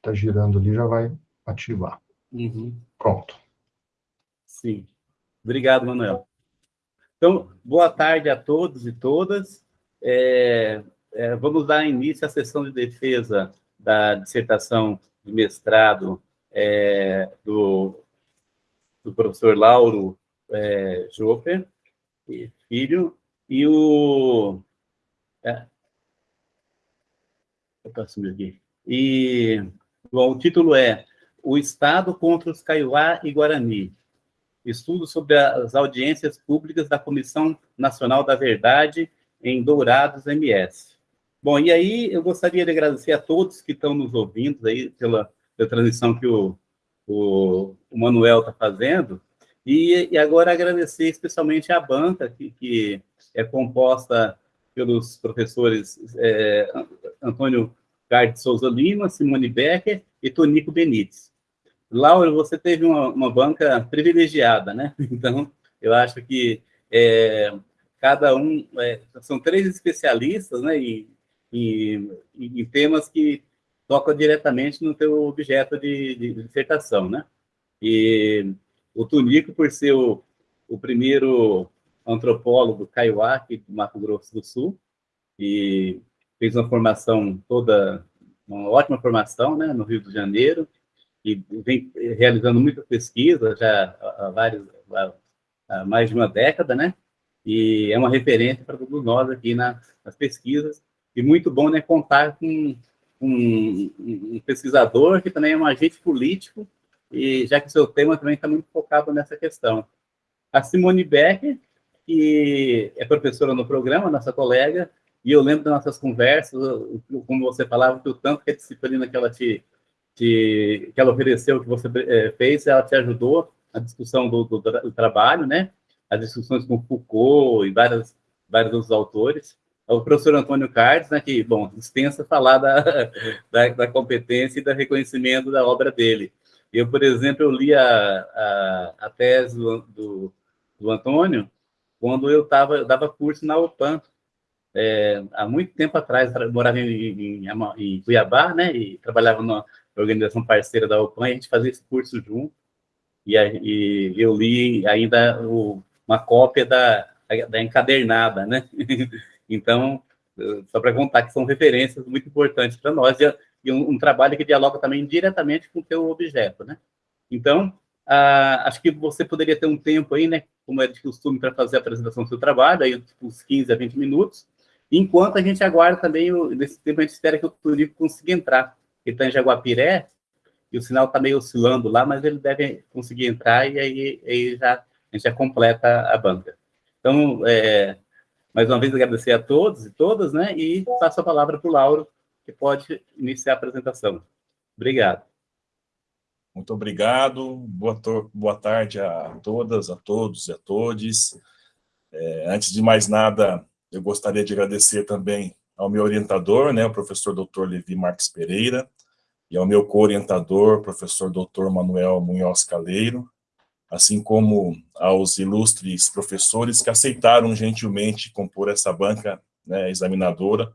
está girando ali já vai ativar. Uhum. Pronto. Sim. Obrigado, Manuel. Então, boa tarde a todos e todas. É, é, vamos dar início à sessão de defesa da dissertação de mestrado é, do, do professor Lauro é, Joffer, filho, e o... É, eu posso aqui. E o título é O Estado contra os Kaiowá e Guarani, estudo sobre as audiências públicas da Comissão Nacional da Verdade em Dourados MS. Bom, e aí eu gostaria de agradecer a todos que estão nos ouvindo aí pela, pela transmissão que o, o, o Manuel está fazendo, e, e, agora agradecer especialmente a banca, que, que é composta pelos professores é, Antônio Carlos Souza Lima, Simone Becker e Tonico Benites. Laura, você teve uma, uma banca privilegiada, né? Então, eu acho que é, cada um... É, são três especialistas, né? Em, em, em, temas que tocam diretamente no teu objeto de, de, dissertação, né? E o Tunico, por ser o, o primeiro antropólogo kaiowá aqui do Mato Grosso do Sul, e fez uma formação toda, uma ótima formação, né, no Rio de Janeiro, e vem realizando muita pesquisa já há, vários, há mais de uma década, né, e é uma referência para todos nós aqui na, nas pesquisas, e muito bom, né, contar com um, um pesquisador que também é um agente político, e já que o seu tema também está muito focado nessa questão. A Simone Becker, que é professora no programa, nossa colega, e eu lembro das nossas conversas, como você falava, que o tanto que a disciplina que ela te, te que ela ofereceu, que você é, fez, ela te ajudou na discussão do, do, do, trabalho, né? As discussões com Foucault e várias, vários outros autores. O professor Antônio Cardes, né, que, bom, dispensa falar da, da, da competência e do reconhecimento da obra dele. Eu, por exemplo, eu li a, a, a tese do, do, do Antônio quando eu, tava, eu dava curso na UPAM, é, há muito tempo atrás, morava em, em, em, Cuiabá, né, e trabalhava numa organização parceira da UPAM, e a gente fazia esse curso junto, e, e eu li ainda o, uma cópia da, da encadernada, né, então, só para contar que são referências muito importantes para nós, e, e um, um, trabalho que dialoga também diretamente com o teu objeto, né. Então, acho que você poderia ter um tempo aí, né, como é de costume, para fazer a apresentação do seu trabalho, aí uns 15 a 20 minutos, Enquanto a gente aguarda também, nesse tempo a gente espera que o Turico consiga entrar. Ele está em Jaguapiré, e o sinal está meio oscilando lá, mas ele deve conseguir entrar e aí, aí já, a gente já completa a banca. Então, é, mais uma vez agradecer a todos e todas, né? E passo a palavra para o Lauro, que pode iniciar a apresentação. Obrigado. Muito obrigado. Boa, boa tarde a todas, a todos e a todes. É, antes de mais nada, eu gostaria de agradecer também ao meu orientador, né, o professor Dr. Levi Marques Pereira, e ao meu co-orientador, professor Dr. Manuel Munhoz Caleiro, assim como aos ilustres professores que aceitaram gentilmente compor essa banca né, examinadora,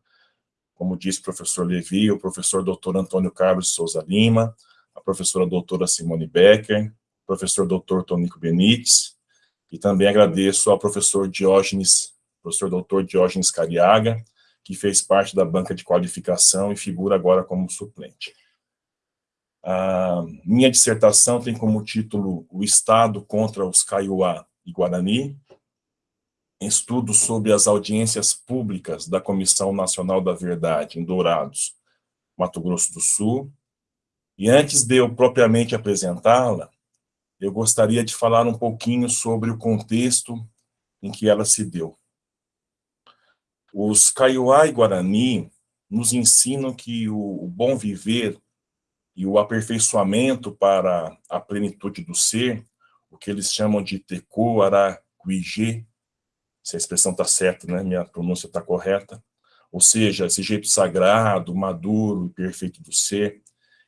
como disse o professor Levi, o professor Dr. Antônio Carlos Souza Lima, a professora doutora Simone Becker, o professor Dr. Tonico Benites, e também agradeço ao professor Diógenes professor doutor Diógenes Cariaga, que fez parte da banca de qualificação e figura agora como suplente. A minha dissertação tem como título O Estado contra os Kaiowá e Guarani, estudo sobre as audiências públicas da Comissão Nacional da Verdade, em Dourados, Mato Grosso do Sul, e antes de eu propriamente apresentá-la, eu gostaria de falar um pouquinho sobre o contexto em que ela se deu. Os Kaiowá e Guarani nos ensinam que o bom viver e o aperfeiçoamento para a plenitude do ser, o que eles chamam de Teku Araquijê, se a expressão está certa, né? minha pronúncia está correta, ou seja, esse jeito sagrado, maduro e perfeito do ser,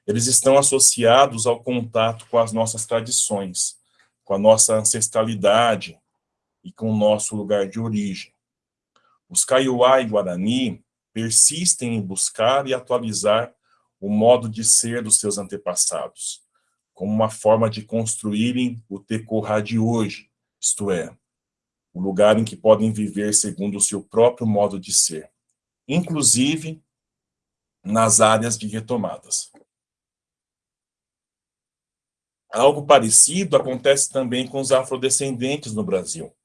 eles estão associados ao contato com as nossas tradições, com a nossa ancestralidade e com o nosso lugar de origem. Os Kaiowá e Guarani persistem em buscar e atualizar o modo de ser dos seus antepassados, como uma forma de construírem o Tecorá de hoje, isto é, o lugar em que podem viver segundo o seu próprio modo de ser, inclusive nas áreas de retomadas. Algo parecido acontece também com os afrodescendentes no Brasil.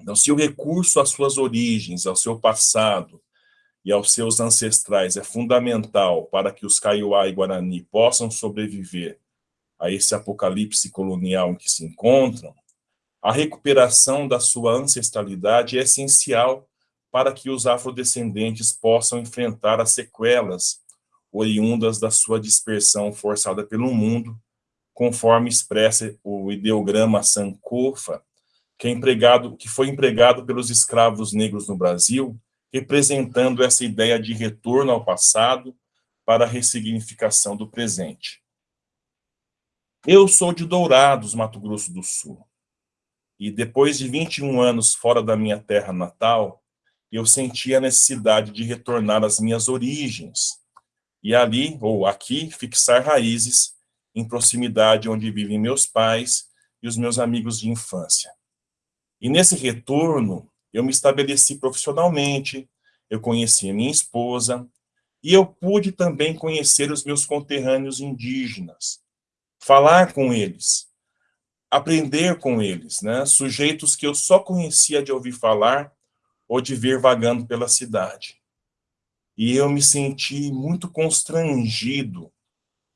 Então, se o recurso às suas origens, ao seu passado e aos seus ancestrais é fundamental para que os Kaiowá e Guarani possam sobreviver a esse apocalipse colonial em que se encontram, a recuperação da sua ancestralidade é essencial para que os afrodescendentes possam enfrentar as sequelas oriundas da sua dispersão forçada pelo mundo, conforme expressa o ideograma Sankofa, que, é empregado, que foi empregado pelos escravos negros no Brasil, representando essa ideia de retorno ao passado para a ressignificação do presente. Eu sou de Dourados, Mato Grosso do Sul, e depois de 21 anos fora da minha terra natal, eu senti a necessidade de retornar às minhas origens, e ali, ou aqui, fixar raízes em proximidade onde vivem meus pais e os meus amigos de infância. E nesse retorno, eu me estabeleci profissionalmente, eu conheci a minha esposa, e eu pude também conhecer os meus conterrâneos indígenas, falar com eles, aprender com eles, né? sujeitos que eu só conhecia de ouvir falar ou de ver vagando pela cidade. E eu me senti muito constrangido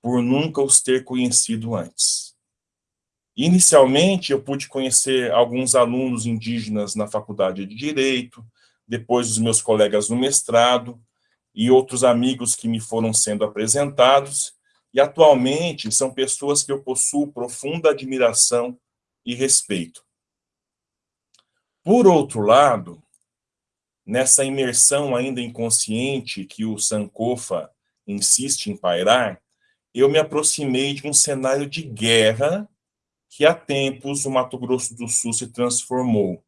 por nunca os ter conhecido antes. Inicialmente, eu pude conhecer alguns alunos indígenas na faculdade de Direito, depois os meus colegas no mestrado, e outros amigos que me foram sendo apresentados, e atualmente são pessoas que eu possuo profunda admiração e respeito. Por outro lado, nessa imersão ainda inconsciente que o Sankofa insiste em pairar, eu me aproximei de um cenário de guerra que há tempos o Mato Grosso do Sul se transformou.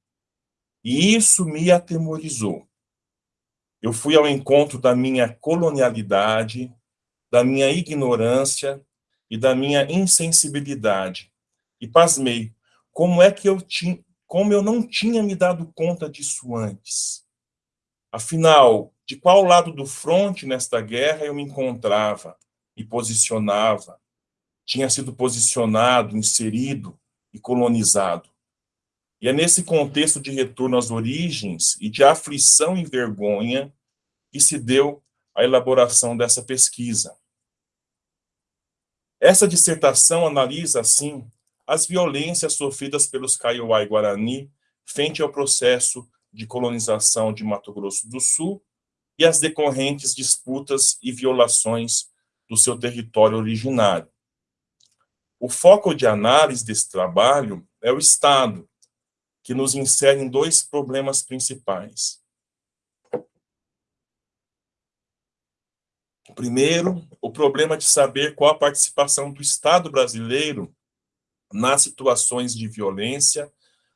E isso me atemorizou. Eu fui ao encontro da minha colonialidade, da minha ignorância e da minha insensibilidade. E pasmei, como é que eu tinha, como eu não tinha me dado conta disso antes? Afinal, de qual lado do fronte nesta guerra eu me encontrava e posicionava? Tinha sido posicionado, inserido e colonizado. E é nesse contexto de retorno às origens e de aflição e vergonha que se deu a elaboração dessa pesquisa. Essa dissertação analisa, assim, as violências sofridas pelos Kaiowá e Guarani frente ao processo de colonização de Mato Grosso do Sul e as decorrentes disputas e violações do seu território originário. O foco de análise desse trabalho é o Estado, que nos insere em dois problemas principais. Primeiro, o problema de saber qual a participação do Estado brasileiro nas situações de violência,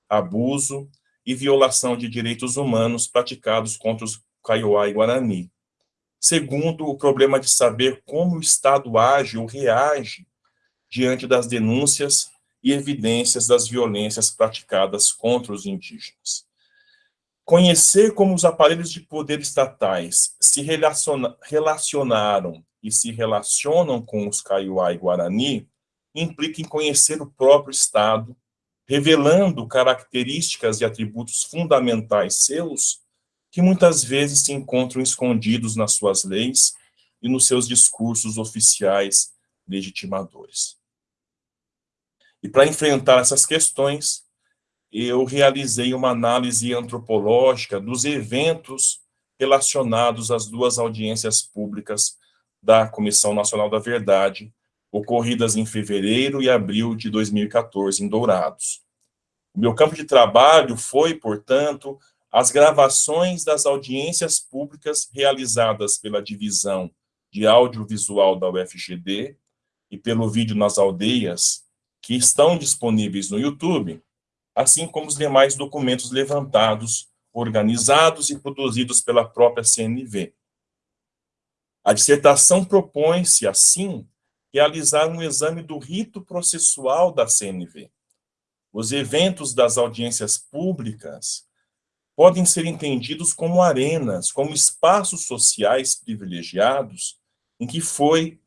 abuso e violação de direitos humanos praticados contra os Kaiowá e Guarani. Segundo, o problema de saber como o Estado age ou reage diante das denúncias e evidências das violências praticadas contra os indígenas. Conhecer como os aparelhos de poder estatais se relaciona, relacionaram e se relacionam com os Kaiowá e Guarani implica em conhecer o próprio Estado, revelando características e atributos fundamentais seus que muitas vezes se encontram escondidos nas suas leis e nos seus discursos oficiais legitimadores. E para enfrentar essas questões, eu realizei uma análise antropológica dos eventos relacionados às duas audiências públicas da Comissão Nacional da Verdade, ocorridas em fevereiro e abril de 2014, em Dourados. O meu campo de trabalho foi, portanto, as gravações das audiências públicas realizadas pela Divisão de Audiovisual da UFGD e pelo Vídeo nas Aldeias, que estão disponíveis no YouTube, assim como os demais documentos levantados, organizados e produzidos pela própria CNV. A dissertação propõe-se, assim, realizar um exame do rito processual da CNV. Os eventos das audiências públicas podem ser entendidos como arenas, como espaços sociais privilegiados, em que foi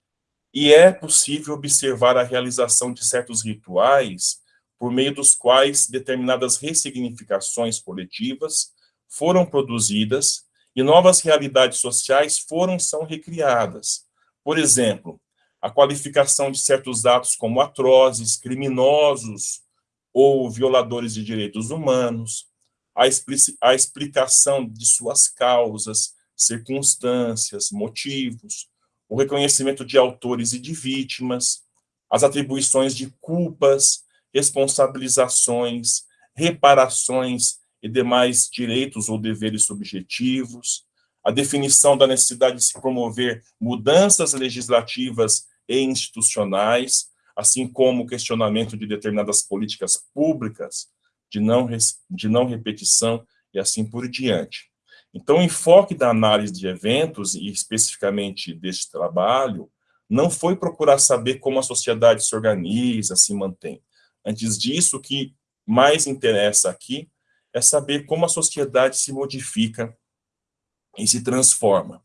e é possível observar a realização de certos rituais por meio dos quais determinadas ressignificações coletivas foram produzidas e novas realidades sociais foram são recriadas. Por exemplo, a qualificação de certos atos como atrozes, criminosos ou violadores de direitos humanos, a, a explicação de suas causas, circunstâncias, motivos, o reconhecimento de autores e de vítimas, as atribuições de culpas, responsabilizações, reparações e demais direitos ou deveres subjetivos, a definição da necessidade de se promover mudanças legislativas e institucionais, assim como o questionamento de determinadas políticas públicas de não, de não repetição e assim por diante. Então, o enfoque da análise de eventos, e especificamente deste trabalho, não foi procurar saber como a sociedade se organiza, se mantém. Antes disso, o que mais interessa aqui é saber como a sociedade se modifica e se transforma.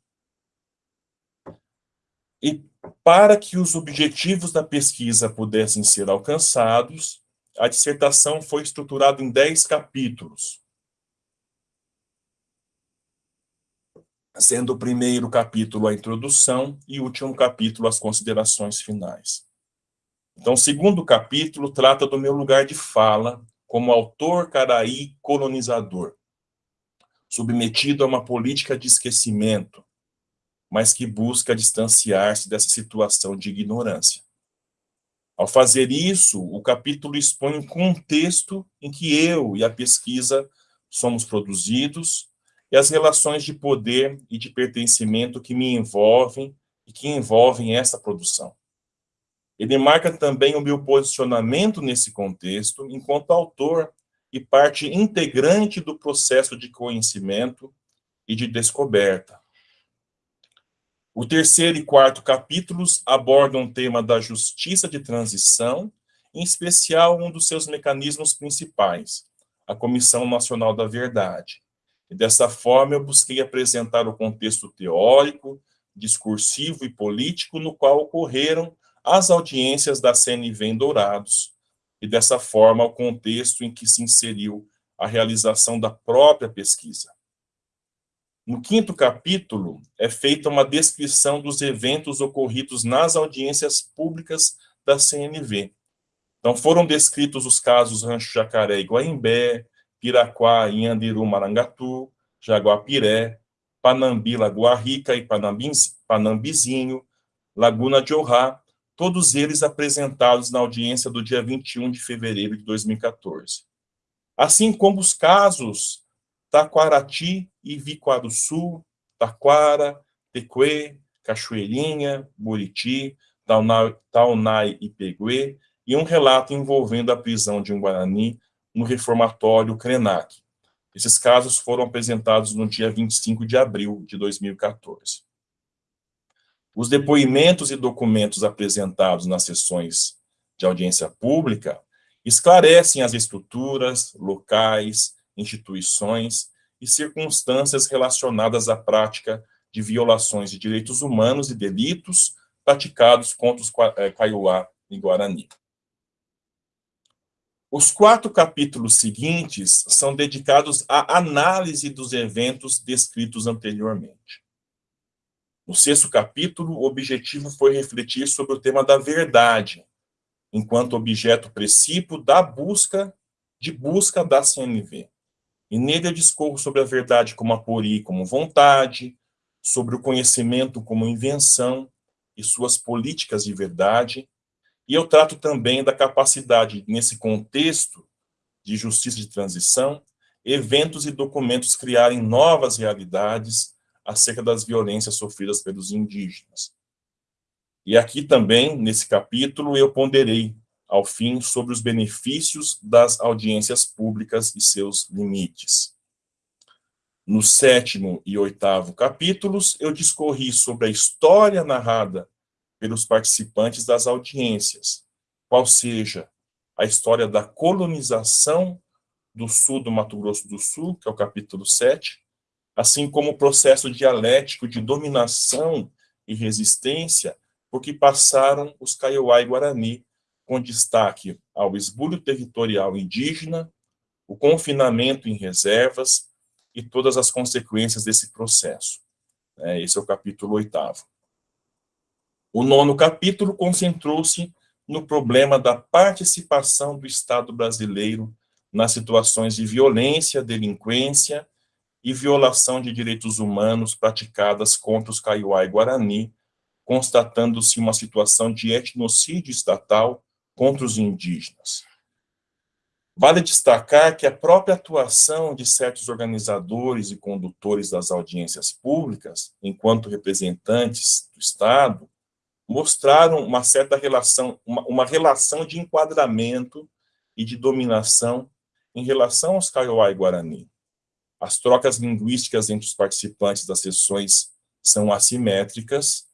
E para que os objetivos da pesquisa pudessem ser alcançados, a dissertação foi estruturada em 10 capítulos, sendo o primeiro capítulo a introdução e o último capítulo as considerações finais. Então, o segundo capítulo trata do meu lugar de fala como autor caraí colonizador, submetido a uma política de esquecimento, mas que busca distanciar-se dessa situação de ignorância. Ao fazer isso, o capítulo expõe um contexto em que eu e a pesquisa somos produzidos e as relações de poder e de pertencimento que me envolvem e que envolvem essa produção. Ele marca também o meu posicionamento nesse contexto enquanto autor e parte integrante do processo de conhecimento e de descoberta. O terceiro e quarto capítulos abordam o tema da justiça de transição, em especial um dos seus mecanismos principais, a Comissão Nacional da Verdade, dessa forma, eu busquei apresentar o contexto teórico, discursivo e político no qual ocorreram as audiências da CNV em Dourados, e dessa forma o contexto em que se inseriu a realização da própria pesquisa. No quinto capítulo, é feita uma descrição dos eventos ocorridos nas audiências públicas da CNV. Então, foram descritos os casos Rancho Jacaré e Guaimbé, Piraquá, Inhandiru, Marangatu, Jaguapiré, Panambi, Lagoa Rica e Panambizinho, Laguna de Ohá, todos eles apresentados na audiência do dia 21 de fevereiro de 2014. Assim como os casos Taquarati e Vicuaruçu, Taquara, Tecuê, Cachoeirinha, Buriti, Taunai e Peguê, e um relato envolvendo a prisão de um Guarani no reformatório Krenak. Esses casos foram apresentados no dia 25 de abril de 2014. Os depoimentos e documentos apresentados nas sessões de audiência pública esclarecem as estruturas, locais, instituições e circunstâncias relacionadas à prática de violações de direitos humanos e delitos praticados contra os eh, Kaiowá e Guarani. Os quatro capítulos seguintes são dedicados à análise dos eventos descritos anteriormente. No sexto capítulo, o objetivo foi refletir sobre o tema da verdade, enquanto objeto princípio da busca, de busca da CNV. E nele eu discorro sobre a verdade como apori, como vontade, sobre o conhecimento como invenção e suas políticas de verdade, e eu trato também da capacidade, nesse contexto de justiça de transição, eventos e documentos criarem novas realidades acerca das violências sofridas pelos indígenas. E aqui também, nesse capítulo, eu ponderei, ao fim, sobre os benefícios das audiências públicas e seus limites. No sétimo e oitavo capítulos, eu discorri sobre a história narrada pelos participantes das audiências, qual seja a história da colonização do sul do Mato Grosso do Sul, que é o capítulo 7, assim como o processo dialético de dominação e resistência por que passaram os Kaiowá e Guarani, com destaque ao esbulho territorial indígena, o confinamento em reservas e todas as consequências desse processo. É, esse é o capítulo oitavo. O nono capítulo concentrou-se no problema da participação do Estado brasileiro nas situações de violência, delinquência e violação de direitos humanos praticadas contra os Kaiowá e Guarani, constatando-se uma situação de etnocídio estatal contra os indígenas. Vale destacar que a própria atuação de certos organizadores e condutores das audiências públicas, enquanto representantes do Estado, mostraram uma certa relação, uma, uma relação de enquadramento e de dominação em relação aos Kaiowá e Guarani. As trocas linguísticas entre os participantes das sessões são assimétricas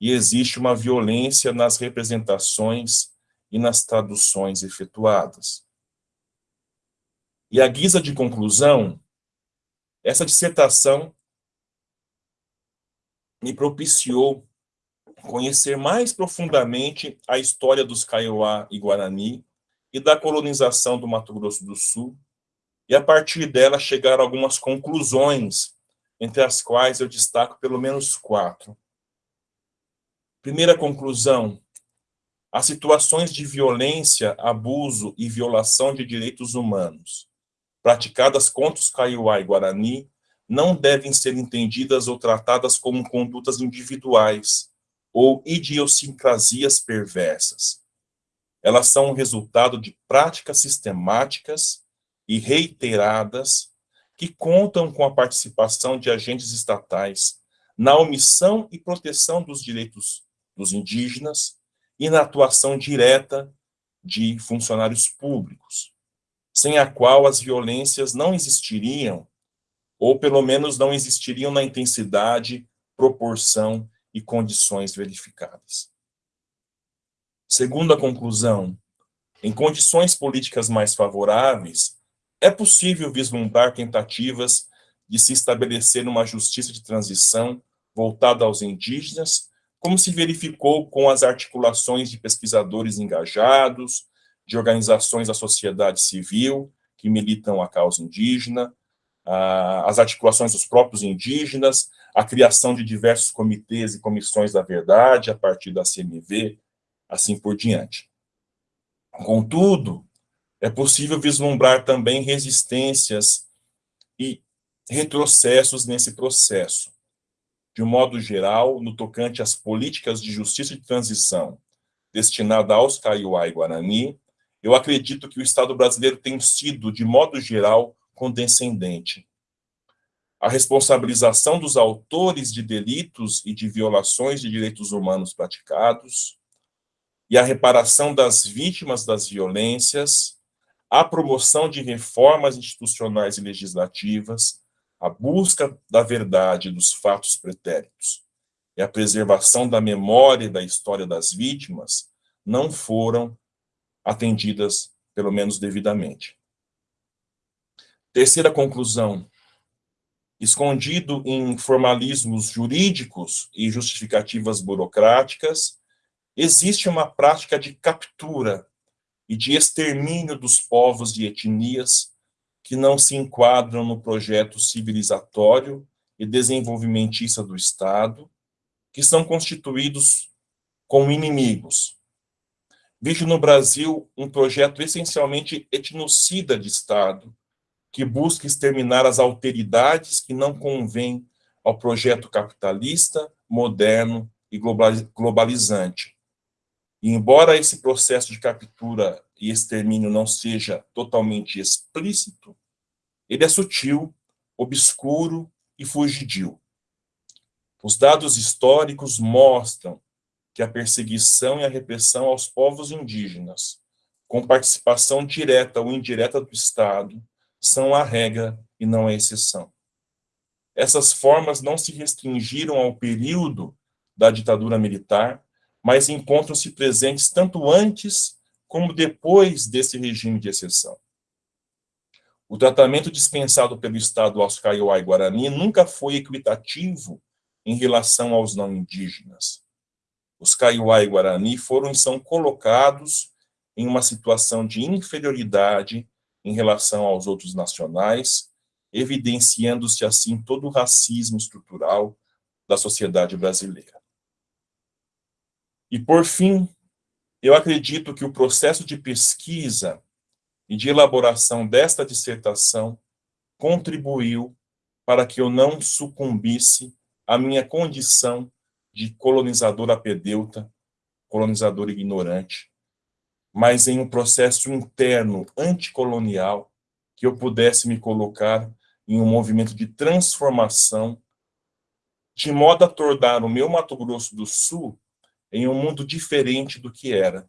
e existe uma violência nas representações e nas traduções efetuadas. E a guisa de conclusão, essa dissertação me propiciou conhecer mais profundamente a história dos Kaiowá e Guarani e da colonização do Mato Grosso do Sul, e a partir dela chegar a algumas conclusões, entre as quais eu destaco pelo menos quatro. Primeira conclusão, as situações de violência, abuso e violação de direitos humanos praticadas contra os Kaiowá e Guarani não devem ser entendidas ou tratadas como condutas individuais ou idiosincrasias perversas. Elas são o resultado de práticas sistemáticas e reiteradas que contam com a participação de agentes estatais na omissão e proteção dos direitos dos indígenas e na atuação direta de funcionários públicos, sem a qual as violências não existiriam, ou pelo menos não existiriam na intensidade, proporção e condições verificadas. Segundo a conclusão, em condições políticas mais favoráveis, é possível vislumbrar tentativas de se estabelecer uma justiça de transição voltada aos indígenas, como se verificou com as articulações de pesquisadores engajados, de organizações da sociedade civil que militam a causa indígena, as articulações dos próprios indígenas, a criação de diversos comitês e comissões da verdade a partir da CMV, assim por diante. Contudo, é possível vislumbrar também resistências e retrocessos nesse processo. De um modo geral, no tocante às políticas de justiça de transição destinada aos Kaiowá e Guarani, eu acredito que o Estado brasileiro tem sido, de modo geral, condescendente a responsabilização dos autores de delitos e de violações de direitos humanos praticados, e a reparação das vítimas das violências, a promoção de reformas institucionais e legislativas, a busca da verdade dos fatos pretéritos e a preservação da memória e da história das vítimas não foram atendidas, pelo menos devidamente. Terceira conclusão, escondido em formalismos jurídicos e justificativas burocráticas, existe uma prática de captura e de extermínio dos povos e etnias que não se enquadram no projeto civilizatório e desenvolvimentista do Estado, que são constituídos como inimigos. Vejo no Brasil um projeto essencialmente etnocida de Estado, que busca exterminar as alteridades que não convêm ao projeto capitalista, moderno e globalizante. E embora esse processo de captura e extermínio não seja totalmente explícito, ele é sutil, obscuro e fugidio. Os dados históricos mostram que a perseguição e a repressão aos povos indígenas, com participação direta ou indireta do Estado, são a regra e não a exceção. essas formas não se restringiram ao período da ditadura militar, mas encontram-se presentes tanto antes como depois desse regime de exceção. O tratamento dispensado pelo Estado aos Kaiowá e Guarani nunca foi equitativo em relação aos não indígenas. Os Kaiowá e Guarani foram e são colocados em uma situação de inferioridade em relação aos outros nacionais, evidenciando-se assim todo o racismo estrutural da sociedade brasileira. E, por fim, eu acredito que o processo de pesquisa e de elaboração desta dissertação contribuiu para que eu não sucumbisse à minha condição de colonizador apedeuta, colonizador ignorante, mas em um processo interno anticolonial que eu pudesse me colocar em um movimento de transformação de modo a tornar o meu Mato Grosso do Sul em um mundo diferente do que era.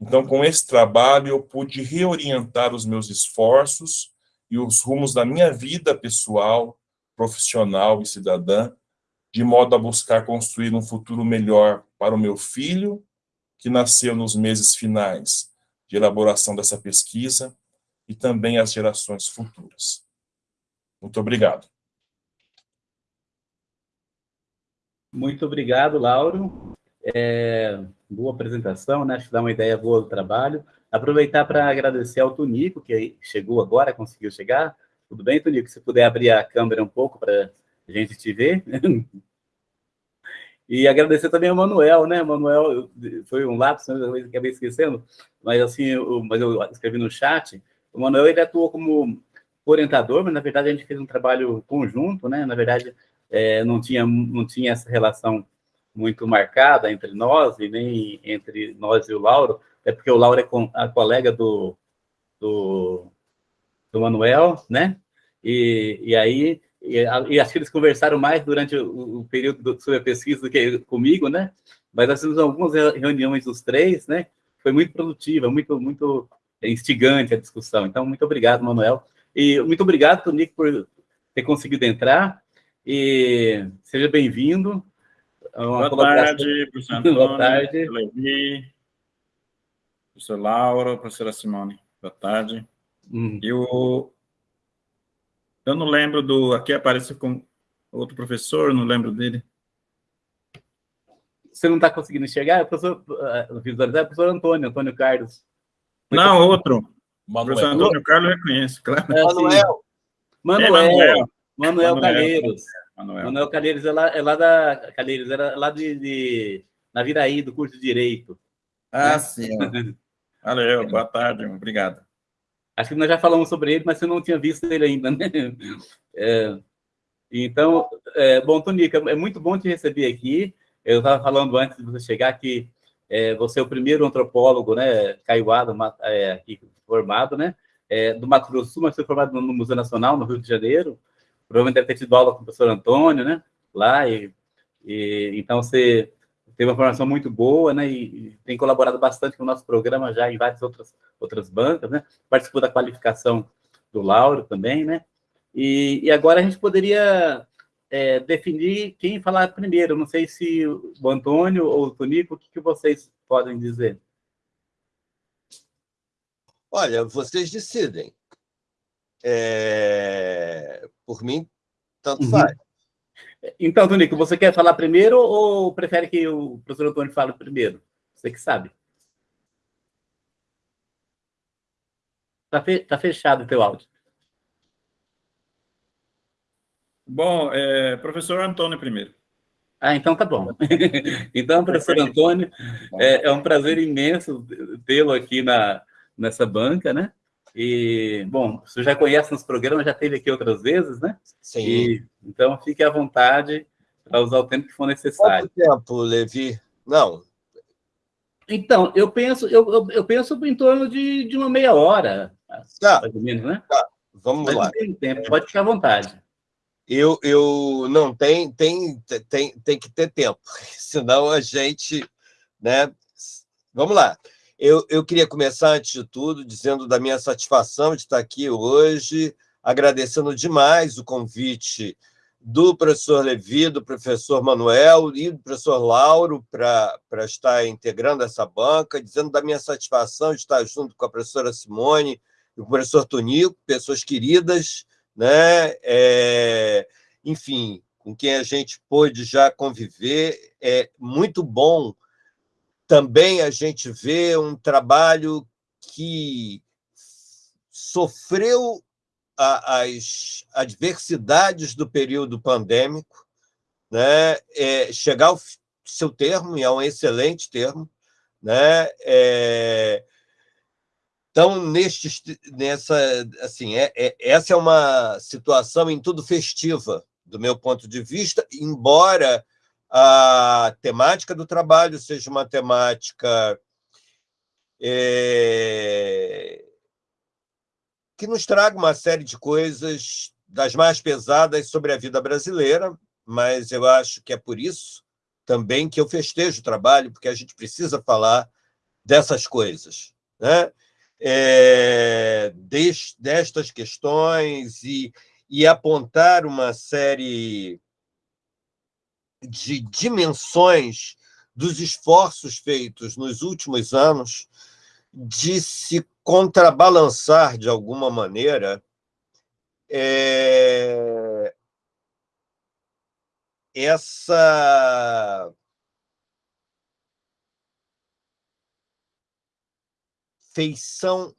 Então, com esse trabalho, eu pude reorientar os meus esforços e os rumos da minha vida pessoal, profissional e cidadã, de modo a buscar construir um futuro melhor para o meu filho que nasceu nos meses finais de elaboração dessa pesquisa e também as gerações futuras. Muito obrigado. Muito obrigado, Lauro. É, boa apresentação, né? Acho que dá uma ideia boa do trabalho. Aproveitar para agradecer ao Tonico, que chegou agora, conseguiu chegar. Tudo bem, Tonico? Se puder abrir a câmera um pouco para a gente te ver. E agradecer também ao Manuel, né? Manuel, foi um lápis, eu acabei esquecendo, mas assim, eu, mas eu escrevi no chat. O Manuel, ele atuou como orientador, mas na verdade a gente fez um trabalho conjunto, né? Na verdade, é, não, tinha, não tinha essa relação muito marcada entre nós e nem entre nós e o Lauro, é porque o Lauro é a colega do, do, do Manuel, né? E, e aí e, e, acho que eles conversaram mais durante o, o período do, sobre a pesquisa do que comigo, né? Mas nós fizemos algumas reuniões dos três, né? Foi muito produtiva, muito, muito instigante a discussão. Então, muito obrigado, Manuel. E muito obrigado, Tonico, por ter conseguido entrar. E seja bem-vindo. Boa tarde, professor Antônio, Boa tarde. Levi, professor Laura, professora Simone. Boa tarde. Hum. Eu eu não lembro do... Aqui aparece com outro professor, não lembro dele. Você não está conseguindo enxergar? É o professor, uh, visualizar, é o professor Antônio, Antônio Carlos. Muito não, bom. outro. Manuel. O professor Antônio Carlos eu reconheço, claro. É, Manuel. Manuel. É, Manuel. Manuel Calheiros. Manuel. Manuel Calheiros é lá, é lá da... Calheiros, era lá de, de... Na Viraí, do curso de Direito. Ah, né? sim. Valeu, boa tarde, obrigado. Acho que nós já falamos sobre ele, mas você não tinha visto ele ainda, né? É, então, é, bom, Tonica, é muito bom te receber aqui. Eu estava falando antes de você chegar que é, você é o primeiro antropólogo, né, caiuado, é, aqui formado, né, é, do Mato Grosso do Sul, mas foi formado no Museu Nacional, no Rio de Janeiro. Provavelmente deve ter tido aula com o professor Antônio, né, lá, e, e então você teve uma formação muito boa, né, e, e, tem colaborado bastante com o nosso programa já em várias outras, outras bancas, né, participou da qualificação do Lauro também, né, e, e agora a gente poderia é, definir quem falar primeiro, não sei se o Antônio ou o Tonico, o que, que vocês podem dizer? Olha, vocês decidem. É... Por mim, tanto uhum. faz. Então, Tonico, você quer falar primeiro ou prefere que o professor Antônio fale primeiro? Você que sabe. Está fe tá fechado o teu áudio. Bom, é, professor Antônio primeiro. Ah, então tá bom. então, professor Antônio, é, é um prazer imenso tê-lo aqui na, nessa banca, né? E, bom, você já conhece nos programas, já teve aqui outras vezes, né? Sim. E, então, fique à vontade para usar o tempo que for necessário. Quanto tempo, Levi? Não. Então, eu penso, eu, eu, eu penso em torno de, de uma meia hora, tá. mais ou menos, né? Tá. Vamos Mas lá. Tempo, pode ficar à vontade. Eu, eu não tem, tem, tem, tem que ter tempo, senão a gente, né? Vamos lá. Eu, eu queria começar, antes de tudo, dizendo da minha satisfação de estar aqui hoje, agradecendo demais o convite do professor Levi, do professor Manuel e do professor Lauro para estar integrando essa banca, dizendo da minha satisfação de estar junto com a professora Simone e o professor Tonico, pessoas queridas, né? É, enfim, com quem a gente pôde já conviver. É muito bom também a gente ver um trabalho que sofreu as adversidades do período pandêmico, né, é, chegar ao seu termo, e é um excelente termo, né, é, então, neste, nessa, assim, é, é, essa é uma situação em tudo festiva, do meu ponto de vista, embora a temática do trabalho seja uma temática é, que nos traga uma série de coisas das mais pesadas sobre a vida brasileira, mas eu acho que é por isso também que eu festejo o trabalho, porque a gente precisa falar dessas coisas, né? É, destas questões e, e apontar uma série de dimensões dos esforços feitos nos últimos anos de se contrabalançar de alguma maneira é... essa feição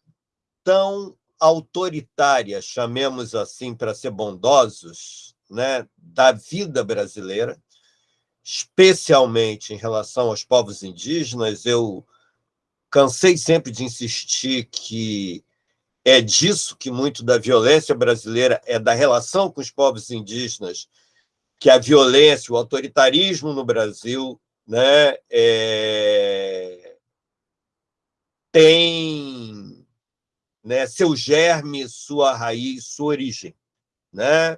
tão autoritária, chamemos assim para ser bondosos, né, da vida brasileira, especialmente em relação aos povos indígenas. Eu cansei sempre de insistir que é disso que muito da violência brasileira é da relação com os povos indígenas, que a violência, o autoritarismo no Brasil né, é... tem né, seu germe, sua raiz, sua origem. Né?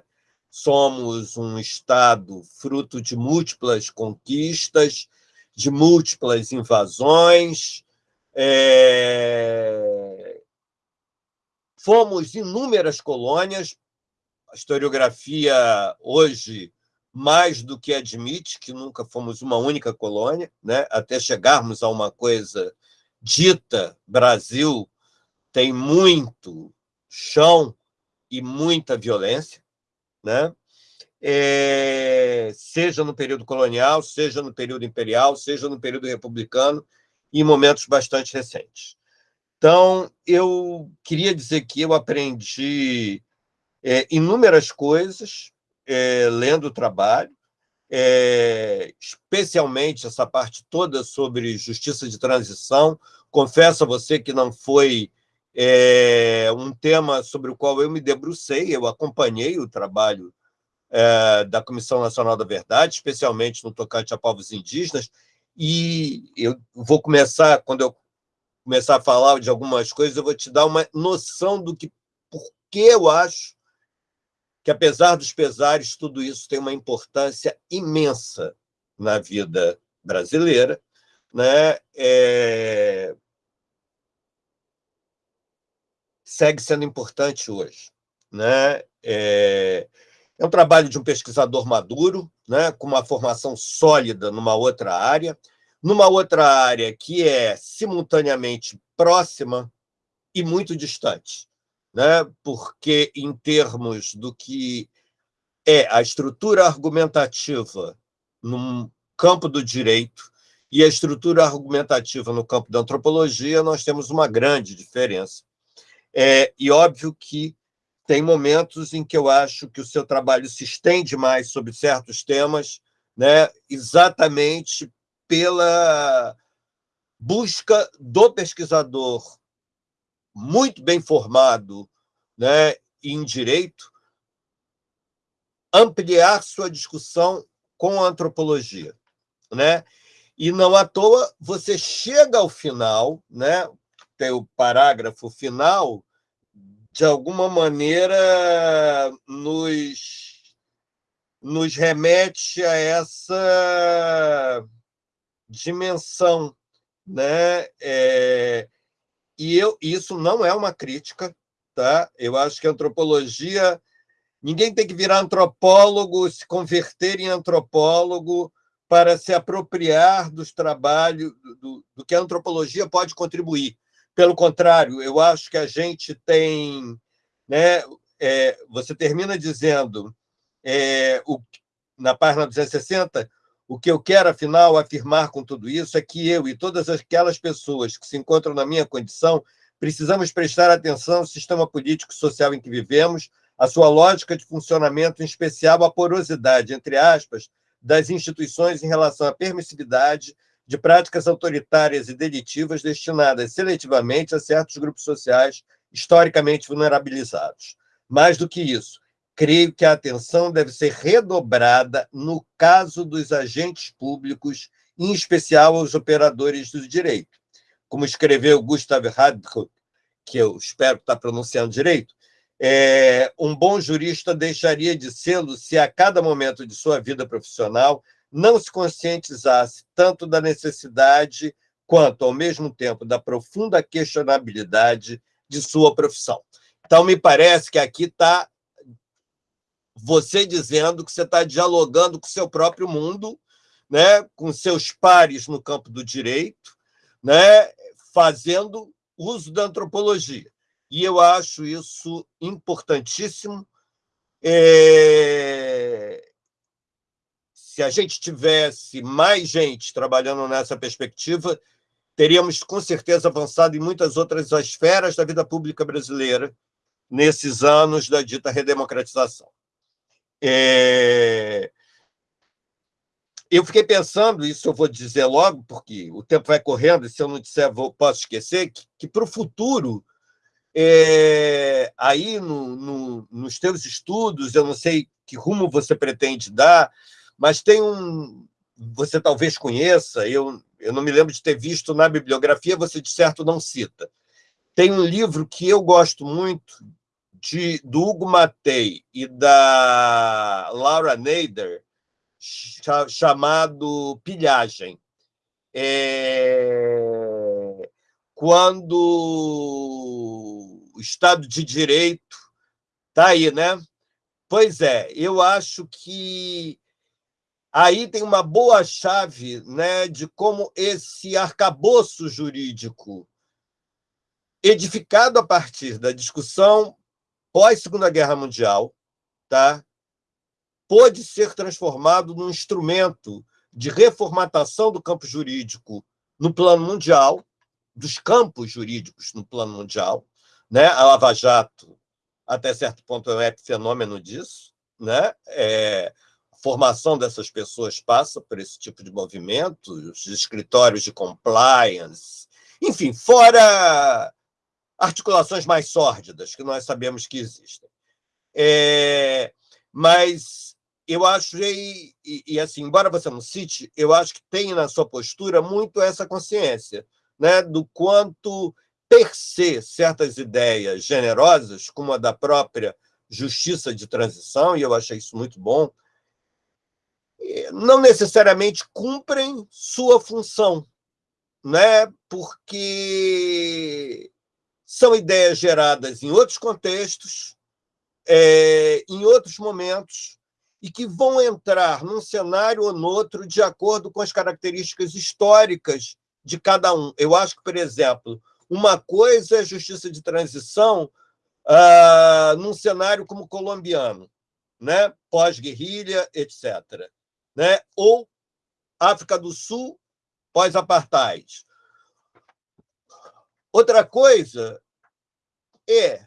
Somos um Estado fruto de múltiplas conquistas, de múltiplas invasões, é... Fomos inúmeras colônias, a historiografia hoje mais do que admite que nunca fomos uma única colônia, né? até chegarmos a uma coisa dita Brasil, tem muito chão e muita violência, né? É, seja no período colonial, seja no período imperial, seja no período republicano, em momentos bastante recentes. Então, eu queria dizer que eu aprendi é, inúmeras coisas é, lendo o trabalho, é, especialmente essa parte toda sobre justiça de transição. Confesso a você que não foi é, um tema sobre o qual eu me debrucei, eu acompanhei o trabalho é, da Comissão Nacional da Verdade, especialmente no tocante a povos indígenas, e eu vou começar, quando eu começar a falar de algumas coisas, eu vou te dar uma noção do que, por que eu acho que, apesar dos pesares, tudo isso tem uma importância imensa na vida brasileira, né? É... segue sendo importante hoje. Né? É... é um trabalho de um pesquisador maduro, né, com uma formação sólida numa outra área, numa outra área que é simultaneamente próxima e muito distante, né? porque, em termos do que é a estrutura argumentativa no campo do direito e a estrutura argumentativa no campo da antropologia, nós temos uma grande diferença. É, e óbvio que tem momentos em que eu acho que o seu trabalho se estende mais sobre certos temas, né, exatamente pela busca do pesquisador muito bem formado né, em direito ampliar sua discussão com a antropologia. Né? E não à toa você chega ao final, né, o parágrafo final, de alguma maneira, nos, nos remete a essa dimensão. Né? É, e eu, isso não é uma crítica, tá? Eu acho que a antropologia... Ninguém tem que virar antropólogo, se converter em antropólogo para se apropriar dos trabalhos, do, do que a antropologia pode contribuir. Pelo contrário, eu acho que a gente tem... Né, é, você termina dizendo, é, o, na página 260, o que eu quero, afinal, afirmar com tudo isso é que eu e todas aquelas pessoas que se encontram na minha condição precisamos prestar atenção ao sistema político e social em que vivemos, a sua lógica de funcionamento, em especial a porosidade, entre aspas, das instituições em relação à permissividade de práticas autoritárias e delitivas destinadas seletivamente a certos grupos sociais historicamente vulnerabilizados. Mais do que isso, creio que a atenção deve ser redobrada no caso dos agentes públicos, em especial aos operadores do direito. Como escreveu Gustav Hadruck, que eu espero estar pronunciando direito, é, um bom jurista deixaria de sê-lo se a cada momento de sua vida profissional não se conscientizasse tanto da necessidade quanto, ao mesmo tempo, da profunda questionabilidade de sua profissão. Então, me parece que aqui está você dizendo que você está dialogando com o seu próprio mundo, né, com seus pares no campo do direito, né, fazendo uso da antropologia. E eu acho isso importantíssimo. É... Se a gente tivesse mais gente trabalhando nessa perspectiva, teríamos com certeza avançado em muitas outras esferas da vida pública brasileira nesses anos da dita redemocratização. É... Eu fiquei pensando, isso eu vou dizer logo, porque o tempo vai correndo, e se eu não disser, vou, posso esquecer, que, que para o futuro, é, aí no, no, nos teus estudos, eu não sei que rumo você pretende dar, mas tem um. Você talvez conheça, eu, eu não me lembro de ter visto na bibliografia, você de certo não cita. Tem um livro que eu gosto muito, de, do Hugo Matei e da Laura Nader, chamado Pilhagem. É... Quando o Estado de Direito está aí, né? Pois é, eu acho que aí tem uma boa chave né, de como esse arcabouço jurídico, edificado a partir da discussão pós-Segunda Guerra Mundial, tá? pôde ser transformado num instrumento de reformatação do campo jurídico no plano mundial, dos campos jurídicos no plano mundial. Né? A Lava Jato, até certo ponto, é um epifenômeno disso. Né? É, formação dessas pessoas passa por esse tipo de movimento, os escritórios de compliance, enfim, fora articulações mais sórdidas que nós sabemos que existem. É, mas eu acho, e, e, assim, embora você não cite, eu acho que tem na sua postura muito essa consciência né, do quanto per se certas ideias generosas, como a da própria justiça de transição, e eu achei isso muito bom, não necessariamente cumprem sua função, né? porque são ideias geradas em outros contextos, é, em outros momentos, e que vão entrar num cenário ou no outro de acordo com as características históricas de cada um. Eu acho que, por exemplo, uma coisa é justiça de transição ah, num cenário como o colombiano, né? pós-guerrilha, etc. Né? Ou África do Sul, pós-apartheid. Outra coisa é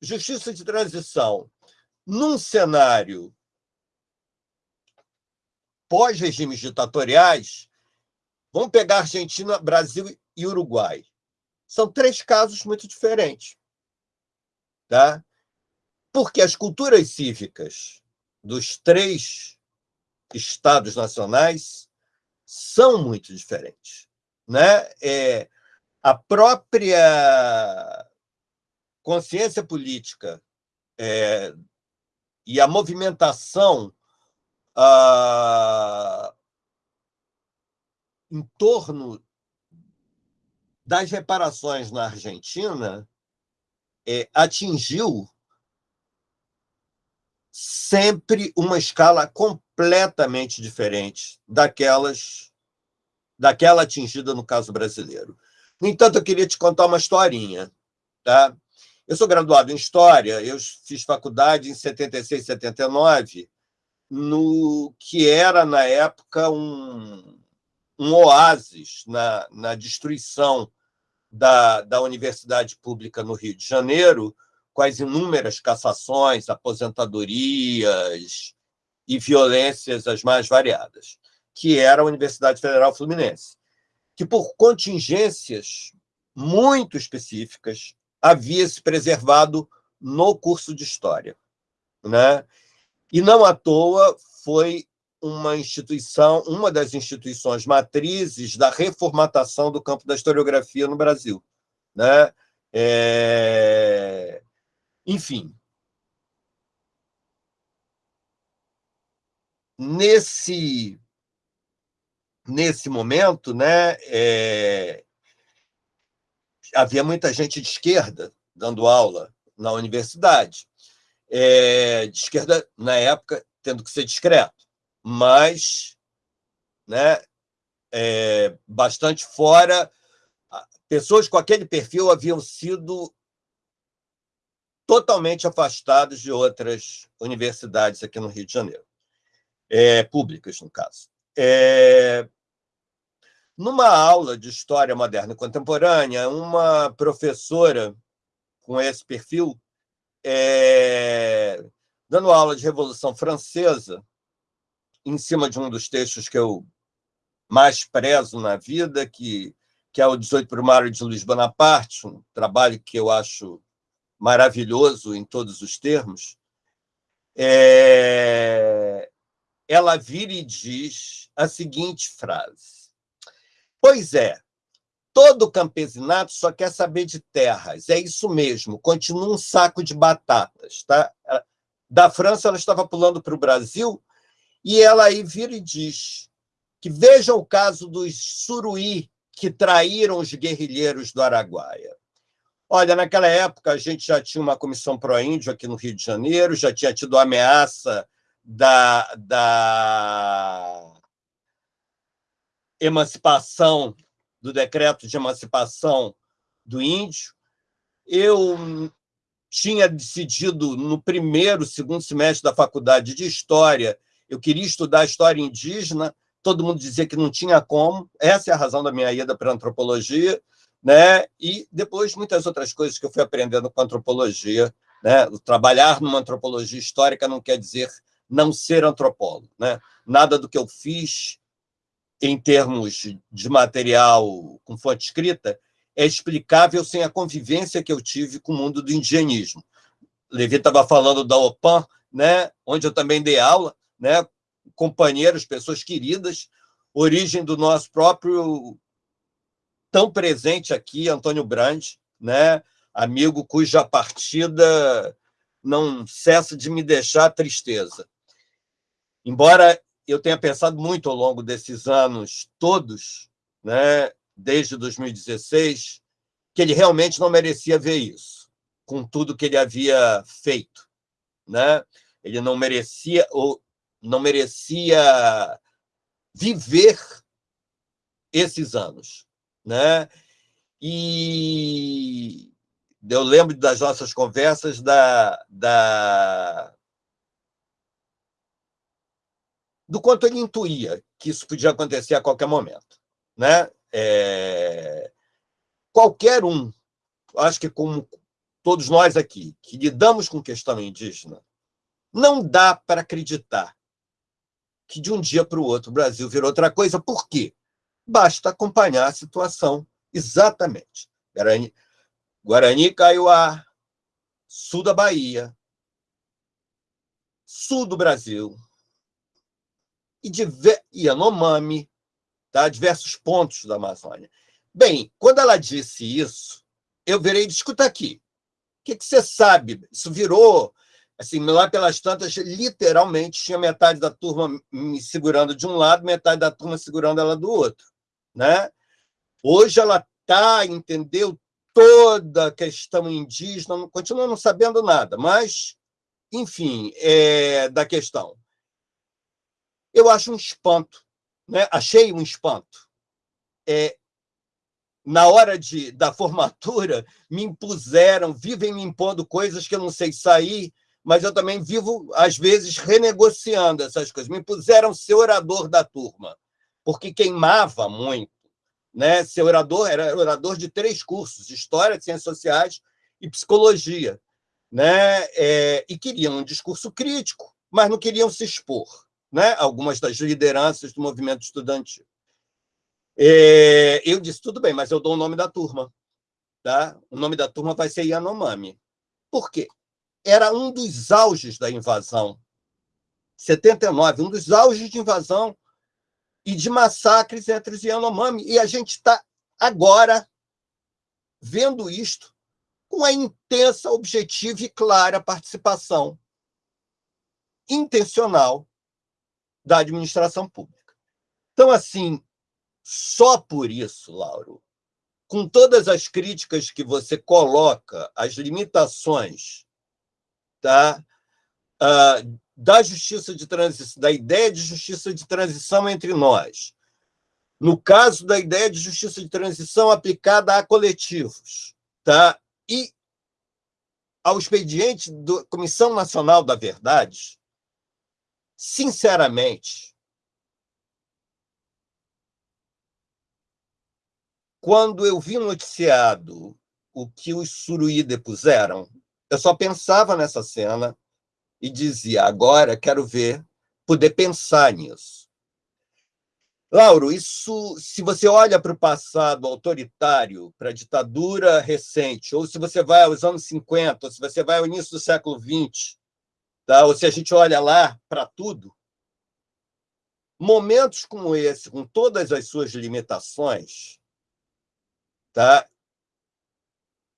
justiça de transição num cenário pós-regimes ditatoriais. Vamos pegar Argentina, Brasil e Uruguai. São três casos muito diferentes. Tá? Porque as culturas cívicas dos três estados nacionais são muito diferentes. Né? É, a própria consciência política é, e a movimentação ah, em torno das reparações na Argentina é, atingiu sempre uma escala completamente diferente daquelas daquela atingida no caso brasileiro. No entanto, eu queria te contar uma historinha. Tá? Eu sou graduado em História, eu fiz faculdade em 76, 79, no que era, na época, um, um oásis na, na destruição da, da Universidade Pública no Rio de Janeiro, com as inúmeras cassações, aposentadorias e violências as mais variadas, que era a Universidade Federal Fluminense, que, por contingências muito específicas, havia se preservado no curso de História. Né? E não à toa foi uma instituição, uma das instituições matrizes da reformatação do campo da historiografia no Brasil. Né? É... Enfim, nesse nesse momento, né, é, havia muita gente de esquerda dando aula na universidade. É, de esquerda, na época, tendo que ser discreto, mas né, é, bastante fora. Pessoas com aquele perfil haviam sido totalmente afastados de outras universidades aqui no Rio de Janeiro, é, públicas, no caso. É, numa aula de História Moderna e Contemporânea, uma professora com esse perfil, é, dando aula de Revolução Francesa, em cima de um dos textos que eu mais prezo na vida, que, que é o 18 Primário de Luiz Bonaparte, um trabalho que eu acho maravilhoso em todos os termos, é... ela vira e diz a seguinte frase. Pois é, todo campesinato só quer saber de terras. É isso mesmo, continua um saco de batatas. Tá? Da França, ela estava pulando para o Brasil, e ela aí vira e diz que veja o caso dos suruí que traíram os guerrilheiros do Araguaia. Olha, naquela época a gente já tinha uma comissão pró-índio aqui no Rio de Janeiro, já tinha tido ameaça da, da emancipação, do decreto de emancipação do índio. Eu tinha decidido no primeiro, segundo semestre da faculdade de História, eu queria estudar História Indígena, todo mundo dizia que não tinha como, essa é a razão da minha ida para a antropologia, né? e depois muitas outras coisas que eu fui aprendendo com antropologia. Né? Trabalhar numa antropologia histórica não quer dizer não ser antropólogo. Né? Nada do que eu fiz em termos de material com fonte escrita é explicável sem a convivência que eu tive com o mundo do indigenismo. Levi estava falando da OPAN, né, onde eu também dei aula, né, companheiros, pessoas queridas, origem do nosso próprio tão presente aqui, Antônio Brandi, né? amigo cuja partida não cessa de me deixar tristeza. Embora eu tenha pensado muito ao longo desses anos todos, né, desde 2016, que ele realmente não merecia ver isso, com tudo que ele havia feito. Né? Ele não merecia ou não merecia viver esses anos né? E eu lembro das nossas conversas da, da do quanto ele intuía que isso podia acontecer a qualquer momento, né? É... Qualquer um, acho que como todos nós aqui que lidamos com questão indígena, não dá para acreditar que de um dia para o outro o Brasil virou outra coisa. Por quê? basta acompanhar a situação exatamente. Guarani, Guarani Kaiowá, sul da Bahia, sul do Brasil, e, diver, Yanomami, tá? diversos pontos da Amazônia. Bem, quando ela disse isso, eu virei, escuta aqui, o que, que você sabe? Isso virou assim, lá pelas tantas, literalmente tinha metade da turma me segurando de um lado, metade da turma segurando ela do outro. Né? Hoje ela está, entendeu? toda a questão indígena, não, continuo não sabendo nada, mas, enfim, é, da questão. Eu acho um espanto, né? achei um espanto. É, na hora de, da formatura, me impuseram, vivem me impondo coisas que eu não sei sair, mas eu também vivo, às vezes, renegociando essas coisas. Me puseram ser orador da turma, porque queimava muito. Né? Ser orador, era orador de três cursos, História, Ciências Sociais e Psicologia. Né? É, e queriam um discurso crítico, mas não queriam se expor. Né? Algumas das lideranças do movimento estudantil. É, eu disse, tudo bem, mas eu dou o nome da turma. Tá? O nome da turma vai ser Yanomami. Por quê? era um dos auges da invasão. 79, um dos auges de invasão e de massacres entre os Yanomami. E a gente está agora vendo isto com a intensa, objetiva e clara participação intencional da administração pública. Então, assim, só por isso, Lauro, com todas as críticas que você coloca, as limitações tá? Uh, da justiça de transição, da ideia de justiça de transição entre nós. No caso da ideia de justiça de transição aplicada a coletivos, tá? E ao expediente da Comissão Nacional da Verdade, sinceramente, quando eu vi noticiado o que os Suruí depuseram, eu só pensava nessa cena e dizia, agora quero ver, poder pensar nisso. Lauro, isso, se você olha para o passado autoritário, para a ditadura recente, ou se você vai aos anos 50, ou se você vai ao início do século XX, tá? ou se a gente olha lá para tudo, momentos como esse, com todas as suas limitações, tá?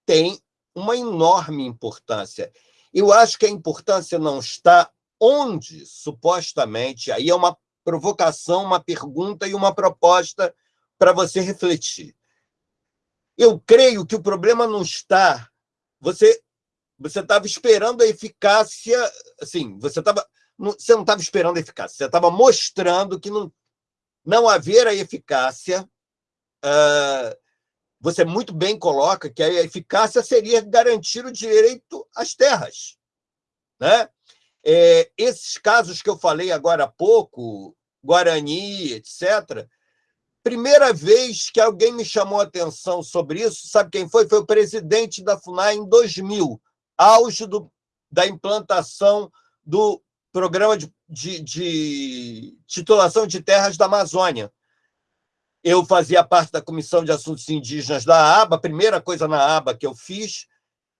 tem uma enorme importância. Eu acho que a importância não está onde, supostamente, aí é uma provocação, uma pergunta e uma proposta para você refletir. Eu creio que o problema não está. Você você estava esperando a eficácia, assim, você estava você não estava esperando a eficácia, você estava mostrando que não não haver a eficácia uh, você muito bem coloca que a eficácia seria garantir o direito às terras. Né? É, esses casos que eu falei agora há pouco, Guarani, etc., primeira vez que alguém me chamou a atenção sobre isso, sabe quem foi? Foi o presidente da FUNAI em 2000, auge do, da implantação do programa de, de, de titulação de terras da Amazônia eu fazia parte da Comissão de Assuntos Indígenas da ABA, a primeira coisa na ABA que eu fiz,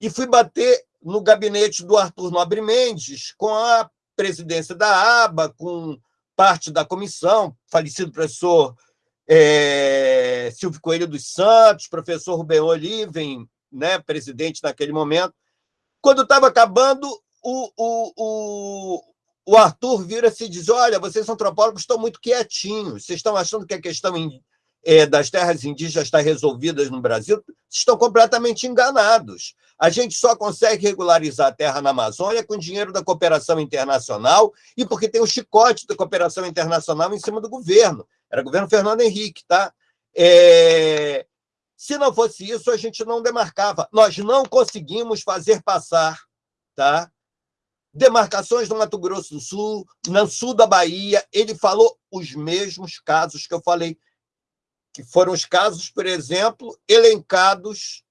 e fui bater no gabinete do Arthur Nobre Mendes, com a presidência da ABA, com parte da comissão, falecido professor é, Silvio Coelho dos Santos, professor Rubem Oliven, né, presidente naquele momento. Quando estava acabando, o, o, o, o Arthur vira-se e diz: Olha, vocês antropólogos estão muito quietinhos, vocês estão achando que a questão é, das terras indígenas está resolvida no Brasil, estão completamente enganados. A gente só consegue regularizar a terra na Amazônia com dinheiro da cooperação internacional e porque tem o chicote da cooperação internacional em cima do governo. Era o governo Fernando Henrique, tá? É... Se não fosse isso, a gente não demarcava. Nós não conseguimos fazer passar tá? demarcações do Mato Grosso do Sul, no sul da Bahia. Ele falou os mesmos casos que eu falei que foram os casos, por exemplo, elencados.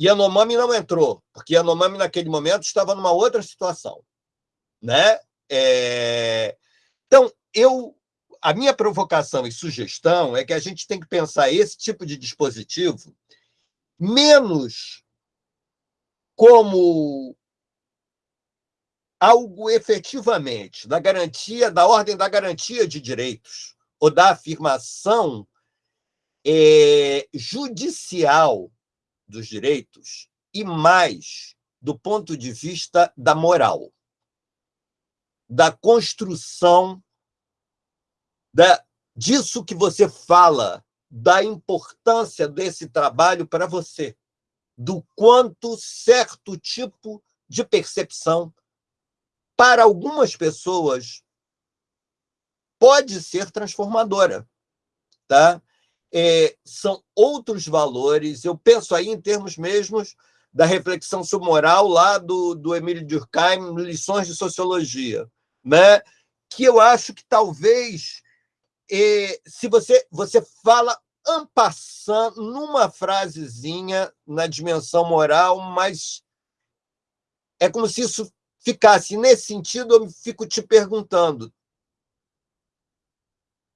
Yanomami não entrou, porque Yanomami, naquele momento, estava numa outra situação. Né? É... Então, eu, a minha provocação e sugestão é que a gente tem que pensar esse tipo de dispositivo menos como algo efetivamente da garantia, da ordem da garantia de direitos ou da afirmação é, judicial dos direitos e mais do ponto de vista da moral, da construção da, disso que você fala, da importância desse trabalho para você. do quanto certo tipo de percepção, para algumas pessoas, pode ser transformadora. Tá? É, são outros valores. Eu penso aí em termos mesmos da reflexão sobre moral lá do, do Emílio Durkheim, Lições de Sociologia, né? que eu acho que talvez, é, se você, você fala ampassando numa frasezinha na dimensão moral, mas é como se isso ficasse nesse sentido, eu fico te perguntando,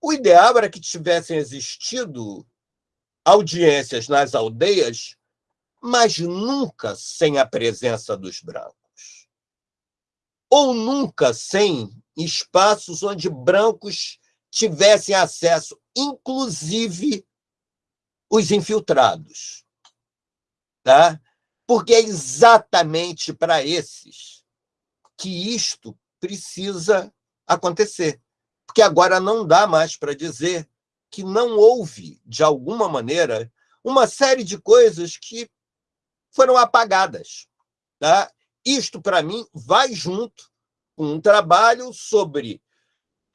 o ideal era que tivessem existido audiências nas aldeias, mas nunca sem a presença dos brancos. Ou nunca sem espaços onde brancos tivessem acesso, inclusive os infiltrados. Tá? Porque é exatamente para esses que isto precisa acontecer porque agora não dá mais para dizer que não houve, de alguma maneira, uma série de coisas que foram apagadas. Tá? Isto, para mim, vai junto com um trabalho sobre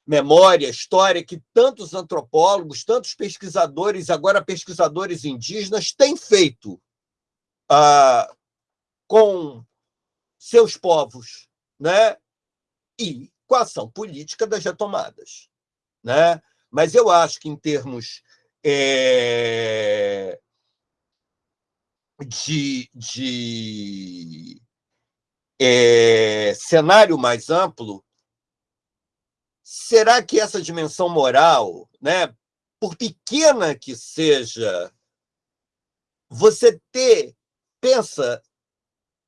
memória, história, que tantos antropólogos, tantos pesquisadores, agora pesquisadores indígenas, têm feito ah, com seus povos. Né? E com a ação política das retomadas. Né? Mas eu acho que, em termos é, de, de é, cenário mais amplo, será que essa dimensão moral, né, por pequena que seja, você ter, pensa,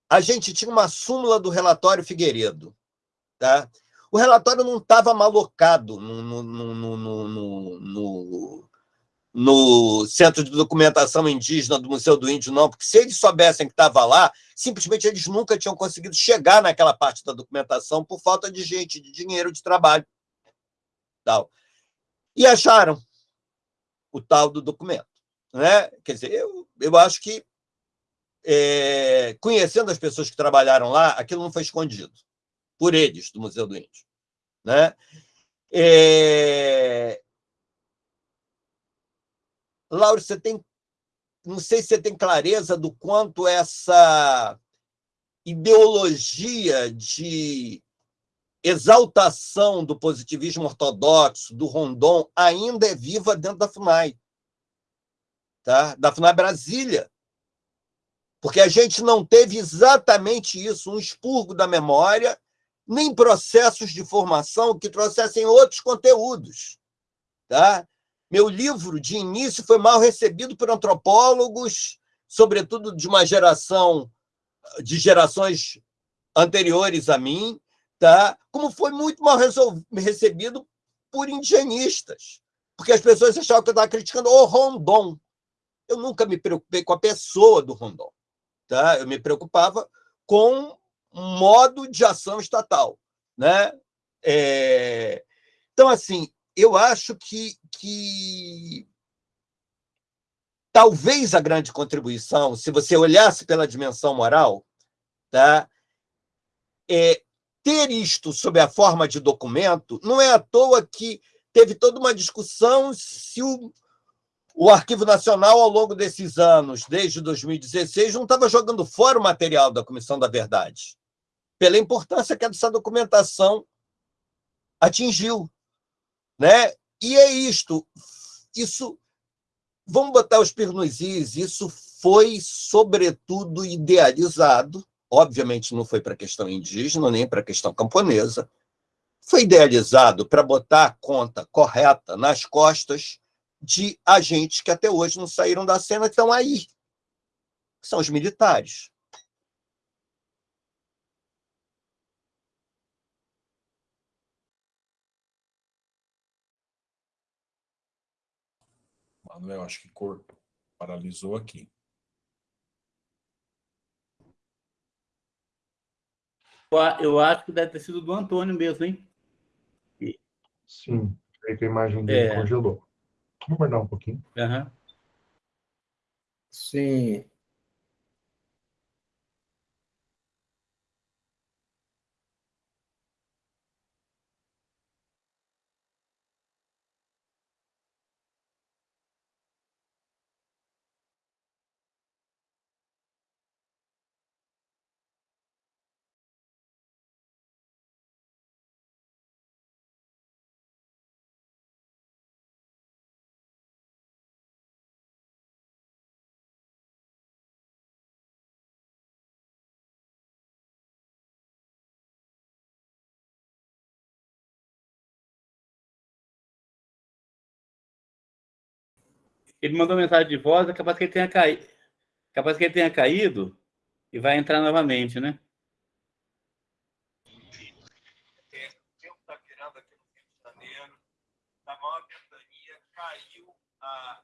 a gente tinha uma súmula do relatório Figueiredo, tá? O relatório não estava malocado no, no, no, no, Centro de Documentação Indígena do Museu do Índio, não, porque se eles soubessem que estava lá, simplesmente eles nunca tinham conseguido chegar naquela parte da documentação por falta de gente, de dinheiro, de trabalho. Tal. E acharam o tal do documento. Né? Quer dizer, eu, eu acho que, é, conhecendo as pessoas que trabalharam lá, aquilo não foi escondido por eles, do Museu do Índio. Né? É... Laura, você tem. Não sei se você tem clareza do quanto essa ideologia de exaltação do positivismo ortodoxo, do Rondon, ainda é viva dentro da FUNAI. Tá? Da FUNAI Brasília. Porque a gente não teve exatamente isso, um expurgo da memória nem processos de formação que trouxessem outros conteúdos. Tá? Meu livro, de início, foi mal recebido por antropólogos, sobretudo de uma geração, de gerações anteriores a mim, tá? como foi muito mal recebido por indigenistas, porque as pessoas achavam que eu estava criticando o Rondon. Eu nunca me preocupei com a pessoa do Rondon. Tá? Eu me preocupava com modo de ação estatal. Né? É... Então, assim, eu acho que, que talvez a grande contribuição, se você olhasse pela dimensão moral, tá? é ter isto sob a forma de documento, não é à toa que teve toda uma discussão se o, o Arquivo Nacional, ao longo desses anos, desde 2016, não estava jogando fora o material da Comissão da Verdade pela importância que essa documentação atingiu. Né? E é isto. Isso, vamos botar os pirnuzis, isso foi, sobretudo, idealizado. Obviamente, não foi para a questão indígena, nem para a questão camponesa. Foi idealizado para botar a conta correta nas costas de agentes que até hoje não saíram da cena, estão aí. São os militares. Manuel, acho que corpo paralisou aqui. Eu acho que deve ter sido do Antônio mesmo, hein? Sim, creio que a imagem dele é. congelou. Vamos guardar um pouquinho. Uhum. Sim. Ele mandou mensagem de voz, é capaz que ele tenha caído. Capaz que ele tenha caído e vai entrar novamente, né?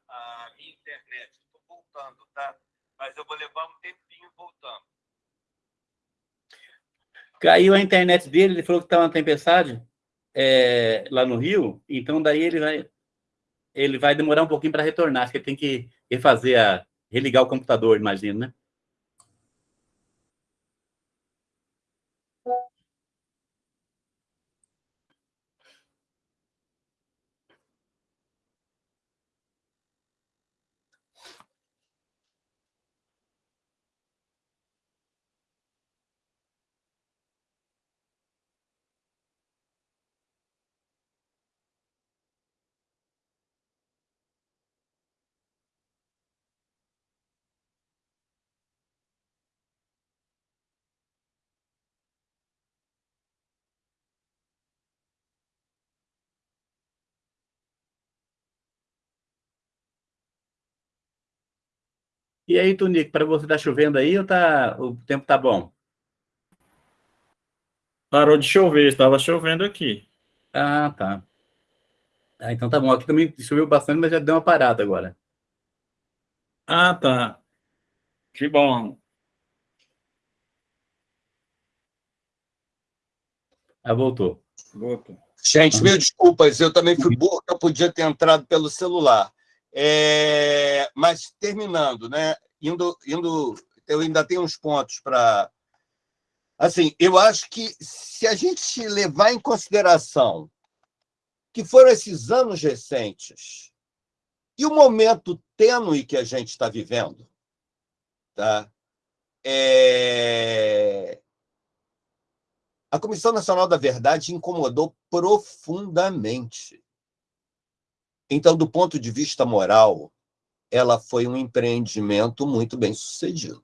a, minha internet. Estou voltando, tá? Mas eu vou levar um tempinho voltando. Caiu a internet dele, ele falou que estava uma tempestade é, lá no Rio, então daí ele vai, ele vai demorar um pouquinho para retornar, acho que ele tem que refazer a, religar o computador, imagino, né? E aí, Tunico, para você tá chovendo aí ou tá, o tempo tá bom? Parou de chover, estava chovendo aqui. Ah, tá. Ah, então tá bom. Aqui também choveu bastante, mas já deu uma parada agora. Ah, tá. Que bom. Ah, voltou. Voltou. Gente, mil desculpas, eu também fui burro, eu podia ter entrado pelo celular. É, mas terminando, né? Indo, indo, eu ainda tenho uns pontos para. Assim, eu acho que se a gente levar em consideração que foram esses anos recentes e o momento tênue que a gente está vivendo, tá? É... A Comissão Nacional da Verdade incomodou profundamente então, do ponto de vista moral, ela foi um empreendimento muito bem sucedido.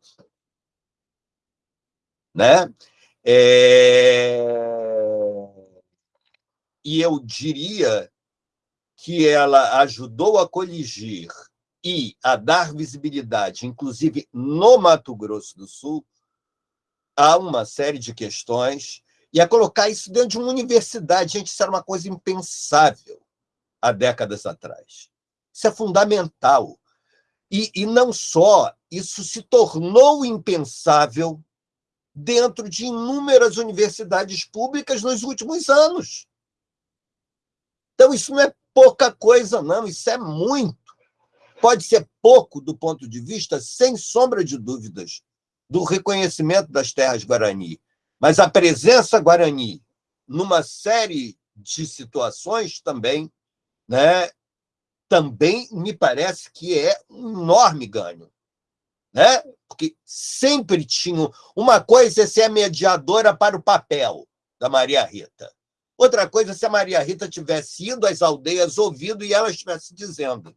Né? É... E eu diria que ela ajudou a coligir e a dar visibilidade, inclusive no Mato Grosso do Sul, a uma série de questões e a colocar isso dentro de uma universidade. Gente, isso era uma coisa impensável há décadas atrás. Isso é fundamental. E, e não só, isso se tornou impensável dentro de inúmeras universidades públicas nos últimos anos. Então, isso não é pouca coisa, não, isso é muito. Pode ser pouco do ponto de vista, sem sombra de dúvidas, do reconhecimento das terras Guarani. Mas a presença Guarani, numa série de situações também, né, também me parece que é um enorme ganho. Né? Porque sempre tinha. Uma coisa é ser a mediadora para o papel da Maria Rita. Outra coisa é se a Maria Rita tivesse ido às aldeias, ouvido e ela estivesse dizendo.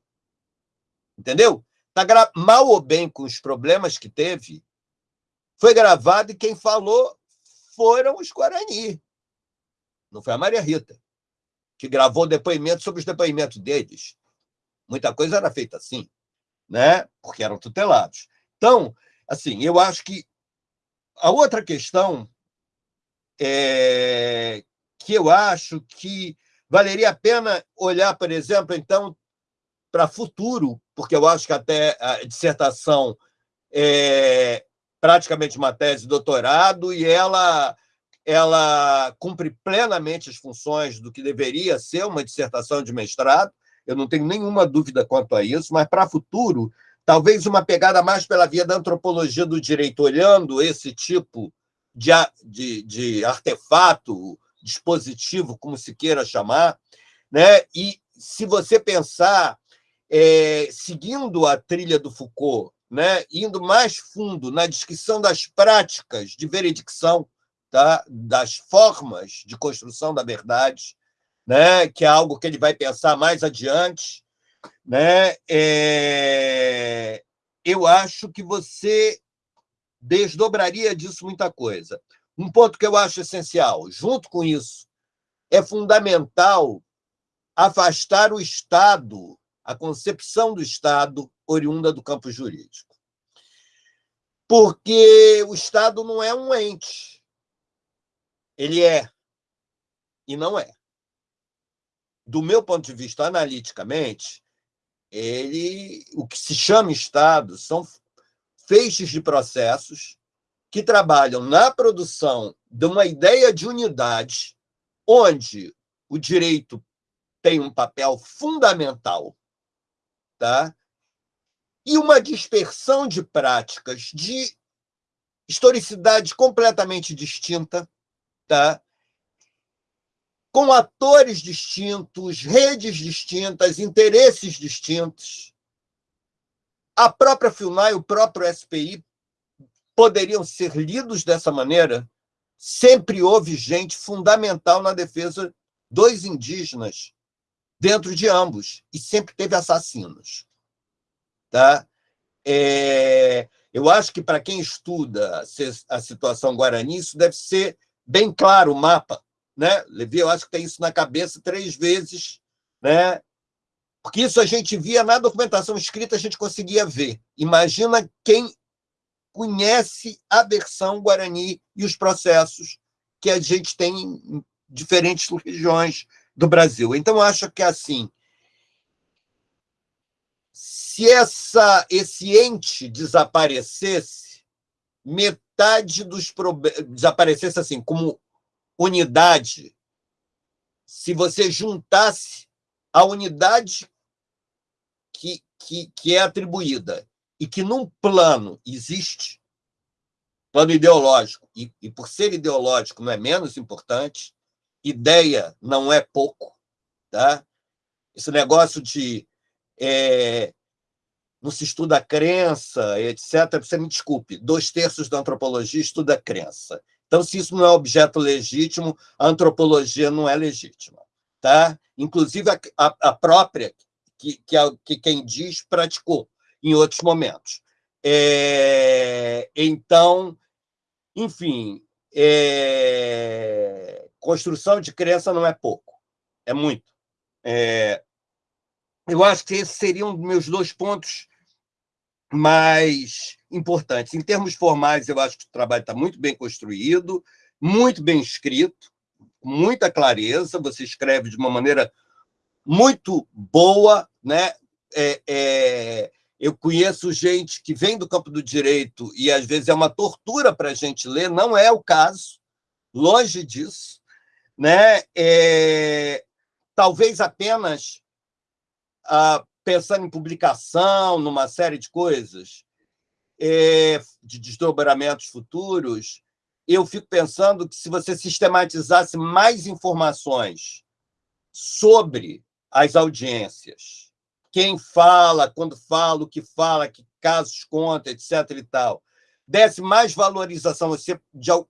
Entendeu? Tá gra... Mal ou bem com os problemas que teve, foi gravado e quem falou foram os Guarani. Não foi a Maria Rita que gravou depoimento sobre os depoimentos deles. Muita coisa era feita assim, né? porque eram tutelados. Então, assim, eu acho que a outra questão é que eu acho que valeria a pena olhar, por exemplo, então, para futuro, porque eu acho que até a dissertação é praticamente uma tese de doutorado e ela ela cumpre plenamente as funções do que deveria ser uma dissertação de mestrado, eu não tenho nenhuma dúvida quanto a isso, mas para futuro, talvez uma pegada mais pela via da antropologia do direito, olhando esse tipo de, de, de artefato, dispositivo, como se queira chamar, né? e se você pensar, é, seguindo a trilha do Foucault, né? indo mais fundo na descrição das práticas de veredicção, tá? das formas de construção da verdade, né? que é algo que ele vai pensar mais adiante. Né? É... Eu acho que você desdobraria disso muita coisa. Um ponto que eu acho essencial, junto com isso, é fundamental afastar o Estado, a concepção do Estado oriunda do campo jurídico. Porque o Estado não é um ente. Ele é e não é. Do meu ponto de vista, analiticamente, ele, o que se chama Estado são feixes de processos que trabalham na produção de uma ideia de unidade, onde o direito tem um papel fundamental, tá? e uma dispersão de práticas de historicidade completamente distinta, tá? com atores distintos, redes distintas, interesses distintos. A própria FUNAI, o próprio SPI, poderiam ser lidos dessa maneira? Sempre houve gente fundamental na defesa dos indígenas dentro de ambos, e sempre teve assassinos. Tá? É, eu acho que, para quem estuda a situação guarani, isso deve ser bem claro o mapa. Né? Levi, eu acho que tem isso na cabeça três vezes, né? porque isso a gente via na documentação escrita, a gente conseguia ver. Imagina quem conhece a versão guarani e os processos que a gente tem em diferentes regiões do Brasil. Então, acho que, assim, se essa, esse ente desaparecesse, metade dos problemas... Desaparecesse, assim, como unidade, se você juntasse a unidade que, que, que é atribuída e que num plano existe, plano ideológico, e, e por ser ideológico não é menos importante, ideia não é pouco, tá? Esse negócio de é, não se estuda a crença, etc. Você me desculpe, dois terços da antropologia estuda a crença. Então, se isso não é objeto legítimo, a antropologia não é legítima. Tá? Inclusive, a, a, própria, que, que, a, que quem diz, praticou em outros momentos. É, então, enfim, é, construção de crença não é pouco, é muito. É, eu acho que esses seriam meus dois pontos mais importantes. Em termos formais, eu acho que o trabalho está muito bem construído, muito bem escrito, muita clareza, você escreve de uma maneira muito boa, né? É, é, eu conheço gente que vem do campo do direito e às vezes é uma tortura para a gente ler, não é o caso, longe disso né? É, talvez apenas ah, pensando em publicação, numa série de coisas, é, de desdobramentos futuros, eu fico pensando que se você sistematizasse mais informações sobre as audiências, quem fala, quando fala, o que fala, que casos conta, etc. e tal, desse mais valorização, você,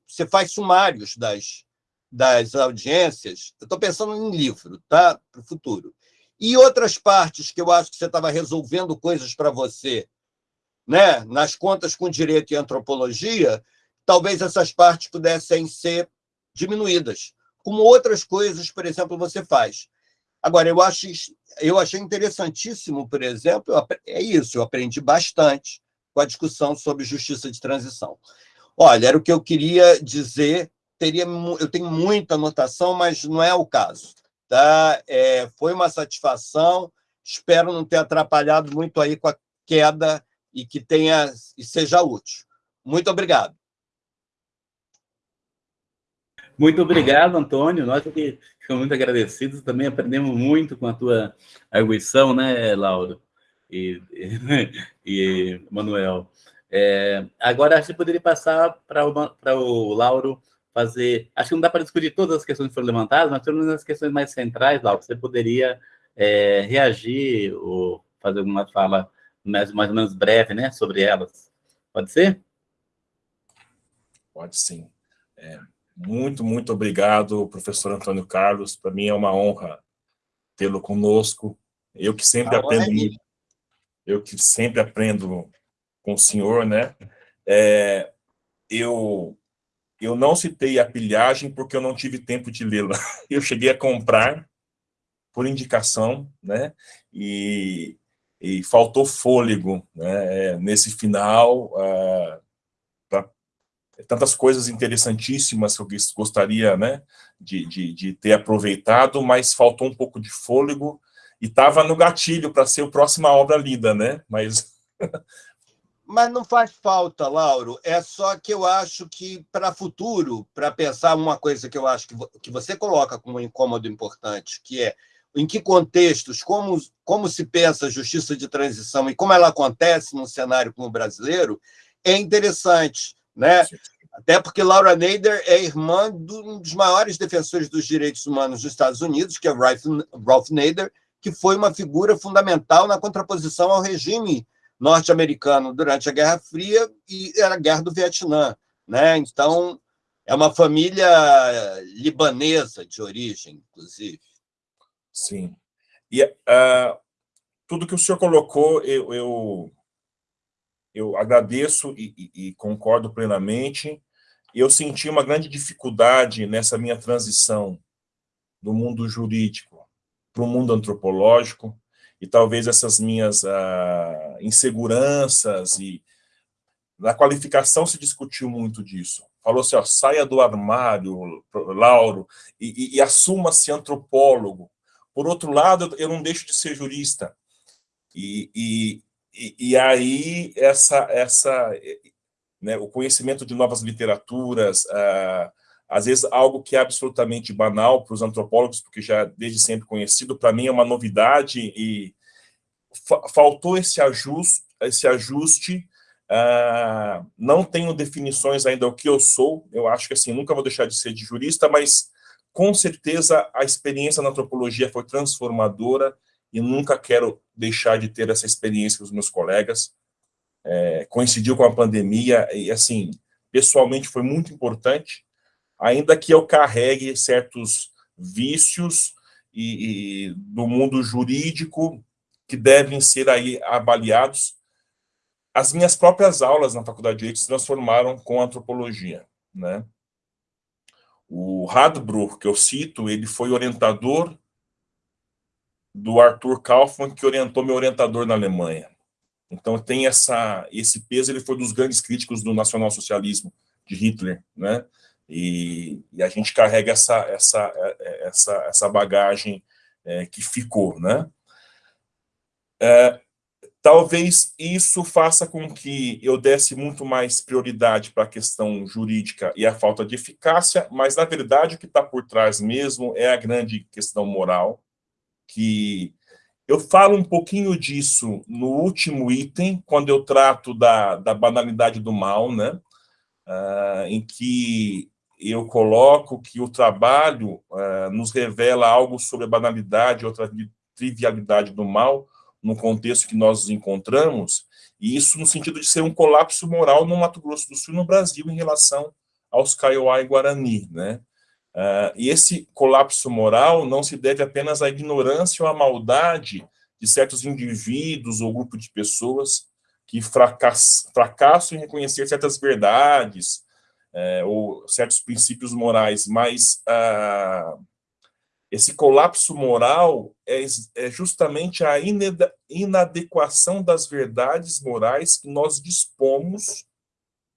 você faz sumários das, das audiências, eu estou pensando em livro, tá? para o futuro. E outras partes que eu acho que você estava resolvendo coisas para você, né? nas contas com direito e antropologia, talvez essas partes pudessem ser diminuídas, como outras coisas, por exemplo, você faz. Agora, eu, acho, eu achei interessantíssimo, por exemplo, é isso, eu aprendi bastante com a discussão sobre justiça de transição. Olha, era o que eu queria dizer teria, eu tenho muita anotação, mas não é o caso. Tá? É, foi uma satisfação, espero não ter atrapalhado muito aí com a queda e que tenha e seja útil. Muito obrigado. Muito obrigado, Antônio. Nós ficamos muito agradecidos, também aprendemos muito com a tua arguição, né, Lauro e, e, e Manuel. É, agora, acho que poderia passar para o Lauro fazer... Acho que não dá para discutir todas as questões que foram levantadas, mas pelo menos as questões mais centrais, lá, você poderia é, reagir ou fazer alguma fala mais, mais ou menos breve né, sobre elas. Pode ser? Pode sim. É, muito, muito obrigado, professor Antônio Carlos. Para mim é uma honra tê-lo conosco. Eu que sempre ah, aprendo é muito, eu que sempre aprendo com o senhor, né? É, eu eu não citei a pilhagem porque eu não tive tempo de lê-la. Eu cheguei a comprar, por indicação, né? E, e faltou fôlego né? nesse final, uh, pra, tantas coisas interessantíssimas que eu gostaria né? de, de, de ter aproveitado, mas faltou um pouco de fôlego, e estava no gatilho para ser a próxima obra lida, né? Mas Mas não faz falta, Lauro. É só que eu acho que, para futuro, para pensar uma coisa que eu acho que, que você coloca como um incômodo importante, que é em que contextos, como, como se pensa a justiça de transição e como ela acontece num cenário como o brasileiro, é interessante. Né? Até porque Laura Nader é irmã de um dos maiores defensores dos direitos humanos dos Estados Unidos, que é Ralph, Ralph Nader, que foi uma figura fundamental na contraposição ao regime norte-americano durante a Guerra Fria e era a Guerra do Vietnã. Né? Então, é uma família libanesa de origem, inclusive. Sim. E uh, tudo que o senhor colocou, eu, eu, eu agradeço e, e, e concordo plenamente. Eu senti uma grande dificuldade nessa minha transição do mundo jurídico para o mundo antropológico, e talvez essas minhas ah, inseguranças e na qualificação se discutiu muito disso. Falou assim, ó, saia do armário, Lauro, e, e, e assuma-se antropólogo. Por outro lado, eu não deixo de ser jurista. E, e, e aí, essa, essa, né, o conhecimento de novas literaturas, ah, às vezes algo que é absolutamente banal para os antropólogos, porque já desde sempre conhecido, para mim é uma novidade e fa faltou esse ajuste, esse ajuste. Uh, não tenho definições ainda o que eu sou, eu acho que assim, nunca vou deixar de ser de jurista, mas com certeza a experiência na antropologia foi transformadora e nunca quero deixar de ter essa experiência com os meus colegas, é, coincidiu com a pandemia e assim, pessoalmente foi muito importante, ainda que eu carregue certos vícios e, e, do mundo jurídico que devem ser aí avaliados. As minhas próprias aulas na Faculdade de Direito se transformaram com antropologia. Né? O Radbruch, que eu cito, ele foi orientador do Arthur Kaufmann, que orientou meu orientador na Alemanha. Então tem essa, esse peso, ele foi dos grandes críticos do nacionalsocialismo de Hitler, né? E, e, a gente carrega essa, essa, essa, essa bagagem é, que ficou, né? É, talvez isso faça com que eu desse muito mais prioridade para a questão jurídica e a falta de eficácia, mas, na verdade, o que está por trás mesmo é a grande questão moral, que eu falo um pouquinho disso no último item, quando eu trato da, da banalidade do mal, né? Uh, em que eu coloco que o trabalho uh, nos revela algo sobre a banalidade, outra trivialidade do mal, no contexto que nós nos encontramos, e isso no sentido de ser um colapso moral no Mato Grosso do Sul e no Brasil em relação aos Kaiowá e Guarani. Né? Uh, e esse colapso moral não se deve apenas à ignorância ou à maldade de certos indivíduos ou grupo de pessoas que fracass fracassam em reconhecer certas verdades, é, ou certos princípios morais, mas ah, esse colapso moral é, é justamente a inadequação das verdades morais que nós dispomos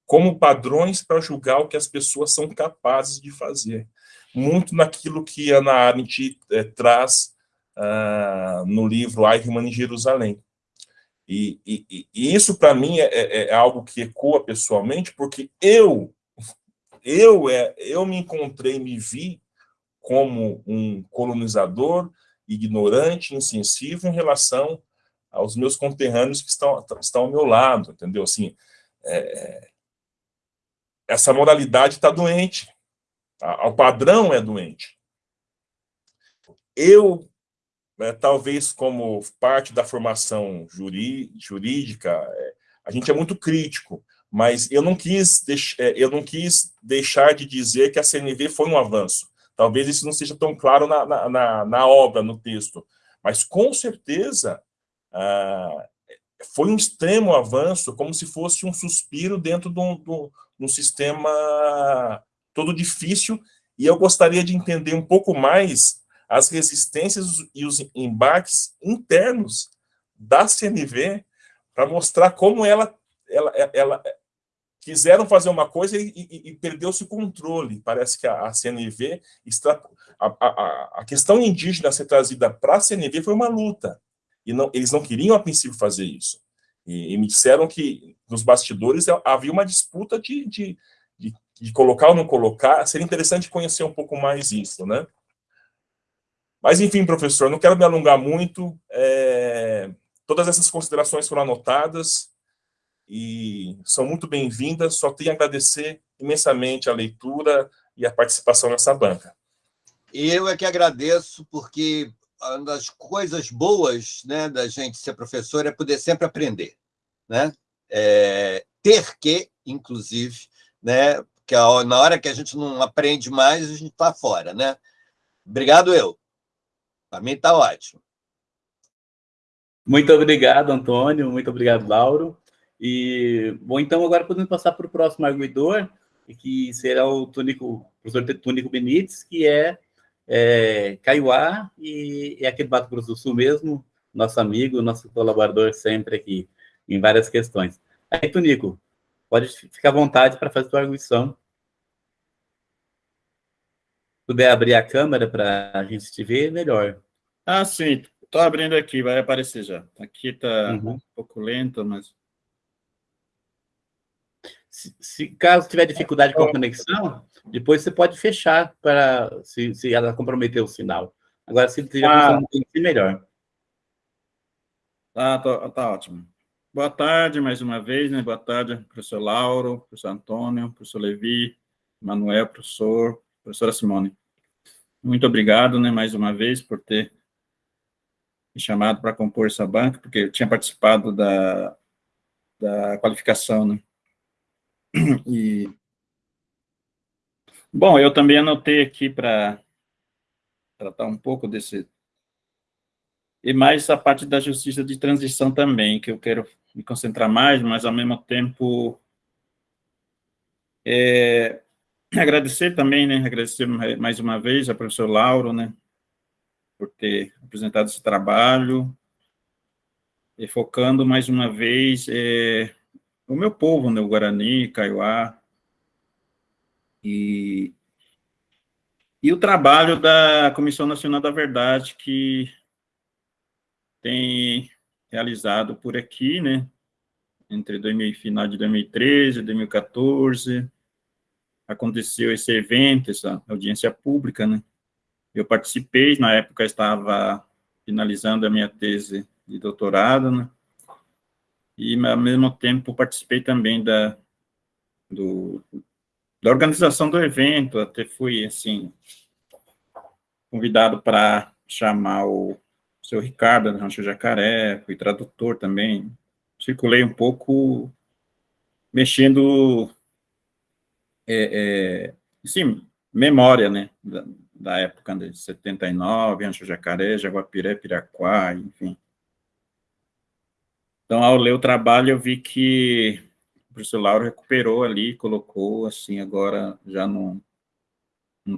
como padrões para julgar o que as pessoas são capazes de fazer. Muito naquilo que Ana Arendt é, traz ah, no livro Eichmann em Jerusalém. E, e, e isso, para mim, é, é, é, algo que ecoa pessoalmente, porque eu eu, é, eu me encontrei, me vi como um colonizador, ignorante, insensível em relação aos meus conterrâneos que estão, estão ao meu lado, entendeu? Assim, é, essa moralidade está doente, o padrão é doente. Eu, é, talvez como parte da formação jurídica, é, a gente é muito crítico, mas eu não quis, é, eu não quis deixar de dizer que a CNV foi um avanço. Talvez isso não seja tão claro na, na, na, na obra, no texto, mas com certeza ah, foi um extremo avanço, como se fosse um suspiro dentro de um, de um sistema todo difícil, e eu gostaria de entender um pouco mais as resistências e os embarques internos da CNV para mostrar como ela, ela, ela quiseram fazer uma coisa e, e, e perdeu-se o controle. Parece que a, a CNV, extra, a, a, a, questão indígena ser trazida para a CNV foi uma luta. E não, eles não queriam, a princípio, fazer isso. E, e me disseram que, nos bastidores, havia uma disputa de, de, de, de colocar ou não colocar. Seria interessante conhecer um pouco mais isso, né? Mas, enfim, professor, não quero me alongar muito. É, todas essas considerações foram anotadas e são muito bem-vindas. Só tenho a agradecer imensamente a leitura e a participação nessa banca. Eu é que agradeço, porque uma das coisas boas né, da gente ser professor é poder sempre aprender. Né? É, ter que, inclusive, né, porque na hora que a gente não aprende mais, a gente está fora. Né? Obrigado, eu. Para mim está ótimo. Muito obrigado, Antônio. Muito obrigado, Lauro. E, bom, então agora podemos passar para o próximo arguidor, que será o Túnico, professor Túnico Benites, que é, é Caiuá e é aqui do Mato Grosso do Sul mesmo, nosso amigo, nosso colaborador sempre aqui, em várias questões. Aí, Túnico, pode ficar à vontade para fazer a sua arguição. Se puder abrir a câmera para a gente te ver, melhor. Ah, sim. Estou abrindo aqui, vai aparecer já. Aqui está uhum. um pouco lento, mas se, se, caso tiver dificuldade com a conexão, depois você pode fechar para se, se ela comprometer o sinal. Agora, se tiver ah. melhor. Tá, tá, tá, ótimo. Boa tarde, mais uma vez, né? Boa tarde, professor Lauro, professor Antônio, professor Levi, Manuel, professor, professora Simone. Muito obrigado, né, mais uma vez, por ter me chamado para compor essa banca, porque eu tinha participado da, da qualificação, né? E, bom, eu também anotei aqui para tratar um pouco desse... E mais a parte da justiça de transição também, que eu quero me concentrar mais, mas ao mesmo tempo... É, agradecer também, né, agradecer mais uma vez ao professor Lauro, né, por ter apresentado esse trabalho, e focando mais uma vez é, o meu povo, né, o Guarani, Kaiowá, e, e o trabalho da Comissão Nacional da Verdade, que tem realizado por aqui, né, entre 2000, final de 2013 e 2014, aconteceu esse evento, essa audiência pública, né, eu participei, na época estava finalizando a minha tese de doutorado, né, e, ao mesmo tempo, participei também da, do, da organização do evento, até fui, assim, convidado para chamar o seu Ricardo, do Rancho Jacaré, fui tradutor também, circulei um pouco, mexendo, é, é, sim, memória, né, da, da época de 79, Rancho Jacaré, Jaguapiré, Piraquá, enfim. Então, ao ler o trabalho, eu vi que o professor Lauro recuperou ali, colocou, assim, agora já no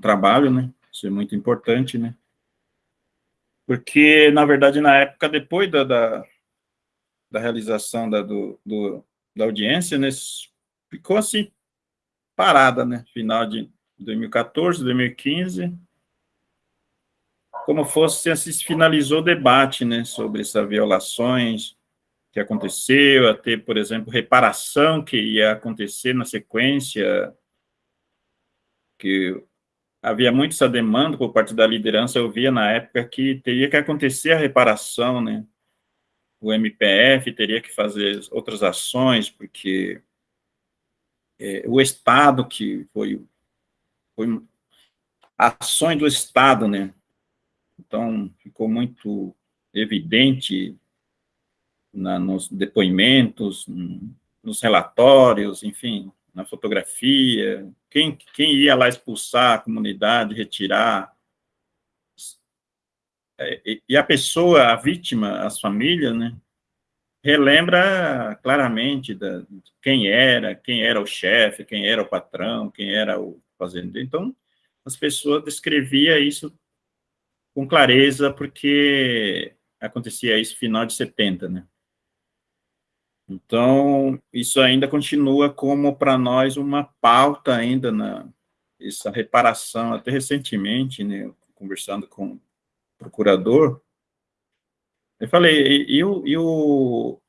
trabalho, né? Isso é muito importante, né? Porque, na verdade, na época, depois da, da, da realização da, do, do, da audiência, né, ficou assim, parada, né? Final de 2014, 2015, como fosse, assim, se finalizou o debate, né, sobre essas violações, que aconteceu, a ter, por exemplo, reparação que ia acontecer na sequência, que havia muito essa demanda por parte da liderança, eu via na época que teria que acontecer a reparação, né? O MPF teria que fazer outras ações, porque é, o Estado que foi, foi ações do Estado, né? Então, ficou muito evidente na, nos depoimentos, nos relatórios, enfim, na fotografia, quem, quem ia lá expulsar a comunidade, retirar, é, e a pessoa, a vítima, as famílias, né, relembra claramente da, quem era, quem era o chefe, quem era o patrão, quem era o fazendeiro. Então, as pessoas descreviam isso com clareza, porque acontecia isso final de 70, né? Então, isso ainda continua como, para nós, uma pauta ainda na essa reparação, até recentemente, né, conversando com o procurador, eu falei, e, e, e, o,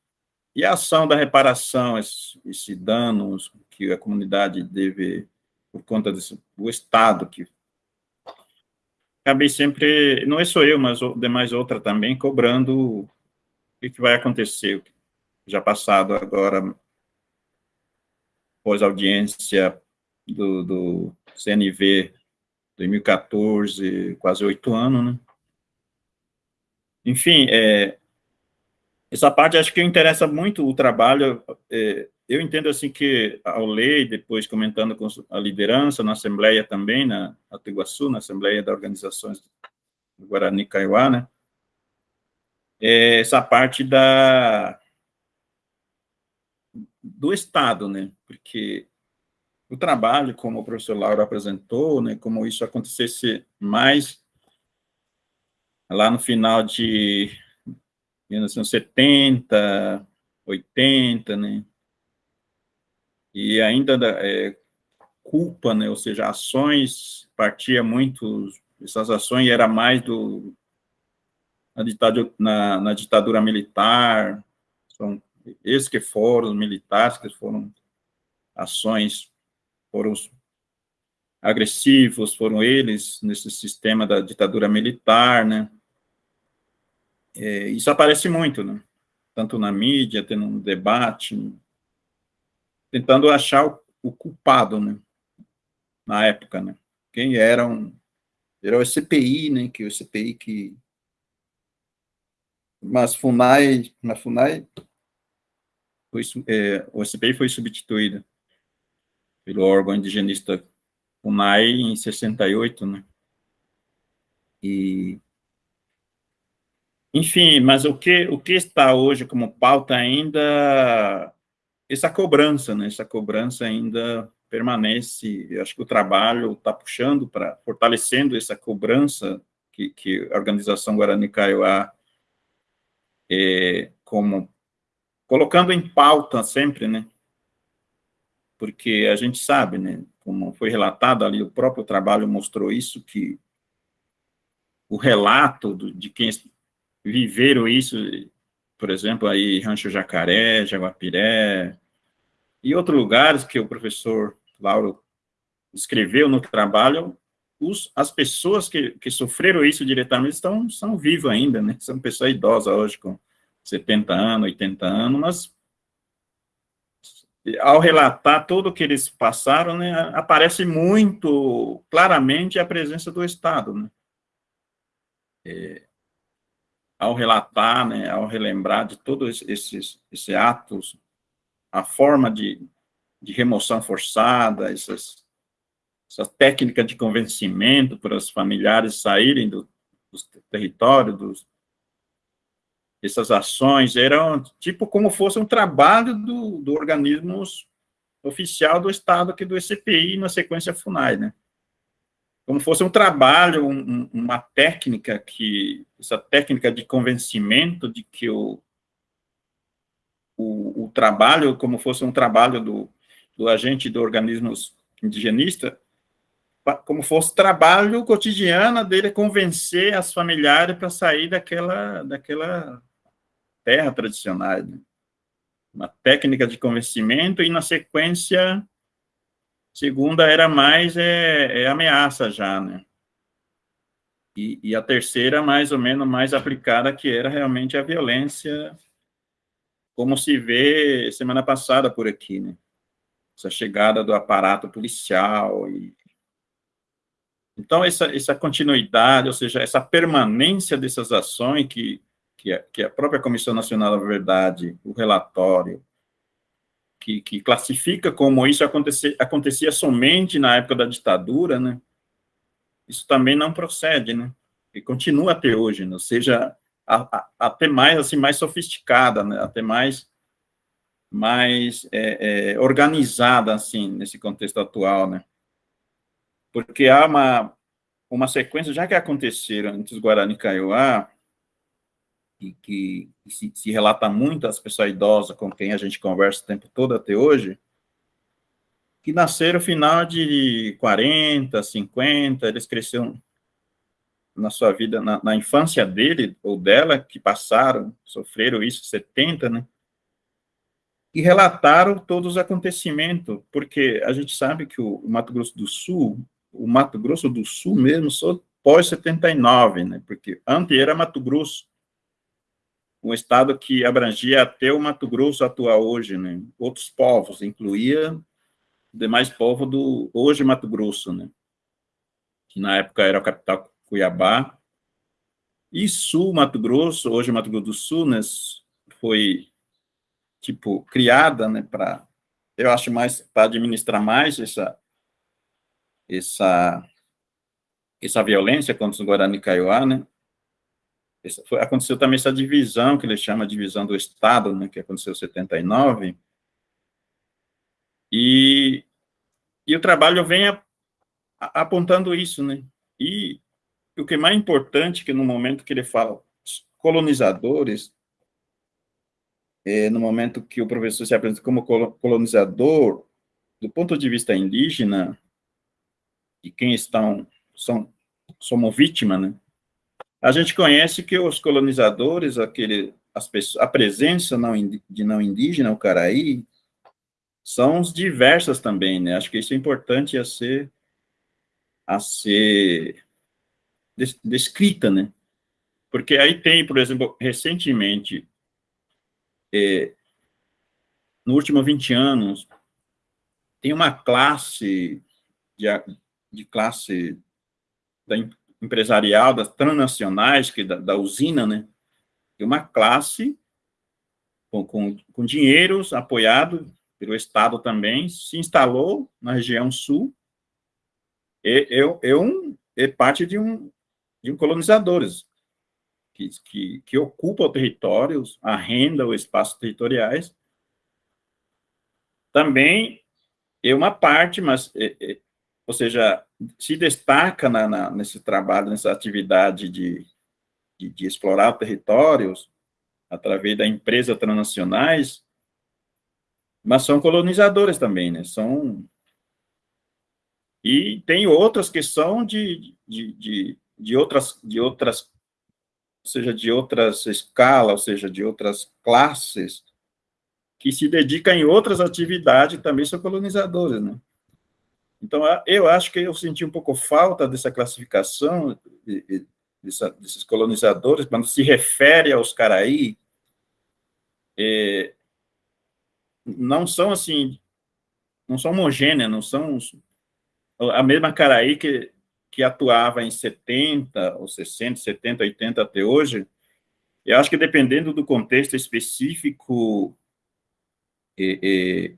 e a ação da reparação, esse, esse dano que a comunidade deve, por conta do Estado, que acabei sempre, não é só eu, mas demais outra também, cobrando o que vai acontecer, já passado agora, pós-audiência do, do CNV 2014, quase oito anos, né? Enfim, é, essa parte acho que interessa muito o trabalho. É, eu entendo assim que ao ler, depois comentando com a liderança na Assembleia também, na Iguaçu, na Assembleia das Organizações do Guarani Kaiowá, né? É, essa parte da do Estado, né? Porque o trabalho, como o professor Laura apresentou, né, como isso acontecesse mais lá no final de 1970, 80, né, e ainda é, culpa, né, ou seja, ações, partia muito, essas ações era mais do, na ditadura, na, na ditadura militar, são esses que foram, militares que foram ações, foram agressivos, foram eles nesse sistema da ditadura militar, né? É, isso aparece muito, né? Tanto na mídia, tendo um debate, tentando achar o, o culpado, né? Na época, né? Quem eram... Era o CPI, né? Que o CPI que... Mas FUNAI, na FUNAI, foi, é, o CPI foi substituído pelo órgão indigenista FUNAI em 68, né? E enfim, mas o que o que está hoje como pauta ainda essa cobrança, né? Essa cobrança ainda permanece. Eu acho que o trabalho está puxando para fortalecendo essa cobrança que, que a organização Guarani Kaiowá é, como colocando em pauta sempre, né? Porque a gente sabe, né? Como foi relatado ali, o próprio trabalho mostrou isso, que o relato do, de quem viveram isso, por exemplo, aí Rancho Jacaré, Jaguapiré, e outros lugares que o professor Lauro escreveu no trabalho, os, as pessoas que, que sofreram isso diretamente estão, são vivas ainda, né? São pessoas idosas hoje, com 70 anos, 80 anos, mas ao relatar tudo o que eles passaram, né, aparece muito claramente a presença do Estado, né? É, ao relatar, né, ao relembrar de todos esses, esses atos, a forma de, de remoção forçada, essas, essa técnica de convencimento para os familiares saírem do, do território, dos, essas ações eram tipo como fosse um trabalho do, do organismo oficial do Estado, que do ECPI, na sequência FUNAI, né? Como fosse um trabalho, um, uma técnica que, essa técnica de convencimento de que o, o, o trabalho, como fosse um trabalho do, do agente do organismo indigenista, como fosse trabalho cotidiano dele convencer as familiares para sair daquela, daquela terra tradicionais, né? uma técnica de convencimento, e na sequência, segunda era mais é, é ameaça já, né? E, e, a terceira, mais ou menos, mais aplicada, que era realmente a violência, como se vê semana passada por aqui, né? Essa chegada do aparato policial e... Então, essa, essa continuidade, ou seja, essa permanência dessas ações que que a, que a própria Comissão Nacional da Verdade, o relatório, que, que classifica como isso acontecia, acontecia somente na época da ditadura, né? Isso também não procede, né? E continua até hoje, né? ou seja, até mais assim mais sofisticada, né? Até mais mais é, é, organizada assim nesse contexto atual, né? Porque há uma uma sequência, já que aconteceram entre os Guarani Kaiowá, e que se, se, relata muito às pessoas idosas com quem a gente conversa o tempo todo até hoje, que nasceram final de 40, 50, eles cresceram na sua vida, na, na, infância dele ou dela, que passaram, sofreram isso, 70, né? E relataram todos os acontecimentos, porque a gente sabe que o, o Mato Grosso do Sul, o Mato Grosso do Sul mesmo, só pós-79, né? Porque antes era Mato Grosso, um estado que abrangia até o Mato Grosso atual hoje, né? Outros povos, incluía demais povos do hoje Mato Grosso, né? Que na época era a capital Cuiabá. E Sul Mato Grosso, hoje Mato Grosso do Sul, né? Foi tipo criada, né? Para eu acho mais para administrar mais essa essa essa violência contra os Guarani Kaiowá, né? Foi, aconteceu também essa divisão, que ele chama divisão do Estado, né, que aconteceu em 79, e, e o trabalho vem a, a, apontando isso, né, e o que é mais importante, que no momento que ele fala colonizadores, é, no momento que o professor se apresenta como colonizador, do ponto de vista indígena, e quem estão, são, somos vítimas, né, a gente conhece que os colonizadores, aquele, as pessoas, a presença não, de não indígena, o Caraí, são diversas também, né? Acho que isso é importante a ser, a ser descrita, né? Porque aí tem, por exemplo, recentemente, é, no último 20 anos, tem uma classe de, de classe da, empresarial, das transnacionais, que da, da usina, né? E uma classe com, com, com dinheiros apoiado pelo Estado também, se instalou na região sul, e, é, é, um, é parte de um, de um colonizadores, que, que, que ocupa territórios, arrenda os espaços territoriais, também é uma parte, mas é, é, ou seja, se destaca na, na, nesse trabalho, nessa atividade de, de, de, explorar territórios através da empresa transnacionais, mas são colonizadores também, né? São e tem outras que são de, de, de, de outras de outras ou seja, de outras escalas, ou seja, de outras classes, que se dedicam em outras atividades, também são colonizadores, né? Então, eu acho que eu senti um pouco falta dessa classificação dessa, desses colonizadores, quando se refere aos Caraí, é, não são assim, não são homogêneas, não são a mesma Caraí que, que atuava em 70, ou 60, 70, 80 até hoje, eu acho que dependendo do contexto específico, é,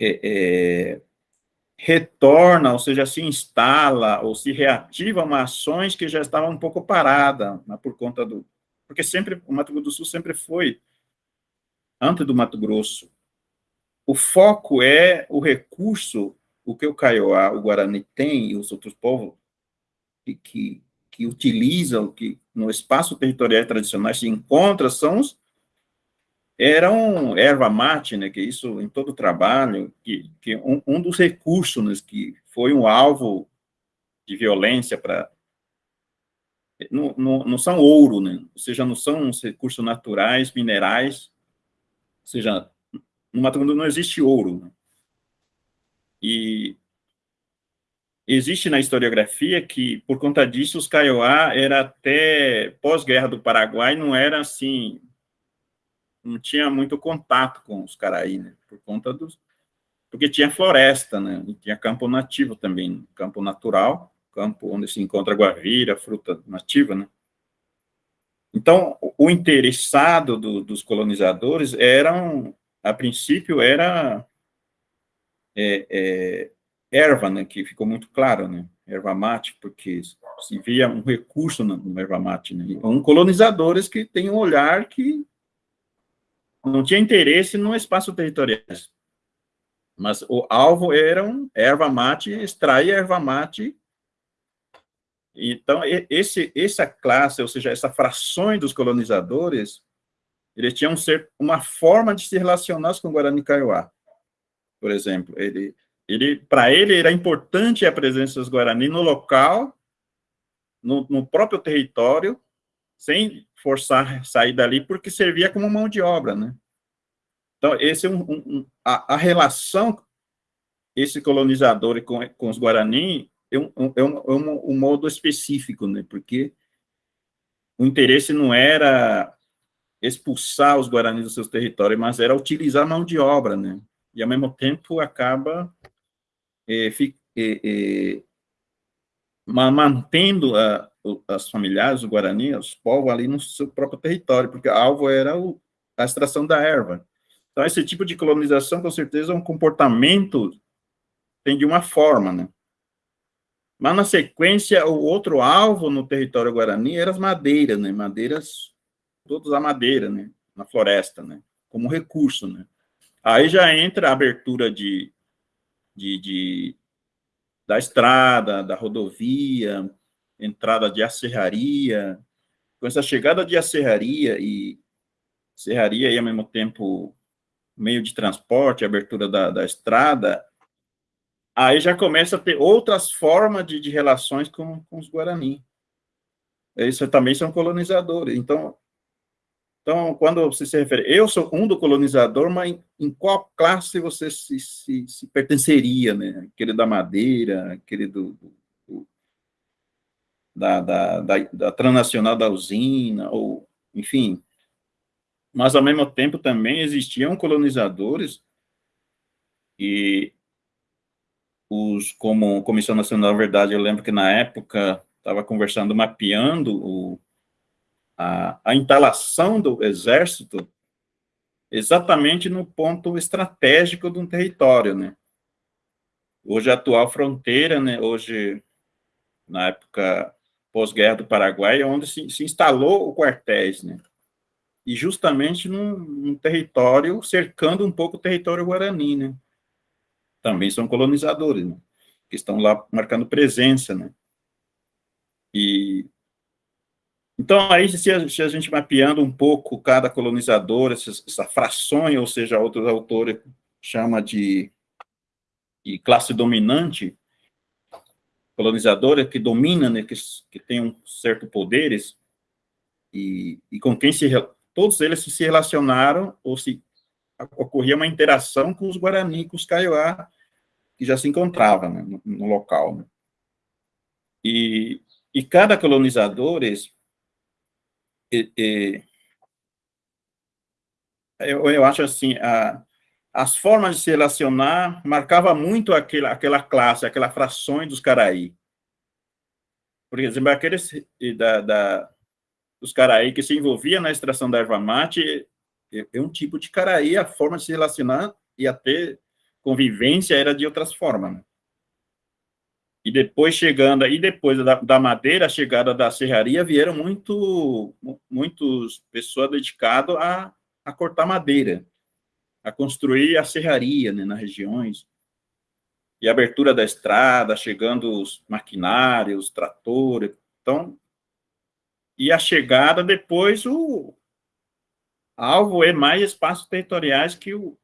é, é, retorna, ou seja, se instala ou se reativa uma ações que já estavam um pouco parada, né, por conta do... Porque sempre, o Mato Grosso do Sul sempre foi, antes do Mato Grosso, o foco é o recurso, o que o Kaiowá, o Guarani tem, e os outros povos que, que, que utilizam, que no espaço territorial tradicional se encontra, são os eram erva mate, né, que isso em todo trabalho, que, que um, um dos recursos né, que foi um alvo de violência para não, não, não, são ouro, né? ou seja, não são os recursos naturais, minerais, ou seja, no Mato Grosso não existe ouro. Né? E existe na historiografia que, por conta disso, os Kaiowá era até pós-guerra do Paraguai, não era assim, não tinha muito contato com os caraí, né, por conta dos... Porque tinha floresta, né, e tinha campo nativo também, campo natural, campo onde se encontra guavira, fruta nativa, né. Então, o interessado do, dos colonizadores eram, a princípio, era é, é, erva, né, que ficou muito claro, né, erva mate, porque se via um recurso no, no erva mate, né, um colonizadores que têm um olhar que não tinha interesse no espaço territorial. Mas o alvo era um erva mate, extrair erva mate Então, esse, essa classe, ou seja, essa frações dos colonizadores, eles tinham ser uma forma de se relacionar com o Guarani Kaiowá. Por exemplo, ele, ele, para ele era importante a presença dos Guarani no local, no, no próprio território, sem forçar sair dali, porque servia como mão de obra, né? Então, esse é um, um a, a, relação, esse colonizador com, com os Guarani, é um, é um, é um, um modo específico, né? Porque o interesse não era expulsar os Guaranis dos seus territórios, mas era utilizar mão de obra, né? E, ao mesmo tempo, acaba é, é, é, mantendo a, as familiares, o Guarani, os povos ali no seu próprio território, porque alvo era o, a extração da erva. Então, esse tipo de colonização, com certeza, é um comportamento, tem de uma forma, né? Mas, na sequência, o outro alvo no território Guarani eram as madeiras, né? Madeiras, todas a madeira, né? Na floresta, né? Como recurso, né? Aí já entra a abertura de, de, de da estrada, da rodovia, entrada de acerraria. Com essa chegada de acerraria e serraria e, ao mesmo tempo, meio de transporte, abertura da, da estrada, aí já começa a ter outras formas de, de relações com, com os Guarani. Eles também são colonizadores. Então, então, quando você se refere, eu sou um do colonizador, mas em, em qual classe você se, se, se, pertenceria, né? Aquele da madeira, aquele do, do da, da, da, da, transnacional da usina, ou, enfim. Mas, ao mesmo tempo, também existiam colonizadores e os, como Comissão Nacional da Verdade, eu lembro que na época estava conversando, mapeando o, a, a instalação do exército exatamente no ponto estratégico de um território, né? Hoje a atual fronteira, né, hoje, na época pós-guerra do Paraguai, onde se, se, instalou o quartéis, né? E justamente num, num, território cercando um pouco o território guarani, né? Também são colonizadores, né? Que estão lá marcando presença, né? E então, aí, se a, se a, gente mapeando um pouco cada colonizador, essa, essa frações, ou seja, outros autores chama de, de classe dominante, colonizadora que domina, né, que, que tem um certo poderes, e, e com quem se, todos eles se relacionaram, ou se ocorria uma interação com os Guarani, com os Kaiowá, que já se encontravam né, no, no, local. Né. E, e cada colonizador, e, eu, eu acho assim, a, as formas de se relacionar marcava muito aquela, aquela classe, aquela frações dos caraí. Por exemplo, aqueles da, da, dos caraí que se envolvia na extração da erva mate é, é um tipo de caraí, a forma de se relacionar e até convivência era de outras formas. Né? E depois chegando, aí depois da, da, madeira, a chegada da serraria, vieram muito, muitas pessoas dedicadas a, a cortar madeira, a construir a serraria né, nas regiões. E abertura da estrada, chegando os maquinários, tratores. Então, e a chegada depois, o alvo é mais espaços territoriais que o,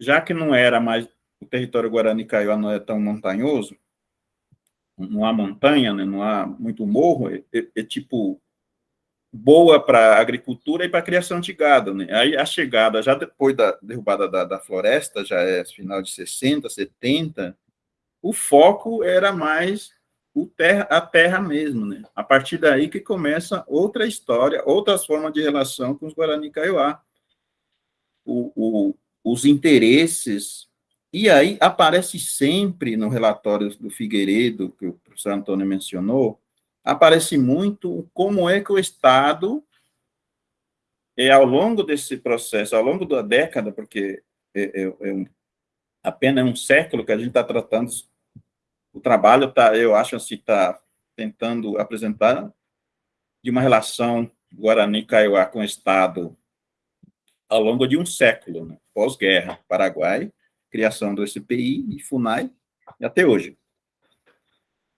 já que não era mais, o território Guarani Kaiowá não é tão montanhoso, não há montanha, né, não há muito morro, é, é, é tipo boa para agricultura e para criação de gado, né? Aí a chegada, já depois da derrubada da, da floresta, já é final de 60, 70, o foco era mais terra, a terra mesmo, né? A partir daí que começa outra história, outras formas de relação com os Guarani Kaiowá. O, o, os interesses e aí aparece sempre no relatório do Figueiredo, que o professor Antônio mencionou, aparece muito como é que o Estado, é, ao longo desse processo, ao longo da década, porque é, é, é um, apenas um século que a gente está tratando, o trabalho, tá, eu acho assim, está tentando apresentar de uma relação Guarani-Kaiowá com o Estado ao longo de um século, né? pós-guerra, Paraguai, criação do SPI e FUNAI, e até hoje.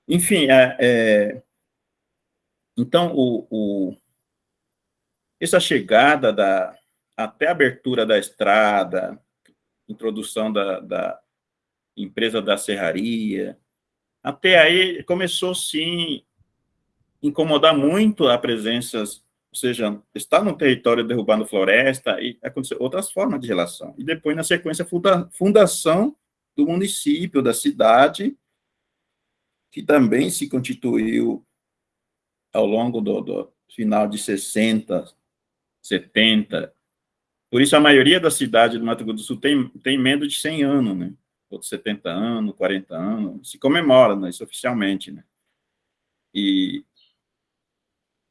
Enfim, é, é, então, o, o, essa chegada da, até a abertura da estrada, introdução da, da empresa da serraria, até aí começou, sim, incomodar muito a presença, ou seja, estar no território derrubando floresta, e acontecer outras formas de relação. E depois, na sequência, funda, fundação do município, da cidade, que também se constituiu ao longo do, do final de 60, 70. Por isso, a maioria da cidade do Mato Grosso do Sul tem, tem menos de 100 anos, né? Outros 70 anos, 40 anos, se comemora né, isso oficialmente, né? E,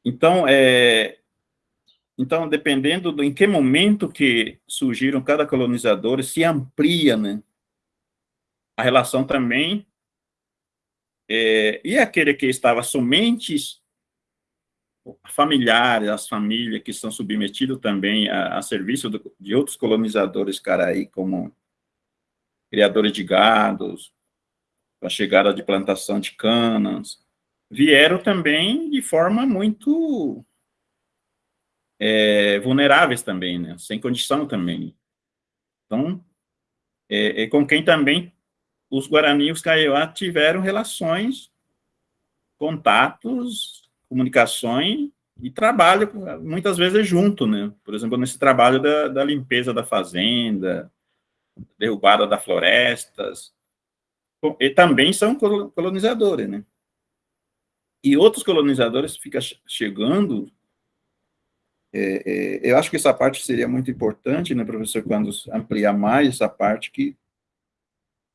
então, é, então, dependendo do em que momento que surgiram cada colonizador, se amplia, né? A relação também é, e aquele que estava somente familiares, as famílias que são submetidos também a, a serviço do, de outros colonizadores caraí, como criadores de gados, a chegada de plantação de canas, vieram também de forma muito é, vulneráveis também, né? sem condição também. Então, é, é com quem também os Guarani e os Kaiowá tiveram relações, contatos, comunicações e trabalho, muitas vezes, junto, né? Por exemplo, nesse trabalho da, da limpeza da fazenda, derrubada das florestas, e também são colonizadores, né? E outros colonizadores ficam chegando, é, é, eu acho que essa parte seria muito importante, né, professor, quando ampliar mais essa parte, que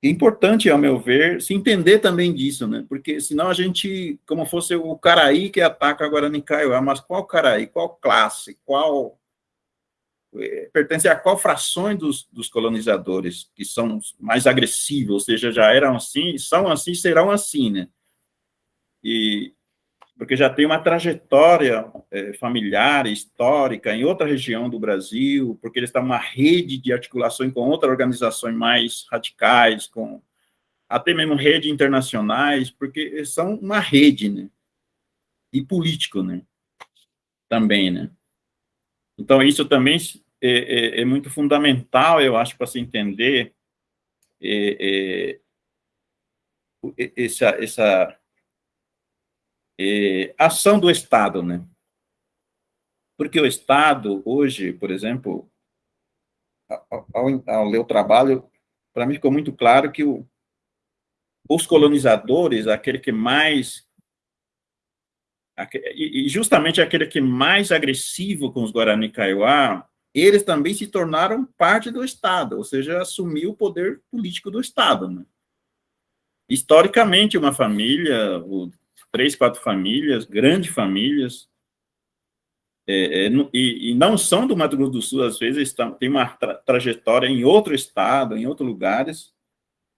é importante, ao meu ver, se entender também disso, né? Porque senão a gente, como fosse o Caraí que ataca agora em Kaiowá, mas qual Caraí, qual classe, qual... É, pertence a qual frações dos, dos, colonizadores que são mais agressivos, ou seja, já eram assim, são assim, serão assim, né? E, porque já tem uma trajetória é, familiar, histórica, em outra região do Brasil, porque eles estão uma rede de articulação com outras organizações mais radicais, com até mesmo rede internacionais, porque são uma rede, né? E político, né? Também, né? Então, isso também é, é, é muito fundamental, eu acho, para se entender é, é essa, essa é, ação do Estado, né? Porque o Estado, hoje, por exemplo, ao, ao ler o trabalho, para mim ficou muito claro que o, os colonizadores, aquele que mais e justamente aquele que mais agressivo com os Guarani Kaiowá, eles também se tornaram parte do Estado, ou seja, assumiu o poder político do Estado. Né? Historicamente, uma família, o três, quatro famílias, grandes famílias, é, é, e, e, não são do Mato Grosso do Sul, às vezes estão, tem uma tra trajetória em outro estado, em outros lugares,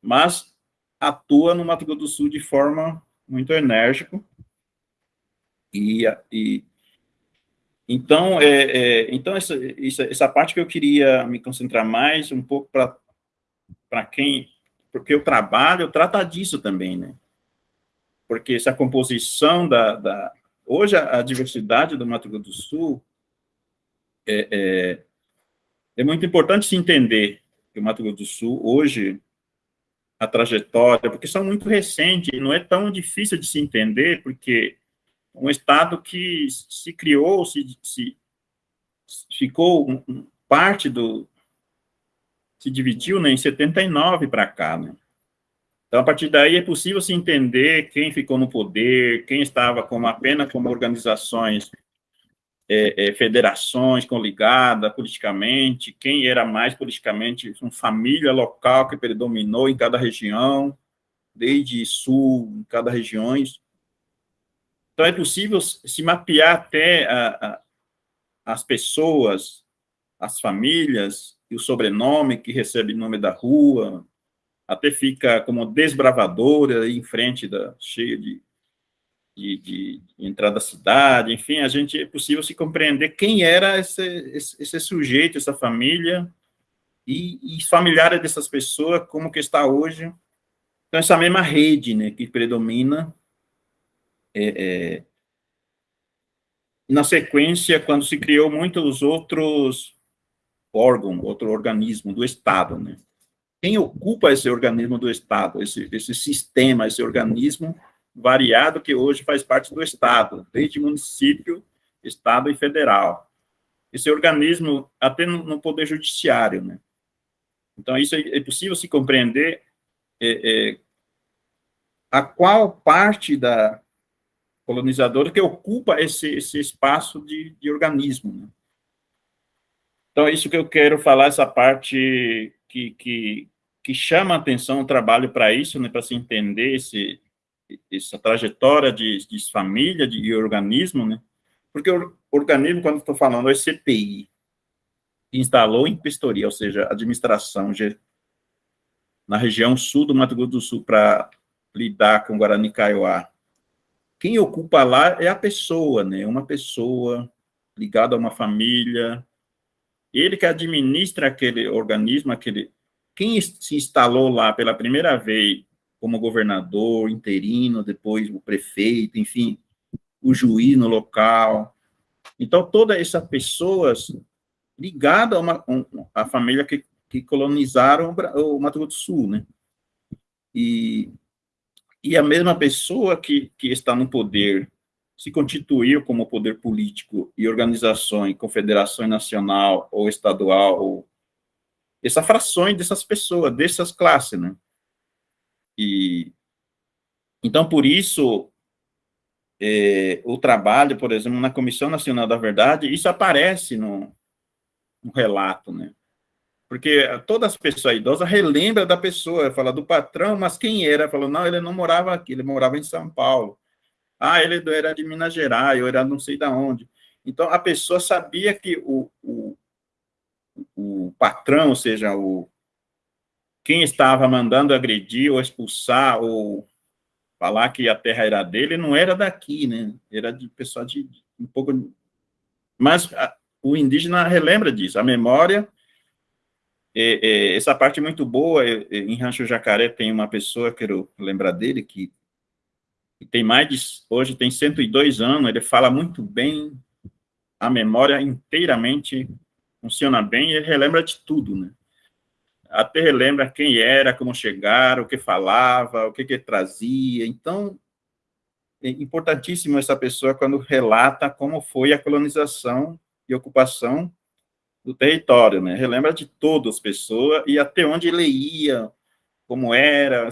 mas atua no Mato Grosso do Sul de forma muito enérgica, e, e então, é, é, então essa, essa, essa, parte que eu queria me concentrar mais, um pouco para quem, porque o trabalho trata disso também, né? Porque essa composição da, da hoje a, a, diversidade do Mato Grosso do Sul é, é, é, muito importante se entender que o Mato Grosso do Sul hoje a trajetória, porque são muito recentes, não é tão difícil de se entender, porque um estado que se criou, se, se ficou um, parte do se dividiu né, em 79 para cá, né? Então, a partir daí, é possível se entender quem ficou no poder, quem estava como apenas como organizações, é, é, federações coligadas politicamente, quem era mais politicamente uma família local que predominou em cada região, desde sul, em cada região. Então, é possível se mapear até a, a, as pessoas, as famílias, e o sobrenome que recebe nome da rua, até fica como desbravadora em frente da cheia de, de, de, entrada da cidade, enfim, a gente é possível se compreender quem era esse, esse, esse sujeito, essa família e, e familiares dessas pessoas, como que está hoje. Então, essa mesma rede, né, que predomina é, é, na sequência, quando se criou muitos outros órgãos, outro organismo do Estado, né? Quem ocupa esse organismo do Estado, esse, esse sistema, esse organismo variado que hoje faz parte do Estado, desde município, Estado e federal. Esse organismo, até no, no Poder Judiciário, né? Então, isso é, é possível se compreender é, é, a qual parte da colonizadora que ocupa esse, esse espaço de, de organismo. Né? Então, é isso que eu quero falar, essa parte que, que, que chama a atenção o trabalho para isso, né, para se entender esse, essa trajetória de, de família, de, de organismo, né? Porque o organismo, quando estou falando, é CPI, instalou em Pistoria, ou seja, administração na região sul do Mato Grosso do Sul para lidar com Guarani Kaiowá. Quem ocupa lá é a pessoa, né? Uma pessoa ligada a uma família. Ele que administra aquele organismo, aquele. Quem se instalou lá pela primeira vez como governador interino, depois o prefeito, enfim, o juiz no local. Então, todas essas pessoas ligadas a uma um, a família que, que colonizaram o, o Mato Grosso do Sul, né? E e a mesma pessoa que, que está no poder se constituiu como poder político e organizações, confederação nacional ou estadual, ou essas frações dessas pessoas, dessas classes, né? E, então, por isso, é, o trabalho, por exemplo, na Comissão Nacional da Verdade, isso aparece no, no relato, né? Porque todas as pessoas idosas relembram da pessoa, fala do patrão, mas quem era? Falou, não, ele não morava aqui, ele morava em São Paulo. Ah, ele era de Minas Gerais, eu era não sei de onde. Então, a pessoa sabia que o, o, o patrão, ou seja, o, quem estava mandando agredir ou expulsar ou falar que a terra era dele, não era daqui, né? Era de pessoa de, de um pouco... Mas a, o indígena relembra disso, a memória é, é, essa parte é muito boa, é, é, em Rancho Jacaré tem uma pessoa, quero lembrar dele, que tem mais de, hoje tem 102 anos, ele fala muito bem, a memória inteiramente funciona bem, e ele relembra de tudo, né? Até relembra quem era, como chegaram, o que falava, o que, que trazia, então, é importantíssimo essa pessoa quando relata como foi a colonização e ocupação do território, né? Relembra de todas as pessoas e até onde ele ia, como era,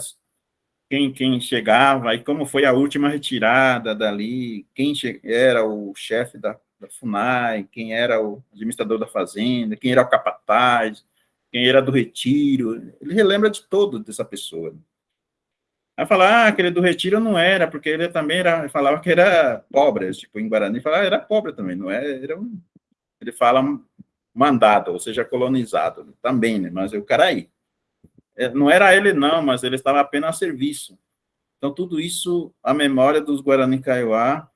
quem, quem chegava e como foi a última retirada dali, quem era o chefe da, da FUNAI, quem era o administrador da fazenda, quem era o capataz, quem era do retiro, ele relembra de todo dessa pessoa. Aí falar, ah, aquele do retiro não era, porque ele também era, falava que era pobre, tipo, em Guarani, falava, ah, era pobre também, não é, era um, ele fala mandado, ou seja, colonizado também, né? Mas o cara aí. É, não era ele, não, mas ele estava apenas a serviço. Então, tudo isso, a memória dos Guarani Kaiowá,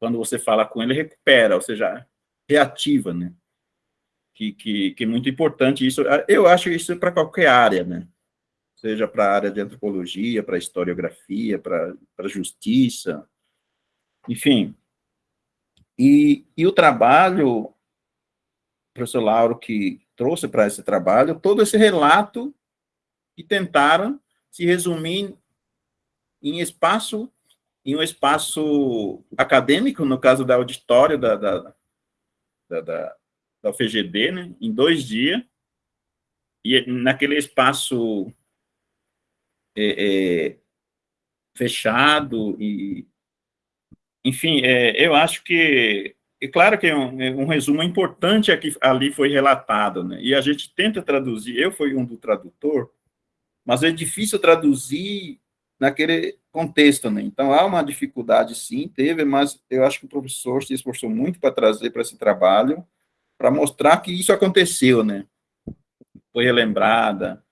quando você fala com ele, recupera, ou seja, reativa, né? Que, que, que é muito importante isso. Eu acho isso para qualquer área, né? Seja para a área de antropologia, para historiografia, para justiça, enfim. E, e o trabalho professor Lauro que trouxe para esse trabalho, todo esse relato e tentaram se resumir em espaço, em um espaço acadêmico, no caso da auditório da, da, da, da, da UFGD, né, em dois dias, e naquele espaço é, é, fechado, e, enfim, é, eu acho que é claro que é um, é um resumo importante é que ali foi relatado, né? E a gente tenta traduzir, eu fui um do tradutor, mas é difícil traduzir naquele contexto, né? Então, há uma dificuldade, sim, teve, mas eu acho que o professor se esforçou muito para trazer para esse trabalho, para mostrar que isso aconteceu, né? Foi relembrada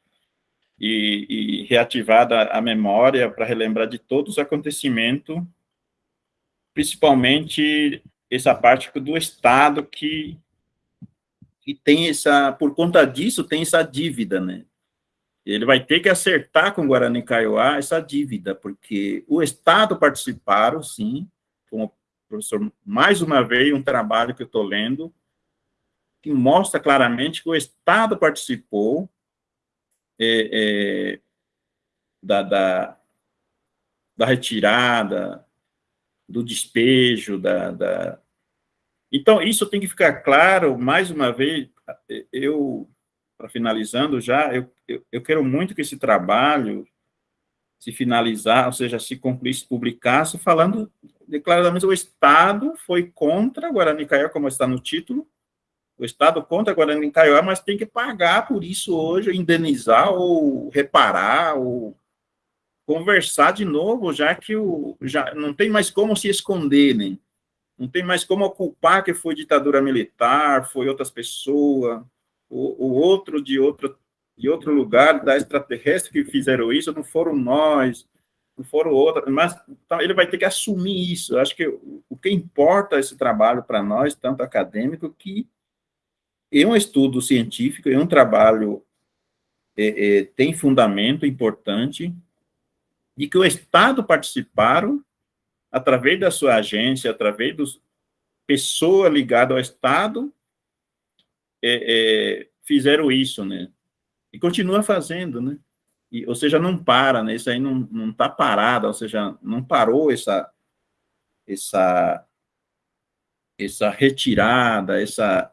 e, e reativada a memória para relembrar de todos os acontecimentos, principalmente essa parte do Estado que, que tem essa, por conta disso, tem essa dívida, né? Ele vai ter que acertar com o Guarani Kaiowá essa dívida, porque o Estado participaram, sim, como professor, mais uma vez, um trabalho que eu estou lendo, que mostra claramente que o Estado participou é, é, da, da, da, retirada, do despejo, da, da... Então, isso tem que ficar claro, mais uma vez, eu, para finalizando já, eu, eu, eu quero muito que esse trabalho se finalizar, ou seja, se concluir, se publicasse, falando declaradamente o Estado foi contra Guarani Kaiowá, como está no título, o Estado contra Guarani Kaiowá, mas tem que pagar por isso hoje, indenizar ou reparar ou conversar de novo, já que o, já não tem mais como se esconder, né? Não tem mais como culpar que foi ditadura militar, foi outras pessoas, o, o outro de outro de outro lugar, da extraterrestre que fizeram isso, não foram nós, não foram outras, mas então, ele vai ter que assumir isso. Eu acho que o, o que importa esse trabalho para nós, tanto acadêmico, que é um estudo científico, é um trabalho é, é, tem fundamento importante, e que o Estado participaram, através da sua agência, através dos pessoa ligada ao Estado, é, é fizeram isso, né? E continua fazendo, né? E, ou seja, não para, né? Isso aí não está parado, ou seja, não parou essa, essa, essa retirada, essa,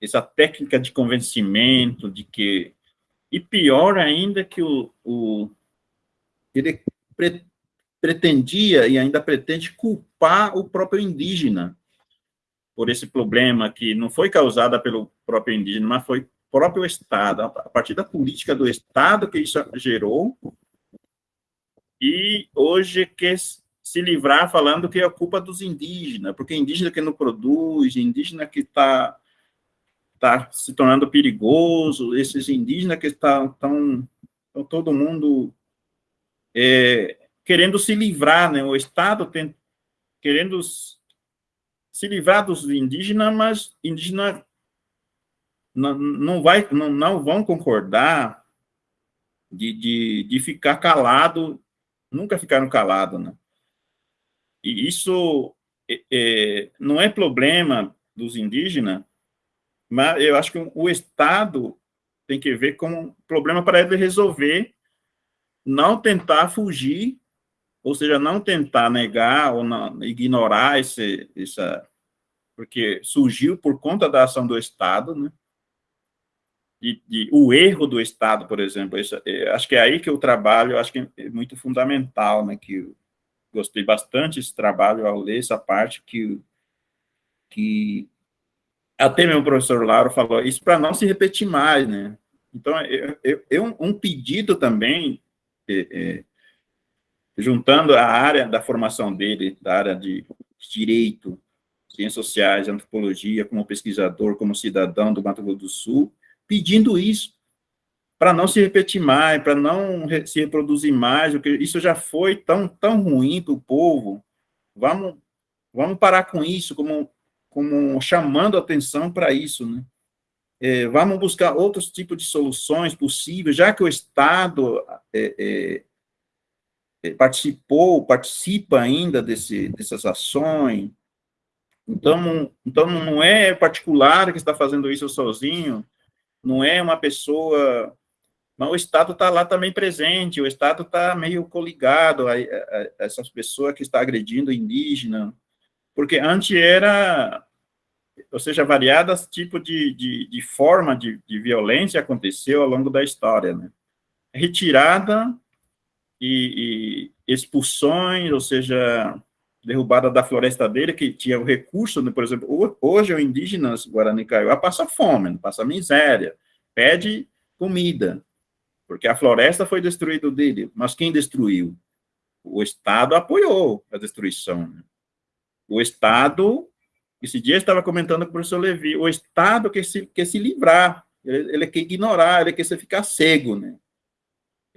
essa técnica de convencimento de que... E pior ainda que o, o ele pre, pretendia e ainda pretende culpar o próprio indígena por esse problema que não foi causada pelo próprio indígena, mas foi próprio Estado, a partir da política do Estado que isso gerou, e hoje quer se livrar falando que é culpa dos indígenas, porque indígena que não produz, indígena que está tá se tornando perigoso, esses indígenas que estão tão, tão todo mundo é, querendo se livrar, né? o Estado tem, querendo se livrar dos indígenas, mas indígena não, não, vai, não, não vão concordar de, de, de ficar calado, nunca ficaram calados, né? E isso é, é, não é problema dos indígenas, mas eu acho que o Estado tem que ver como problema para ele resolver, não tentar fugir, ou seja, não tentar negar ou não, ignorar esse, essa, porque surgiu por conta da ação do Estado, né? de, de, o erro do Estado, por exemplo. Isso, é, acho que é aí que o trabalho, acho que é muito fundamental, né, que gostei bastante desse trabalho ao ler essa parte que, que até meu professor Lauro falou, isso para não se repetir mais, né? Então, eu, eu, eu um pedido também, é, é, juntando a área da formação dele, da área de direito, ciências sociais, antropologia, como pesquisador, como cidadão do Mato Grosso do Sul, pedindo isso, para não se repetir mais, para não se reproduzir mais, porque isso já foi tão, tão ruim para o povo. Vamos, vamos parar com isso, como, como chamando atenção para isso, né? É, vamos buscar outros tipos de soluções possíveis, já que o Estado é, é, participou, participa ainda desse, dessas ações, então, então não é particular que está fazendo isso sozinho, não é uma pessoa... Mas o Estado está lá também presente, o Estado está meio coligado a, a, a, essas pessoas que estão agredindo indígena, porque antes era, ou seja, variadas tipos de, de, de forma de, de violência aconteceu ao longo da história, né? Retirada e, e expulsões, ou seja, derrubada da floresta dele, que tinha o recurso, né, por exemplo, hoje o indígenas Guarani Kaiowá passa fome, passa miséria, pede comida, porque a floresta foi destruída dele, mas quem destruiu? O Estado apoiou a destruição. Né? O Estado, esse dia eu estava comentando com o professor Levi, o Estado quer se, quer se livrar, ele, ele quer ignorar, ele quer ficar cego, né?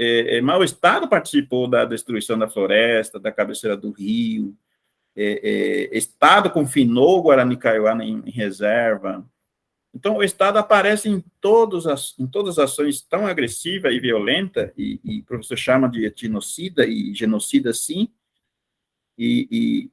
É, é, mas o Estado participou da destruição da floresta, da cabeceira do rio, é, é, Estado confinou Guarani Kaiowá em, em, reserva. Então, o Estado aparece em, todos as, em todas as ações tão agressiva e violenta, e, e o professor chama de etnocida e genocida, sim, e, e,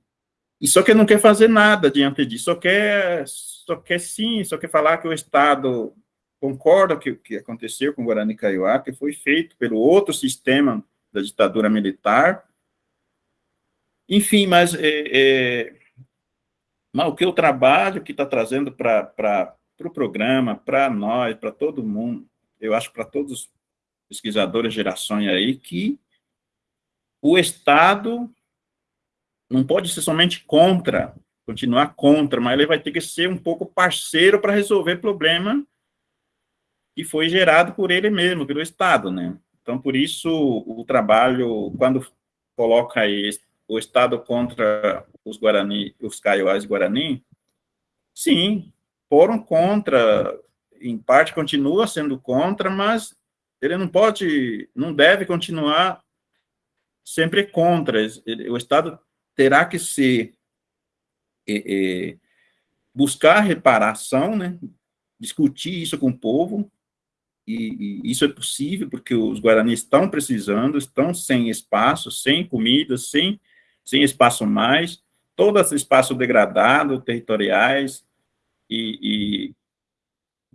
e só que não quer fazer nada diante disso, só quer, só quer sim, só quer falar que o Estado concorda que o que aconteceu com Guarani Kaiowá, que foi feito pelo outro sistema da ditadura militar. Enfim, mas, é, é, mas o que eu trabalho, que está trazendo para o pro programa, para nós, para todo mundo, eu acho para todos os pesquisadores gerações aí, que o Estado não pode ser somente contra, continuar contra, mas ele vai ter que ser um pouco parceiro para resolver problema que foi gerado por ele mesmo, pelo Estado, né? Então, por isso, o trabalho, quando coloca aí o Estado contra os Guarani, os Kaiowás Guarani, sim, foram contra, em parte continua sendo contra, mas ele não pode, não deve continuar sempre contra. O Estado terá que ser, é, é, buscar reparação, né? discutir isso com o povo, e, e, isso é possível porque os guaranis estão precisando, estão sem espaço, sem comida, sem, sem espaço mais, todo esse espaço degradado, territoriais, e, e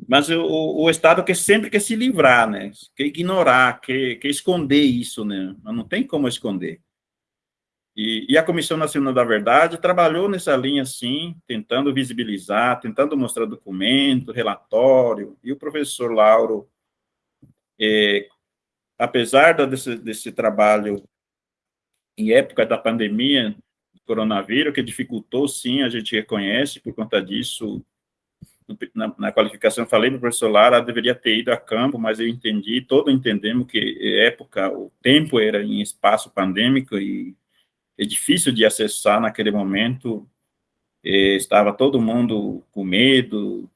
mas o, o, Estado quer sempre quer se livrar, né? Quer ignorar, quer, quer esconder isso, né? Mas não tem como esconder. E, e, a Comissão Nacional da Verdade trabalhou nessa linha, sim, tentando visibilizar, tentando mostrar documento, relatório, e o professor Lauro é, apesar desse, desse trabalho em época da pandemia do coronavírus, que dificultou, sim, a gente reconhece, por conta disso, na, na qualificação, falei para o professor Lara, deveria ter ido a campo, mas eu entendi, todos entendemos que época, o tempo era em espaço pandêmico e é difícil de acessar naquele momento, é, estava todo mundo com medo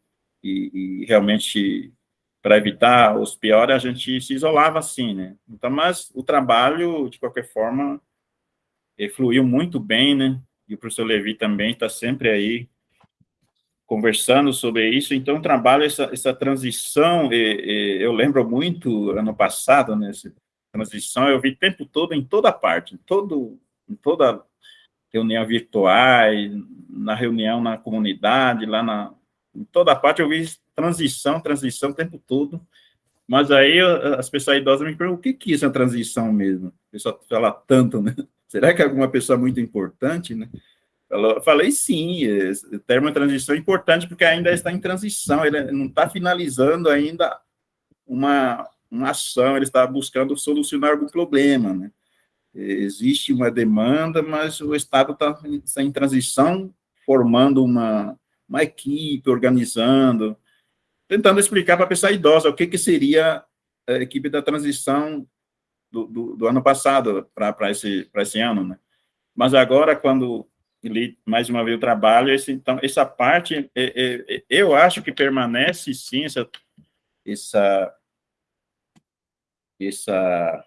e, e realmente para evitar os piores, a gente se isolava assim, né? Então, mas o trabalho, de qualquer forma, fluiu muito bem, né? E o professor Levi também está sempre aí conversando sobre isso. Então, o trabalho, essa, essa transição, eu lembro muito, ano passado, nessa né, transição, eu vi o tempo todo, em toda parte, em, todo, em toda reunião virtual, na reunião na comunidade, lá na, em toda parte eu vi transição, transição o tempo todo. Mas aí as pessoas idosas me perguntam, o que, que é essa transição mesmo? O pessoal fala tanto, né? Será que é alguma pessoa muito importante, né? Eu falei sim, o termo transição é importante porque ainda está em transição, ele não está finalizando ainda uma, uma ação, ele está buscando solucionar algum problema, né? Existe uma demanda, mas o Estado está, está em transição, formando uma, uma equipe, organizando, tentando explicar para a pessoa idosa o que, que seria a equipe da transição do, do, do ano passado para esse, esse ano, né? Mas agora, quando ele, mais uma vez, o trabalho, esse, então, essa parte, é, é, é, eu acho que permanece, sim, essa, essa, essa,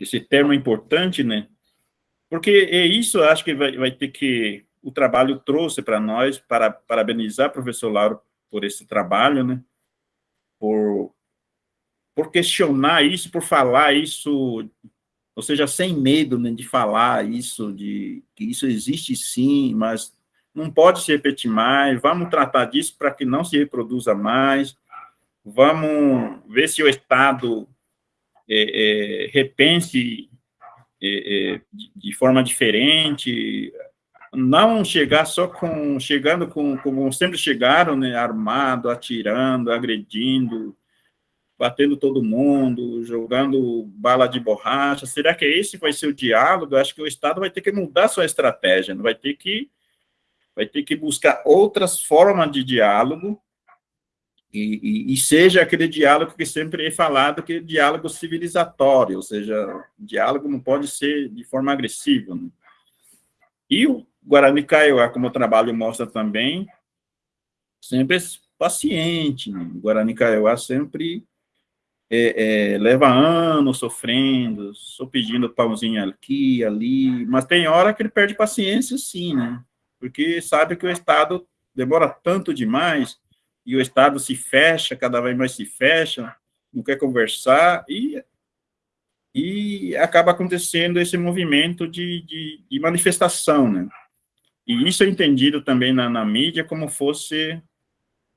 esse termo importante, né? Porque é isso, acho que vai, vai ter que o trabalho trouxe para nós, para parabenizar o professor Lauro por esse trabalho, né? Por, por questionar isso, por falar isso, ou seja, sem medo né, de falar isso, de que isso existe sim, mas não pode se repetir mais, vamos tratar disso para que não se reproduza mais, vamos ver se o Estado é, é, repense é, é de, forma diferente não chegar só com, chegando com, como sempre chegaram, né, armado, atirando, agredindo, batendo todo mundo, jogando bala de borracha, será que esse vai ser o diálogo? Eu acho que o Estado vai ter que mudar sua estratégia, vai ter que, vai ter que buscar outras formas de diálogo, e, e, e, seja aquele diálogo que sempre é falado, que é diálogo civilizatório, ou seja, diálogo não pode ser de forma agressiva. Né? E o Guarani Kaiowá, como o trabalho mostra também, sempre é paciente. Né? Guarani Kaiowá sempre é, é, leva anos sofrendo, só pedindo pãozinho aqui, ali, mas tem hora que ele perde paciência, sim, né? Porque sabe que o Estado demora tanto demais, e o Estado se fecha, cada vez mais se fecha, não quer conversar, e e acaba acontecendo esse movimento de, de, de manifestação, né? E isso é entendido também na, na mídia como fosse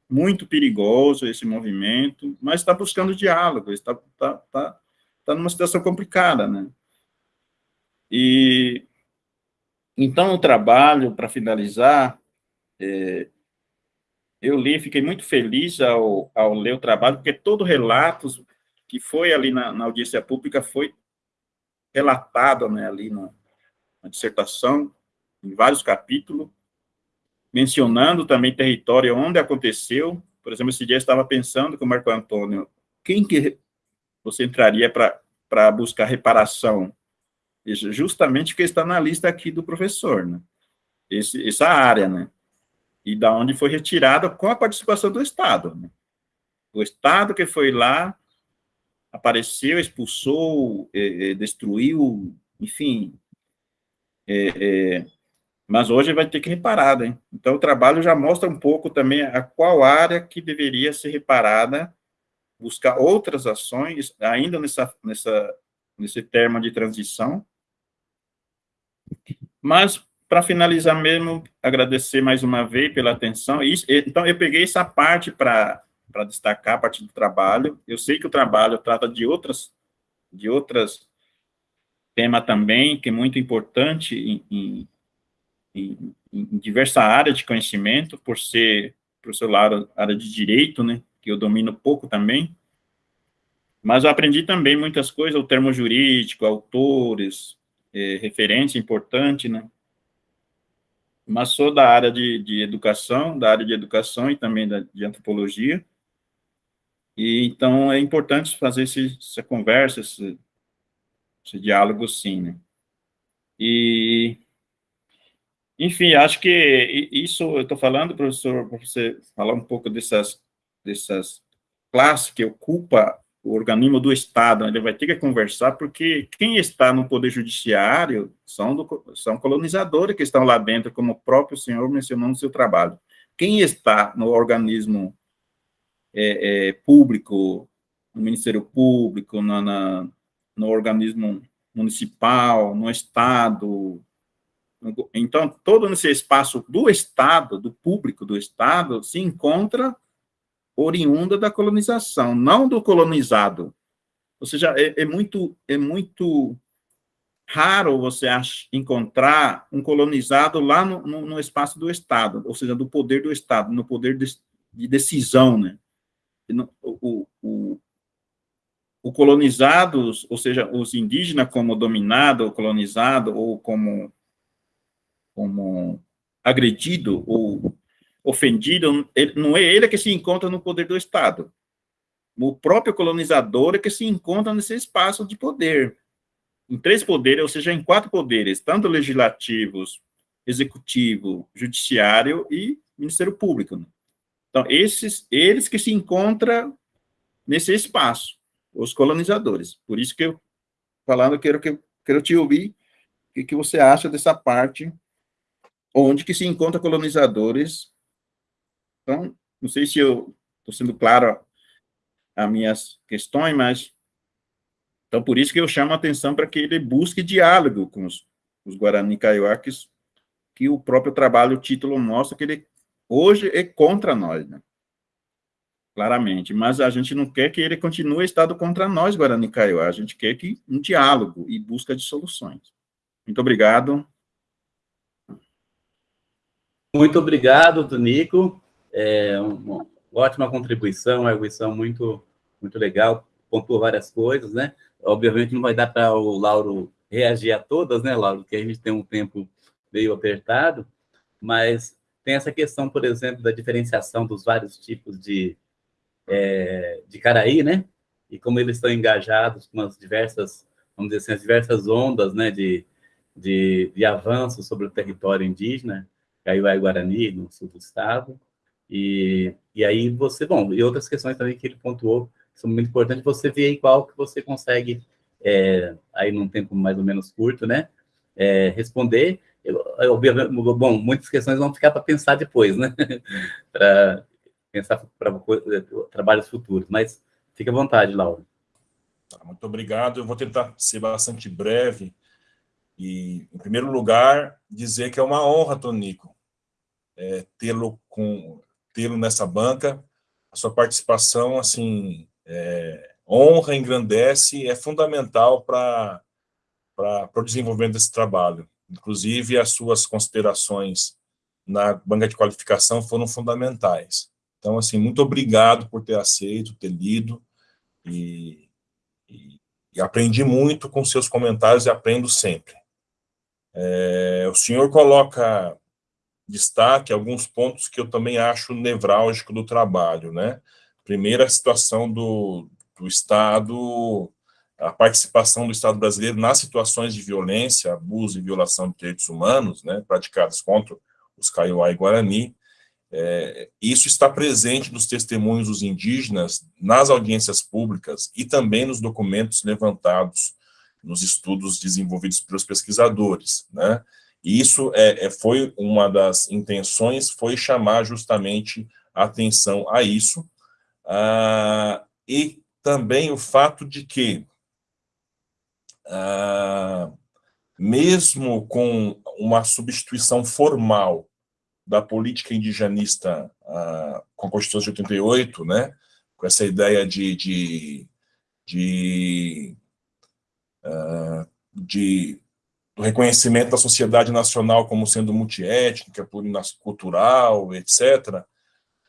muito perigoso esse movimento, mas está buscando diálogo, está, está, está, está numa situação complicada, né? E, então, o trabalho, para finalizar, é, eu li, fiquei muito feliz ao, ao ler o trabalho, porque todo relato que foi ali na, na audiência pública foi relatado né, ali na, na dissertação, em vários capítulos, mencionando também território onde aconteceu. Por exemplo, esse dia eu estava pensando com o Marco Antônio, quem que você entraria para buscar reparação? Justamente que está na lista aqui do professor, né? Esse, essa área, né? E da onde foi retirada com a participação do Estado. Né? O Estado que foi lá, apareceu, expulsou, é, é, destruiu, enfim, é, mas hoje vai ter que reparar, né? Então, o trabalho já mostra um pouco também a qual área que deveria ser reparada, buscar outras ações, ainda nessa, nessa, nesse termo de transição. Mas, para finalizar mesmo, agradecer mais uma vez pela atenção. Então, eu peguei essa parte para destacar, a parte do trabalho. Eu sei que o trabalho trata de outras, de outras tema também, que é muito importante em, em em, em diversa área de conhecimento, por ser, por ser lado, área de direito, né, que eu domino pouco também, mas eu aprendi também muitas coisas, o termo jurídico, autores, é, referência importante, né, mas sou da área de, de educação, da área de educação e também da, de antropologia, e então é importante fazer esse, essa conversa, esse, esse diálogo, sim, né. E enfim, acho que isso eu estou falando, professor, para você falar um pouco dessas, dessas classes que ocupa o organismo do Estado, ele vai ter que conversar, porque quem está no Poder Judiciário são, do, são colonizadores que estão lá dentro, como o próprio senhor mencionou no seu trabalho. Quem está no organismo é, é, público, no Ministério Público, na, na, no organismo municipal, no Estado, então, todo esse espaço do Estado, do público do Estado, se encontra oriunda da colonização, não do colonizado. Ou seja, é, é muito, é muito raro você encontrar um colonizado lá no, no, no, espaço do Estado, ou seja, do poder do Estado, no poder de, de decisão, né? O, o, o colonizado, ou seja, os indígenas como dominado ou colonizado, ou como como agredido ou ofendido, ele, não é ele que se encontra no poder do Estado. O próprio colonizador é que se encontra nesse espaço de poder. Em três poderes, ou seja, em quatro poderes, tanto legislativos, executivo, judiciário e Ministério Público. Então, esses, eles que se encontram nesse espaço, os colonizadores. Por isso que eu, falando, quero, que, quero te ouvir, o que, que você acha dessa parte onde que se encontra colonizadores. Então, não sei se eu estou sendo claro as minhas questões, mas então por isso que eu chamo a atenção para que ele busque diálogo com os, os Guarani Kaiowakis, que o próprio trabalho, o título mostra que ele hoje é contra nós, né? claramente, mas a gente não quer que ele continue estado contra nós, Guarani Kaiowá, a gente quer que um diálogo e busca de soluções. Muito obrigado. Muito obrigado, Tonico. É uma ótima contribuição, uma contribuição muito, muito legal, pontuou várias coisas, né? Obviamente não vai dar para o Lauro reagir a todas, né, Lauro? Porque a gente tem um tempo meio apertado, mas tem essa questão, por exemplo, da diferenciação dos vários tipos de, é, de caraí, né? E como eles estão engajados com as diversas, vamos dizer assim, as diversas ondas, né, de, de, de avanço sobre o território indígena, Caiuá e Guarani, no sul do estado. E, e aí você, bom, e outras questões também que ele pontuou, que são muito importantes, você vê qual que você consegue, é, aí num tempo mais ou menos curto, né, é, responder. Eu, eu, bom, muitas questões vão ficar para pensar depois, né, para pensar para trabalhos futuros, mas fique à vontade, Laura. Tá, muito obrigado. Eu vou tentar ser bastante breve E, em primeiro lugar, dizer que é uma honra, Tonico, é, tê-lo com tê-lo nessa banca. A sua participação, assim, é, honra, engrandece, é fundamental para o desenvolvimento desse trabalho. Inclusive, as suas considerações na banca de qualificação foram fundamentais. Então, assim, muito obrigado por ter aceito, ter lido, e, e, e aprendi muito com seus comentários e aprendo sempre. É, o senhor coloca destaque alguns pontos que eu também acho nevrálgico do trabalho, né? Primeiro, a situação do, do Estado, a participação do Estado brasileiro nas situações de violência, abuso e violação de direitos humanos, né, praticadas contra os Kaiowá e Guarani, é, isso está presente nos testemunhos dos indígenas, nas audiências públicas e também nos documentos levantados nos estudos desenvolvidos pelos pesquisadores, né? E isso é, é, foi uma das intenções, foi chamar justamente atenção a isso, ah, e também o fato de que, ah, mesmo com uma substituição formal da política indigenista ah, com a Constituição de 88, né, com essa ideia de, de, de, uh, de do reconhecimento da sociedade nacional como sendo multiétnica, pluricultural, etc.,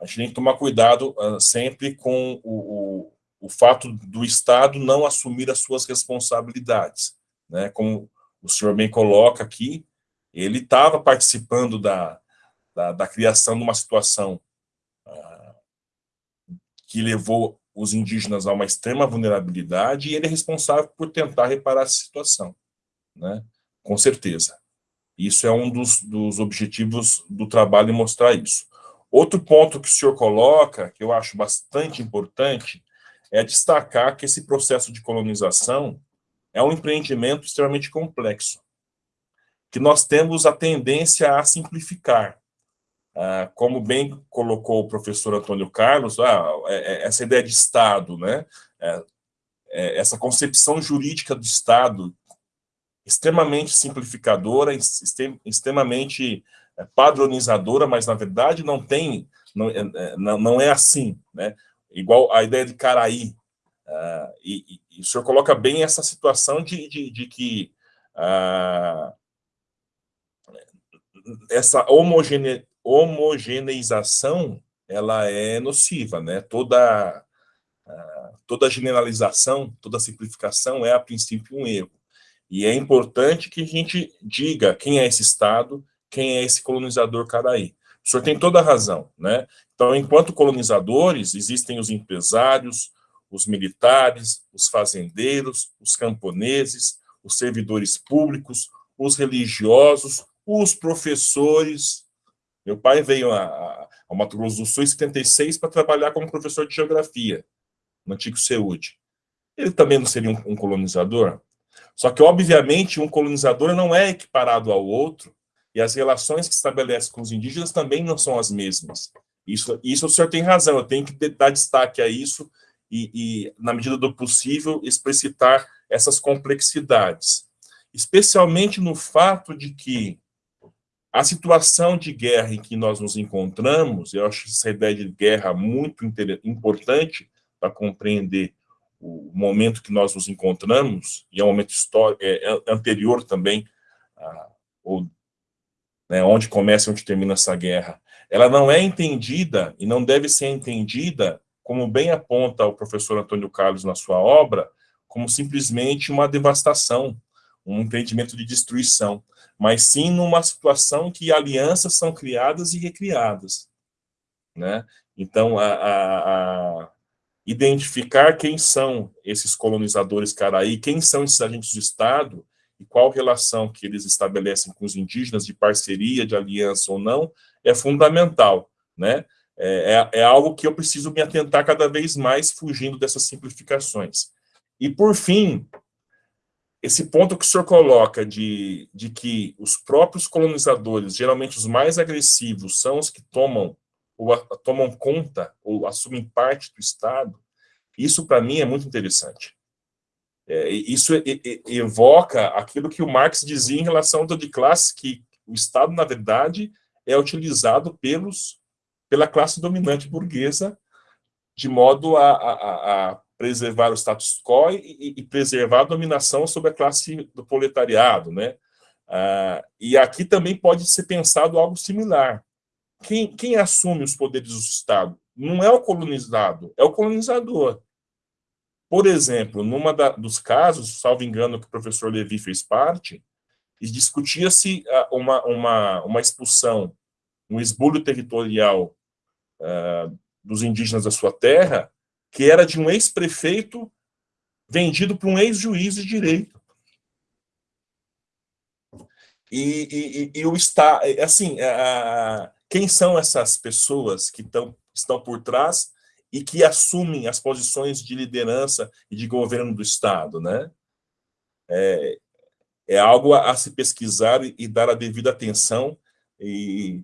a gente tem que tomar cuidado uh, sempre com o, o, o, fato do Estado não assumir as suas responsabilidades. Né? Como o senhor bem coloca aqui, ele estava participando da, da, da criação de uma situação ah, que levou os indígenas a uma extrema vulnerabilidade e ele é responsável por tentar reparar essa situação, né? Com certeza. Isso é um dos, dos objetivos do trabalho, mostrar isso. Outro ponto que o senhor coloca, que eu acho bastante importante, é destacar que esse processo de colonização é um empreendimento extremamente complexo, que nós temos a tendência a simplificar. Ah, como bem colocou o professor Antônio Carlos, ah, é, é, essa ideia de Estado, né? É, essa concepção jurídica do Estado, extremamente simplificadora, extremamente é, padronizadora, mas na verdade não tem, não, é, não, não é assim, né? Igual a ideia de Caraí, uh, e, e, o senhor coloca bem essa situação de, de, de que uh, essa homogene, homogeneização ela é nociva, né? Toda toda generalização, toda simplificação é a princípio um erro. E é importante que a gente diga quem é esse Estado, quem é esse colonizador caraí. O senhor tem toda a razão, né? Então, enquanto colonizadores, existem os empresários, os militares, os fazendeiros, os camponeses, os servidores públicos, os religiosos, os professores, meu pai veio a, Mato Grosso do Sul em 76 para trabalhar como professor de geografia, no antigo Seude. Ele também não seria um, um colonizador? Só que, obviamente, um colonizador não é equiparado ao outro, e as relações que estabelece com os indígenas também não são as mesmas. Isso, isso o senhor tem razão, eu tenho que dar destaque a isso e, e na medida do possível, explicitar essas complexidades. Especialmente no fato de que a situação de guerra em que nós nos encontramos, eu acho essa ideia de guerra muito importante para compreender o momento que nós nos encontramos, e é um momento histórico, é, é anterior também, a, ou, né, onde começa e onde termina essa guerra, ela não é entendida e não deve ser entendida, como bem aponta o professor Antônio Carlos na sua obra, como simplesmente uma devastação, um empreendimento de destruição mas sim numa situação que alianças são criadas e recriadas. Né? Então, a, a identificar quem são esses colonizadores caraí, quem são esses agentes do Estado, e qual relação que eles estabelecem com os indígenas, de parceria, de aliança ou não, é fundamental. Né? É, é, é algo que eu preciso me atentar cada vez mais, fugindo dessas simplificações. E, por fim, esse ponto que o senhor coloca de, de que os próprios colonizadores, geralmente os mais agressivos, são os que tomam ou a, tomam conta ou assumem parte do Estado, isso para mim é muito interessante. É, isso evoca aquilo que o Marx dizia em relação ao de classe, que o Estado, na verdade, é utilizado pelos, pela classe dominante burguesa de modo a, a, a preservar o status quo e, e, preservar a dominação sobre a classe do proletariado, né? Ah, e aqui também pode ser pensado algo similar. Quem, quem assume os poderes do Estado? Não é o colonizado, é o colonizador. Por exemplo, numa dos casos, salvo engano, que o professor Levi fez parte, discutia-se ah, uma, uma, uma expulsão, um esbulho territorial uh, dos indígenas da sua terra, que era de um ex-prefeito vendido para um ex-juiz de direito. E, e, e o está assim, quem são essas pessoas que tão, estão por trás e que assumem as posições de liderança e de governo do Estado, né? É, é algo a, a se pesquisar e, e, dar a devida atenção, e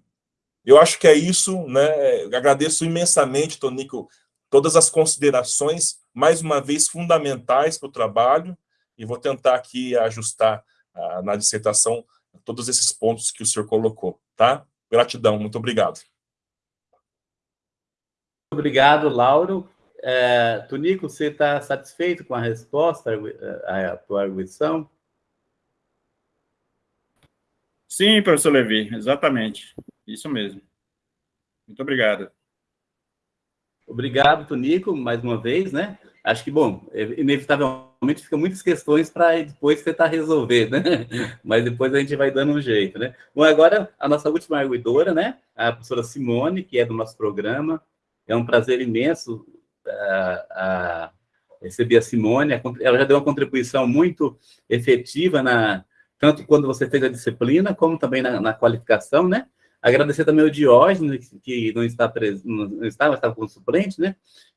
eu acho que é isso, né? agradeço imensamente, Tonico, todas as considerações, mais uma vez, fundamentais para o trabalho, e vou tentar aqui ajustar ah, na dissertação todos esses pontos que o senhor colocou, tá? Gratidão, muito obrigado. Obrigado, Lauro. É, Tonico, você está satisfeito com a resposta à tua arguição? Sim, professor Levi, exatamente. Isso mesmo. Muito obrigado. Obrigado, Tonico, mais uma vez, né? Acho que, bom, inevitavelmente ficam muitas questões para depois tentar resolver, né? Mas depois a gente vai dando um jeito, né? Bom, agora a nossa última arguidora, né? A professora Simone, que é do nosso programa. É um prazer imenso uh, uh, receber a Simone. Ela já deu uma contribuição muito efetiva, na, tanto quando você fez a disciplina, como também na, na qualificação, né? Agradecer também ao Diógenes, que não está preso, não estava, estava como suplente, né?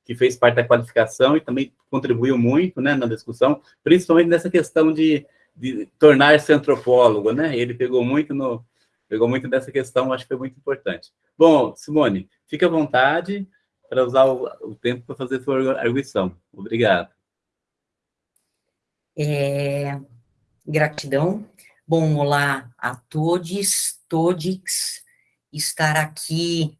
Que fez parte da qualificação e também contribuiu muito, né, na discussão, principalmente nessa questão de, de tornar-se antropólogo, né? Ele pegou muito no pegou muito nessa questão, acho que foi muito importante. Bom, Simone, fique à vontade para usar o, o tempo para fazer sua arguição. Obrigado. É, gratidão. Bom, olá a todos, todos estar aqui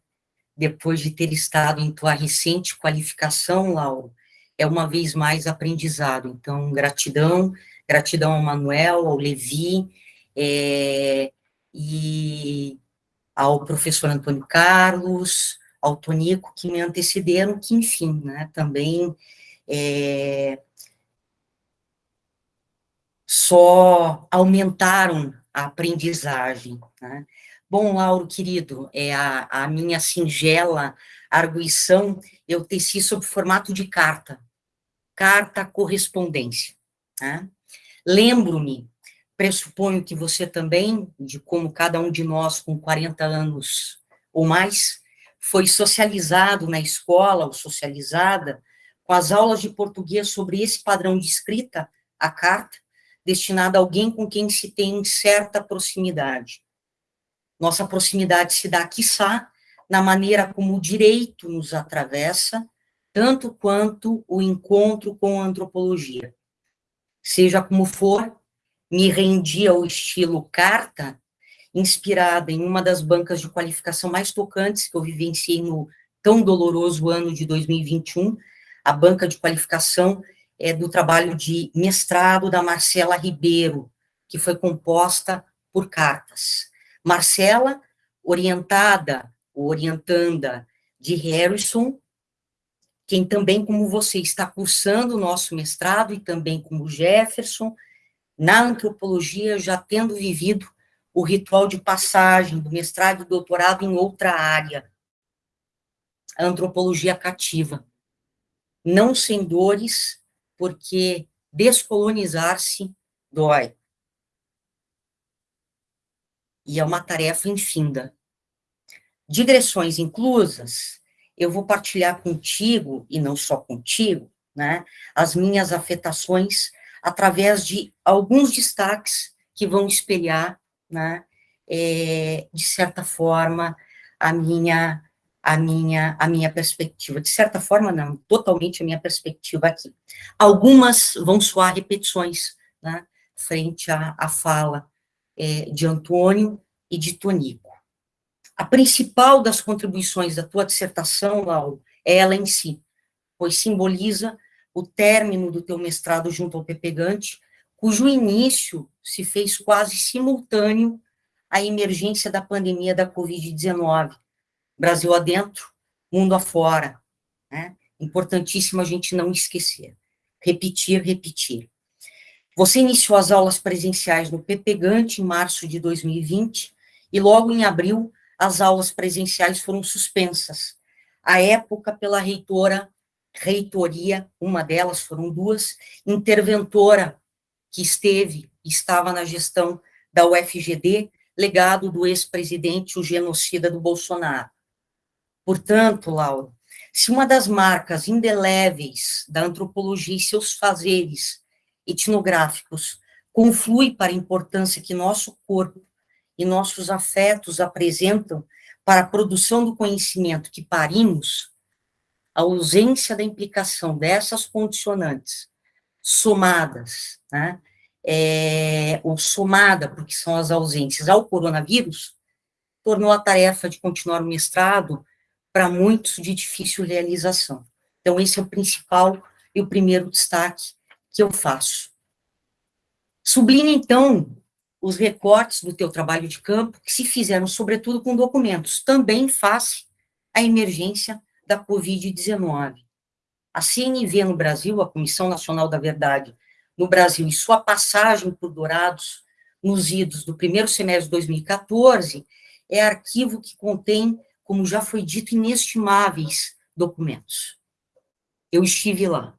depois de ter estado em tua recente qualificação, Lauro, é uma vez mais aprendizado. Então, gratidão, gratidão ao Manuel, ao Levi, é, e ao professor Antônio Carlos, ao Tonico, que me antecederam, que, enfim, né, também é, só aumentaram a aprendizagem, né? Bom, Lauro, querido, é a, a minha singela arguição eu teci sob formato de carta, carta correspondência. Né? Lembro-me, pressuponho que você também, de como cada um de nós com 40 anos ou mais, foi socializado na escola ou socializada com as aulas de português sobre esse padrão de escrita, a carta, destinada a alguém com quem se tem certa proximidade nossa proximidade se dá, quiçá, na maneira como o direito nos atravessa, tanto quanto o encontro com a antropologia. Seja como for, me rendi ao estilo carta, inspirada em uma das bancas de qualificação mais tocantes que eu vivenciei no tão doloroso ano de 2021, a banca de qualificação é do trabalho de mestrado da Marcela Ribeiro, que foi composta por cartas. Marcela, orientada, orientanda de Harrison, quem também, como você, está cursando o nosso mestrado, e também como Jefferson, na antropologia, já tendo vivido o ritual de passagem do mestrado e do doutorado em outra área, a antropologia cativa. Não sem dores, porque descolonizar-se dói e é uma tarefa infinda. Digressões inclusas, eu vou partilhar contigo, e não só contigo, né, as minhas afetações através de alguns destaques que vão espelhar, né, é, de certa forma, a minha a minha, a minha perspectiva. De certa forma, não, totalmente a minha perspectiva aqui. Algumas vão soar repetições, né, frente à, à fala é, de Antônio e de Tonico. A principal das contribuições da tua dissertação, Lauro, é ela em si, pois simboliza o término do teu mestrado junto ao Pepegante, cujo início se fez quase simultâneo à emergência da pandemia da Covid-19, Brasil adentro, mundo afora. Né? Importantíssimo a gente não esquecer. Repetir, repetir. Você iniciou as aulas presenciais no Pepegante em março de 2020 e logo em abril as aulas presenciais foram suspensas. À época, pela reitora, reitoria, uma delas, foram duas, interventora que esteve, estava na gestão da UFGD, legado do ex-presidente, o genocida do Bolsonaro. Portanto, Laura, se uma das marcas indeléveis da antropologia e seus fazeres etnográficos conflui para a importância que nosso corpo e nossos afetos apresentam para a produção do conhecimento que parimos, a ausência da implicação dessas condicionantes somadas, né, é, ou somada, porque são as ausências ao coronavírus, tornou a tarefa de continuar o mestrado para muitos de difícil realização. Então, esse é o principal e o primeiro destaque que eu faço. Sublinha, então, os recortes do teu trabalho de campo, que se fizeram, sobretudo, com documentos, também face à emergência da Covid-19. A CNV no Brasil, a Comissão Nacional da Verdade no Brasil, e sua passagem por Dourados nos idos do primeiro semestre de 2014, é arquivo que contém como já foi dito, inestimáveis documentos. Eu estive lá.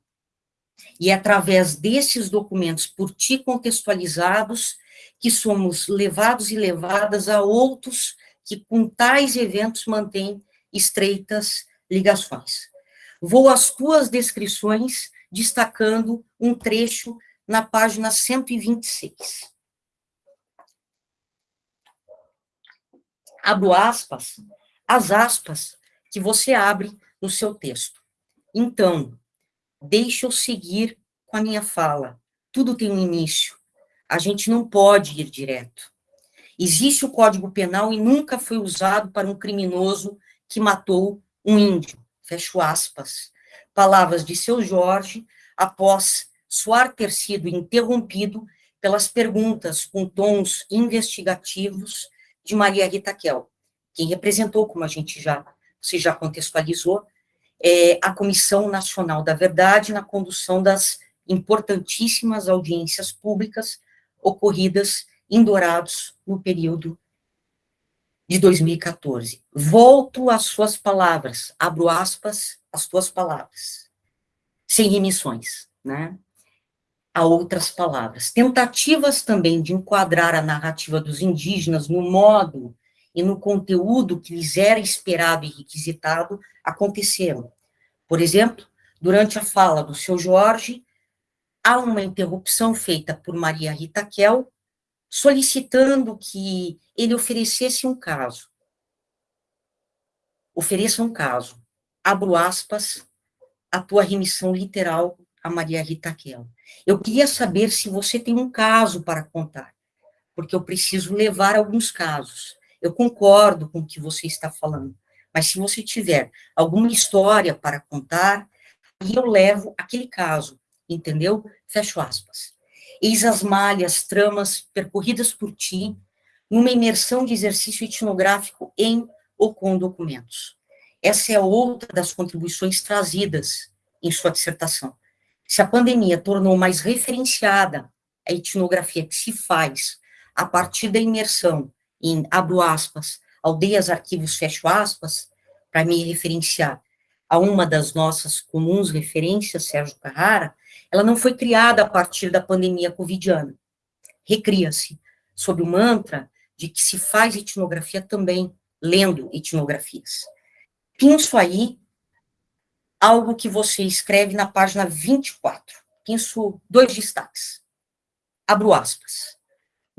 E é através desses documentos, por ti contextualizados, que somos levados e levadas a outros que com tais eventos mantêm estreitas ligações. Vou às tuas descrições, destacando um trecho na página 126. Abro aspas, as aspas que você abre no seu texto. Então, deixa eu seguir com a minha fala. Tudo tem um início. A gente não pode ir direto. Existe o Código Penal e nunca foi usado para um criminoso que matou um índio. Fecho aspas. Palavras de seu Jorge, após soar ter sido interrompido pelas perguntas com tons investigativos de Maria Rita Kel quem representou, como a gente já, se já contextualizou, é a Comissão Nacional da Verdade na condução das importantíssimas audiências públicas ocorridas em Dourados no período de 2014. Volto às suas palavras, abro aspas, as tuas palavras, sem remissões, né? A outras palavras. Tentativas também de enquadrar a narrativa dos indígenas no modo e no conteúdo que lhes era esperado e requisitado aconteceram. Por exemplo, durante a fala do seu Jorge, há uma interrupção feita por Maria Rita Kel, solicitando que ele oferecesse um caso. Ofereça um caso. Abro aspas, a tua remissão literal a Maria Rita Kel. Eu queria saber se você tem um caso para contar, porque eu preciso levar alguns casos. Eu concordo com o que você está falando, mas se você tiver alguma história para contar, aí eu levo aquele caso, entendeu? Fecho aspas. Eis as malhas, tramas percorridas por ti, numa imersão de exercício etnográfico em ou com documentos. Essa é outra das contribuições trazidas em sua dissertação. Se a pandemia tornou mais referenciada a etnografia que se faz a partir da imersão em, abro aspas, aldeias, arquivos, fecho aspas, para me referenciar a uma das nossas comuns referências, Sérgio Carrara, ela não foi criada a partir da pandemia covidiana. Recria-se sob o mantra de que se faz etnografia também lendo etnografias. Penso aí algo que você escreve na página 24. Penso dois destaques. Abro aspas.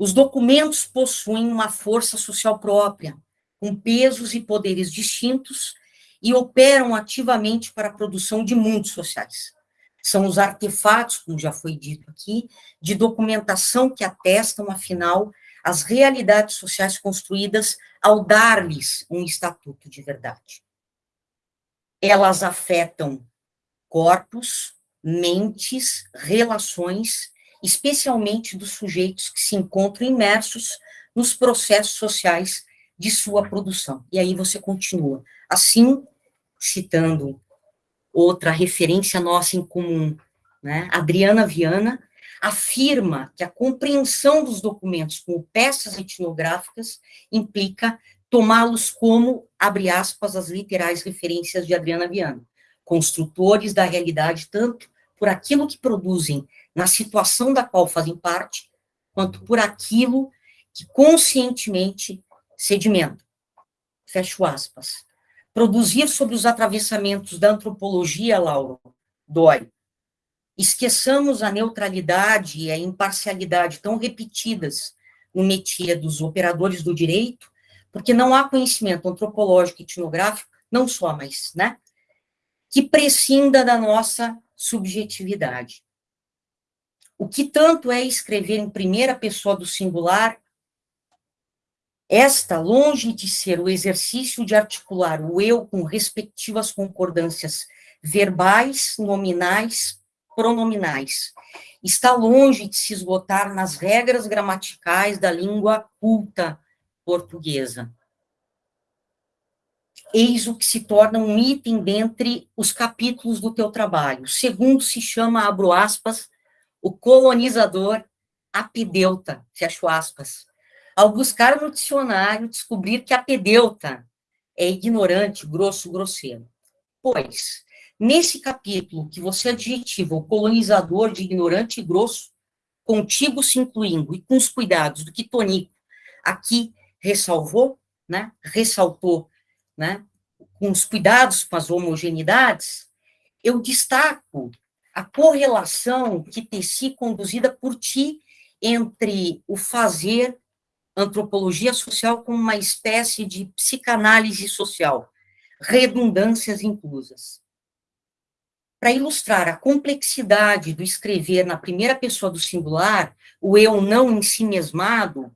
Os documentos possuem uma força social própria, com pesos e poderes distintos e operam ativamente para a produção de mundos sociais. São os artefatos, como já foi dito aqui, de documentação que atestam, afinal, as realidades sociais construídas ao dar-lhes um estatuto de verdade. Elas afetam corpos, mentes, relações, especialmente dos sujeitos que se encontram imersos nos processos sociais de sua produção. E aí você continua. Assim, citando outra referência nossa em comum, né? Adriana Viana afirma que a compreensão dos documentos como peças etnográficas implica tomá-los como, abre aspas, as literais referências de Adriana Viana, construtores da realidade tanto por aquilo que produzem na situação da qual fazem parte, quanto por aquilo que conscientemente sedimenta. Fecho aspas. Produzir sobre os atravessamentos da antropologia, Lauro, dói. Esqueçamos a neutralidade e a imparcialidade tão repetidas no métier dos operadores do direito, porque não há conhecimento antropológico e etnográfico, não só, mas, né, que prescinda da nossa subjetividade. O que tanto é escrever em primeira pessoa do singular esta, longe de ser o exercício de articular o eu com respectivas concordâncias verbais, nominais, pronominais, está longe de se esgotar nas regras gramaticais da língua culta portuguesa. Eis o que se torna um item dentre os capítulos do teu trabalho. segundo se chama, abro aspas, o colonizador apideuta, fecho aspas ao buscar no dicionário descobrir que a pedeuta é ignorante, grosso, grosseiro. Pois, nesse capítulo que você adjetiva o colonizador de ignorante e grosso, contigo se incluindo e com os cuidados do que Tonico aqui ressalvou, né, ressaltou, né, com os cuidados com as homogeneidades, eu destaco a correlação que teci conduzida por ti entre o fazer antropologia social como uma espécie de psicanálise social, redundâncias inclusas. Para ilustrar a complexidade do escrever na primeira pessoa do singular, o eu não em si mesmado,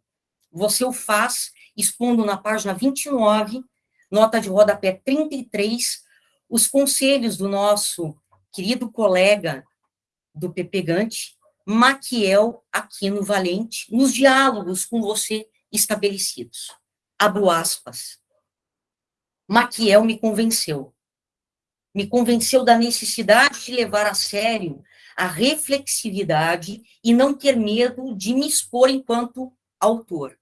você o faz expondo na página 29, nota de rodapé 33, os conselhos do nosso querido colega do PP Gante, Maquiel Aquino Valente, nos diálogos com você estabelecidos. Abro aspas. Maquiel me convenceu. Me convenceu da necessidade de levar a sério a reflexividade e não ter medo de me expor enquanto autor.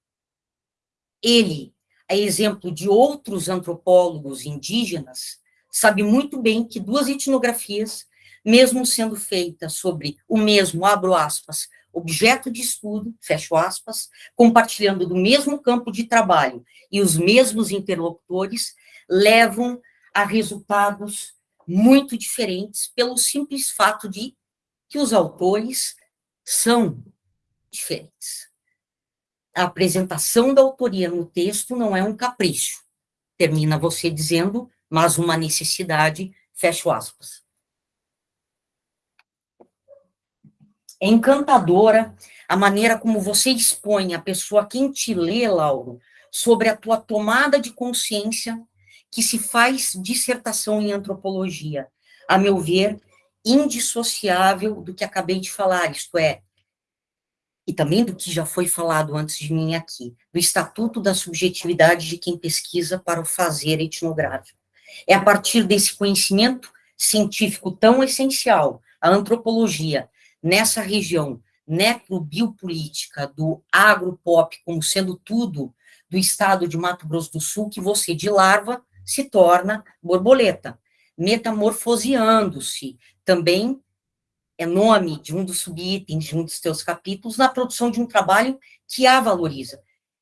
Ele, a exemplo de outros antropólogos indígenas, sabe muito bem que duas etnografias mesmo sendo feita sobre o mesmo, abro aspas, objeto de estudo, fecho aspas, compartilhando do mesmo campo de trabalho e os mesmos interlocutores, levam a resultados muito diferentes pelo simples fato de que os autores são diferentes. A apresentação da autoria no texto não é um capricho, termina você dizendo, mas uma necessidade, fecho aspas. É encantadora a maneira como você expõe a pessoa quem te lê, Lauro, sobre a tua tomada de consciência que se faz dissertação em antropologia. A meu ver, indissociável do que acabei de falar, isto é, e também do que já foi falado antes de mim aqui, do Estatuto da Subjetividade de quem pesquisa para o fazer etnográfico. É a partir desse conhecimento científico tão essencial, a antropologia, nessa região necrobiopolítica do agropop como sendo tudo do estado de Mato Grosso do Sul, que você de larva se torna borboleta, metamorfoseando-se. Também é nome de um dos subitens de um dos teus capítulos na produção de um trabalho que a valoriza,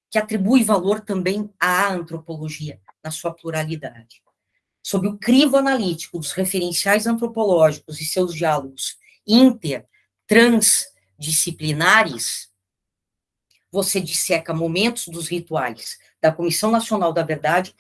que atribui valor também à antropologia, na sua pluralidade. Sob o crivo analítico dos referenciais antropológicos e seus diálogos inter transdisciplinares, você disseca momentos dos rituais da Comissão Nacional da Verdade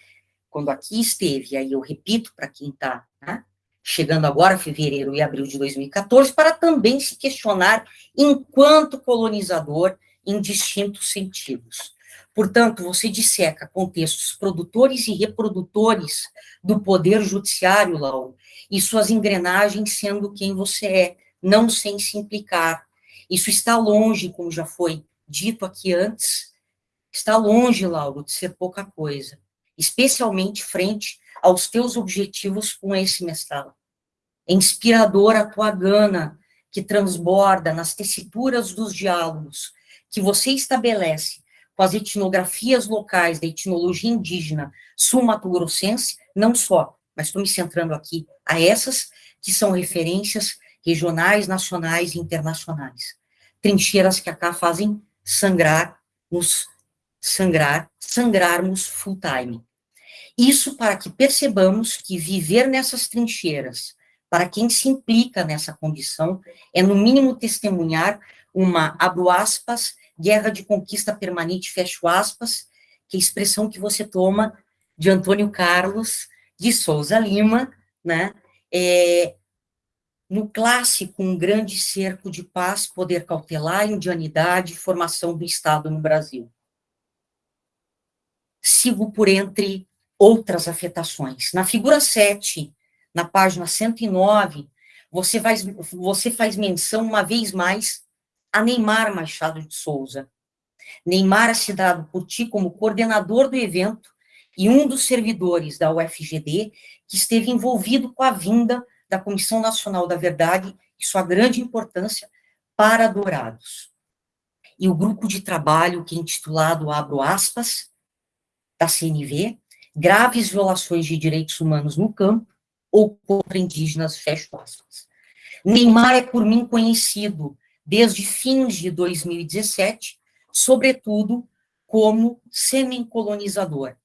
quando aqui esteve, aí eu repito para quem está né, chegando agora, fevereiro e abril de 2014, para também se questionar enquanto colonizador em distintos sentidos. Portanto, você disseca contextos produtores e reprodutores do poder judiciário, Lauro, e suas engrenagens sendo quem você é, não sem se implicar. Isso está longe, como já foi dito aqui antes, está longe, Lauro, de ser pouca coisa, especialmente frente aos teus objetivos com esse mestrado. É inspiradora a tua gana, que transborda nas tessituras dos diálogos que você estabelece com as etnografias locais da etnologia indígena sul-mato-grossense, não só, mas estou me centrando aqui a essas que são referências regionais, nacionais e internacionais. Trincheiras que acá fazem sangrar, nos sangrar, sangrarmos full time. Isso para que percebamos que viver nessas trincheiras, para quem se implica nessa condição, é no mínimo testemunhar uma, abro aspas, guerra de conquista permanente, fecho aspas, que é a expressão que você toma de Antônio Carlos de Souza Lima, né, é, no clássico Um Grande Cerco de Paz, Poder Cautelar, Indianidade Formação do Estado no Brasil. Sigo por entre outras afetações. Na figura 7, na página 109, você faz, você faz menção, uma vez mais, a Neymar Machado de Souza. Neymar é citado por ti como coordenador do evento e um dos servidores da UFGD que esteve envolvido com a vinda da Comissão Nacional da Verdade e sua grande importância para Dourados. E o grupo de trabalho que é intitulado, abro aspas, da CNV, graves violações de direitos humanos no campo ou contra indígenas, fecho aspas. Neymar é por mim conhecido desde fins de 2017, sobretudo como semi-colonizador,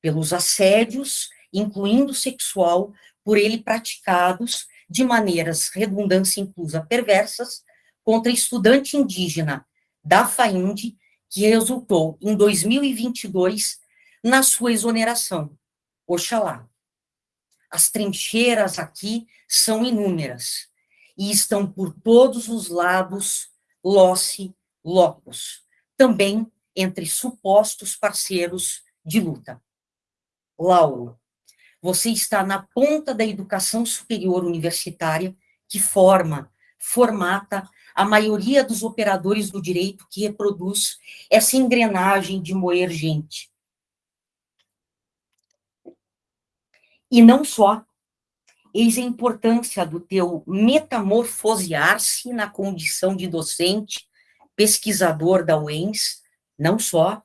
pelos assédios, incluindo sexual, por ele praticados de maneiras redundância inclusa perversas contra estudante indígena da FAIND, que resultou em 2022 na sua exoneração. Oxalá. As trincheiras aqui são inúmeras e estão por todos os lados losse locos, também entre supostos parceiros de luta. Lauro, você está na ponta da educação superior universitária que forma, formata a maioria dos operadores do direito que reproduz essa engrenagem de moer gente. E não só. Eis a importância do teu metamorfosear-se na condição de docente, pesquisador da UENS, não só,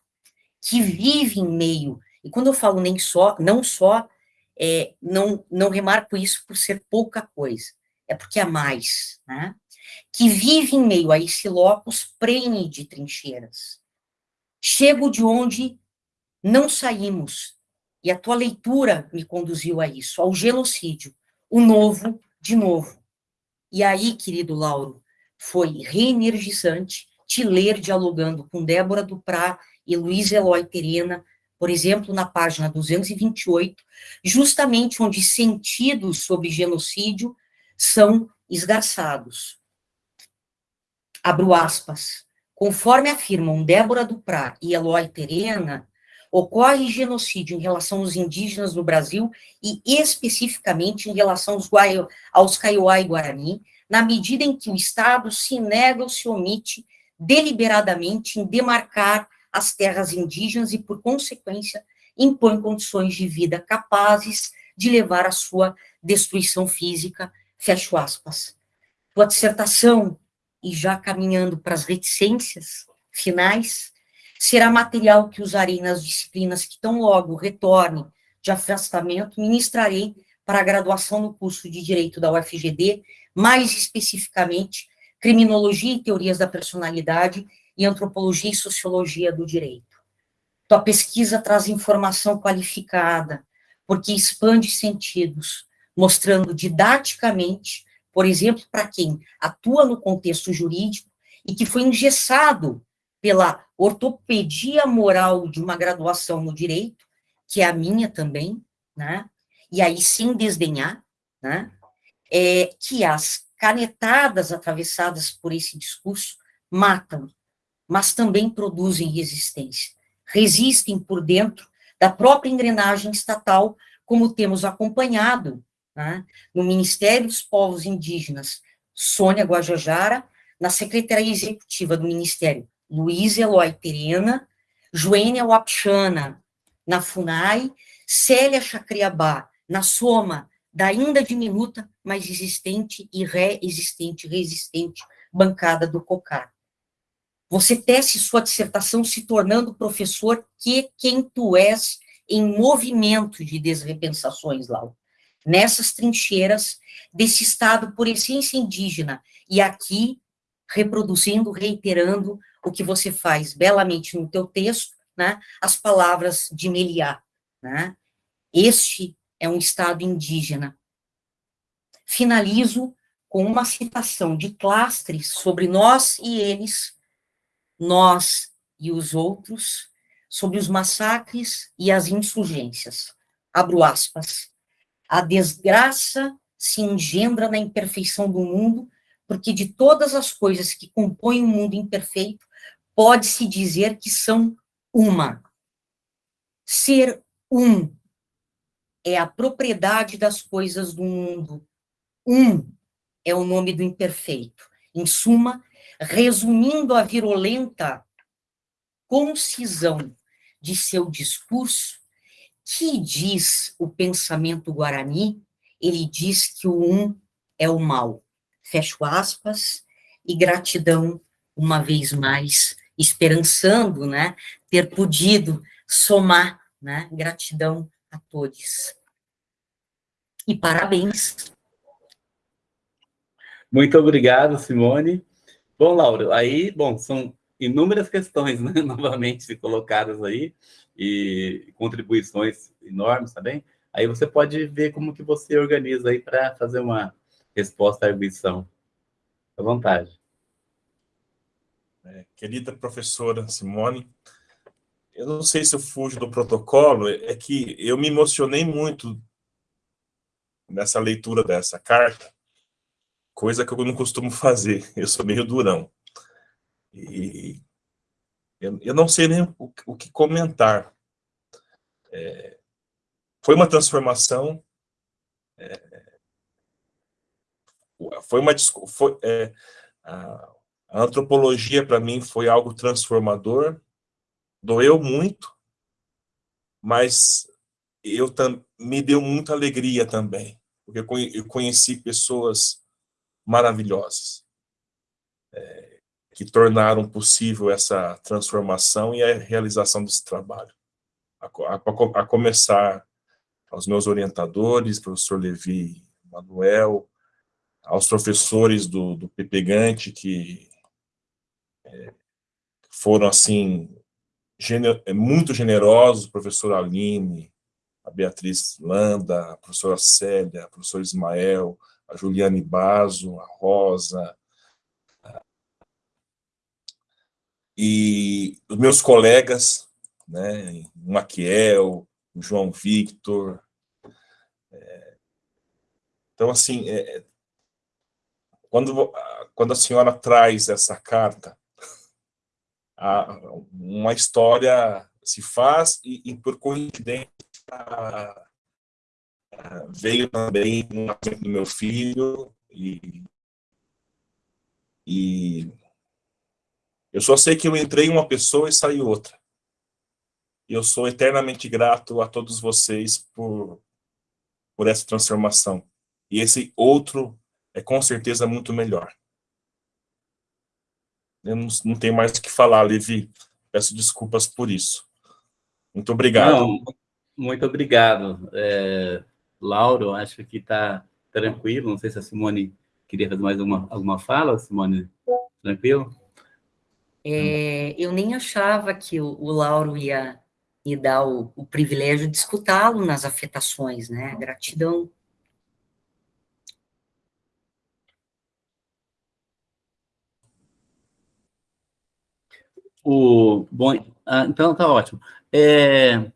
que vive em meio, e quando eu falo nem só, não só, é, não, não remarco isso por ser pouca coisa, é porque é mais, né? que vive em meio a esse locus prene de trincheiras. Chego de onde não saímos, e a tua leitura me conduziu a isso, ao genocídio, o novo de novo. E aí, querido Lauro, foi reenergizante te ler dialogando com Débora Duprá e Luiz Eloy Terena, por exemplo, na página 228, justamente onde sentidos sobre genocídio são esgarçados. Abro aspas. Conforme afirmam Débora Duprá e Eloy Terena, ocorre genocídio em relação aos indígenas no Brasil e especificamente em relação aos, Guai, aos Kaiowá e Guarani, na medida em que o Estado se nega ou se omite deliberadamente em demarcar as terras indígenas e, por consequência, impõe condições de vida capazes de levar à sua destruição física, fecho aspas. Tua dissertação, e já caminhando para as reticências finais, será material que usarei nas disciplinas que tão logo retornem de afastamento, ministrarei para a graduação no curso de Direito da UFGD, mais especificamente, Criminologia e Teorias da Personalidade e Antropologia e Sociologia do Direito. Tua pesquisa traz informação qualificada, porque expande sentidos, mostrando didaticamente, por exemplo, para quem atua no contexto jurídico e que foi engessado pela ortopedia moral de uma graduação no direito, que é a minha também, né? E aí, sem desdenhar, né? É que as canetadas atravessadas por esse discurso matam, mas também produzem resistência. Resistem por dentro da própria engrenagem estatal, como temos acompanhado né, no Ministério dos Povos Indígenas, Sônia Guajajara, na Secretaria Executiva do Ministério, Luiz Eloy Terena, Joênia Wapchana, na FUNAI, Célia Chacriabá, na Soma, da ainda diminuta, mas existente e reexistente, resistente, bancada do COCAR. Você tece sua dissertação se tornando professor que quem tu és em movimento de desrepensações, Lau. Nessas trincheiras desse Estado por essência indígena, e aqui reproduzindo, reiterando o que você faz belamente no teu texto, né, as palavras de Meliá, né, este é um Estado indígena. Finalizo com uma citação de Clastres sobre nós e eles, nós e os outros, sobre os massacres e as insurgências. Abro aspas. A desgraça se engendra na imperfeição do mundo, porque de todas as coisas que compõem o mundo imperfeito, pode-se dizer que são uma. Ser um é a propriedade das coisas do mundo. Um é o nome do imperfeito. Em suma, resumindo a virulenta concisão de seu discurso, que diz o pensamento guarani, ele diz que o um é o mal. Fecho aspas, e gratidão, uma vez mais, esperançando, né, ter podido somar, né, gratidão a todos. E parabéns. Muito obrigado, Simone. Bom, Laura, aí, bom, são inúmeras questões, né, novamente colocadas aí, e contribuições enormes também. Aí você pode ver como que você organiza aí para fazer uma resposta à arguição. À vontade. É, querida professora Simone, eu não sei se eu fujo do protocolo, é que eu me emocionei muito nessa leitura dessa carta, coisa que eu não costumo fazer, eu sou meio durão. E eu, eu não sei nem o, o que comentar. É, foi uma transformação, é, foi uma... Foi, é, a, a antropologia, para mim, foi algo transformador, doeu muito, mas eu me deu muita alegria também, porque eu conheci pessoas maravilhosas, é, que tornaram possível essa transformação e a realização desse trabalho. A, a, a começar aos meus orientadores, professor Levi Manuel, aos professores do, do Pepegante, que é, foram, assim, gener, é, muito generosos, professor Aline, a Beatriz Landa, a professora Célia, o professor Ismael, a Juliane Bazo, a Rosa, e os meus colegas, né, o Maquiel, o João Victor. É, então, assim, é, quando, quando a senhora traz essa carta, a, uma história se faz e, e por coincidência, veio também um do meu filho e, e eu só sei que eu entrei uma pessoa e saí outra. Eu sou eternamente grato a todos vocês por, por essa transformação. E esse outro é com certeza muito melhor. Eu não, não tenho mais o que falar, Levi. Peço desculpas por isso. Muito obrigado. Não, muito obrigado. É, Lauro, acho que está tranquilo. Não sei se a Simone queria fazer mais uma, alguma fala, Simone. Tranquilo? É, eu nem achava que o, o Lauro ia me dar o, o privilégio de escutá-lo nas afetações, né? Gratidão. O, bom, ah, então tá ótimo. É,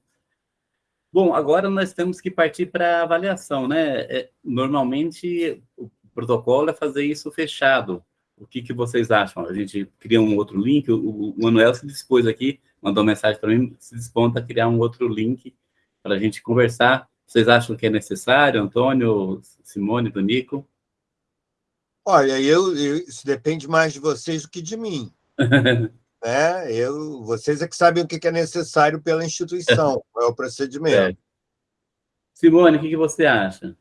Bom, agora nós temos que partir para a avaliação, né? É, normalmente, o protocolo é fazer isso fechado. O que, que vocês acham? A gente cria um outro link, o, o Manuel se dispôs aqui, mandou mensagem para mim, se dispõe a criar um outro link para a gente conversar. Vocês acham que é necessário, Antônio, Simone, do Nico? Olha, eu, eu, isso depende mais de vocês do que de mim. né? eu, vocês é que sabem o que é necessário pela instituição, qual é o procedimento. É. Simone, o que, você acha?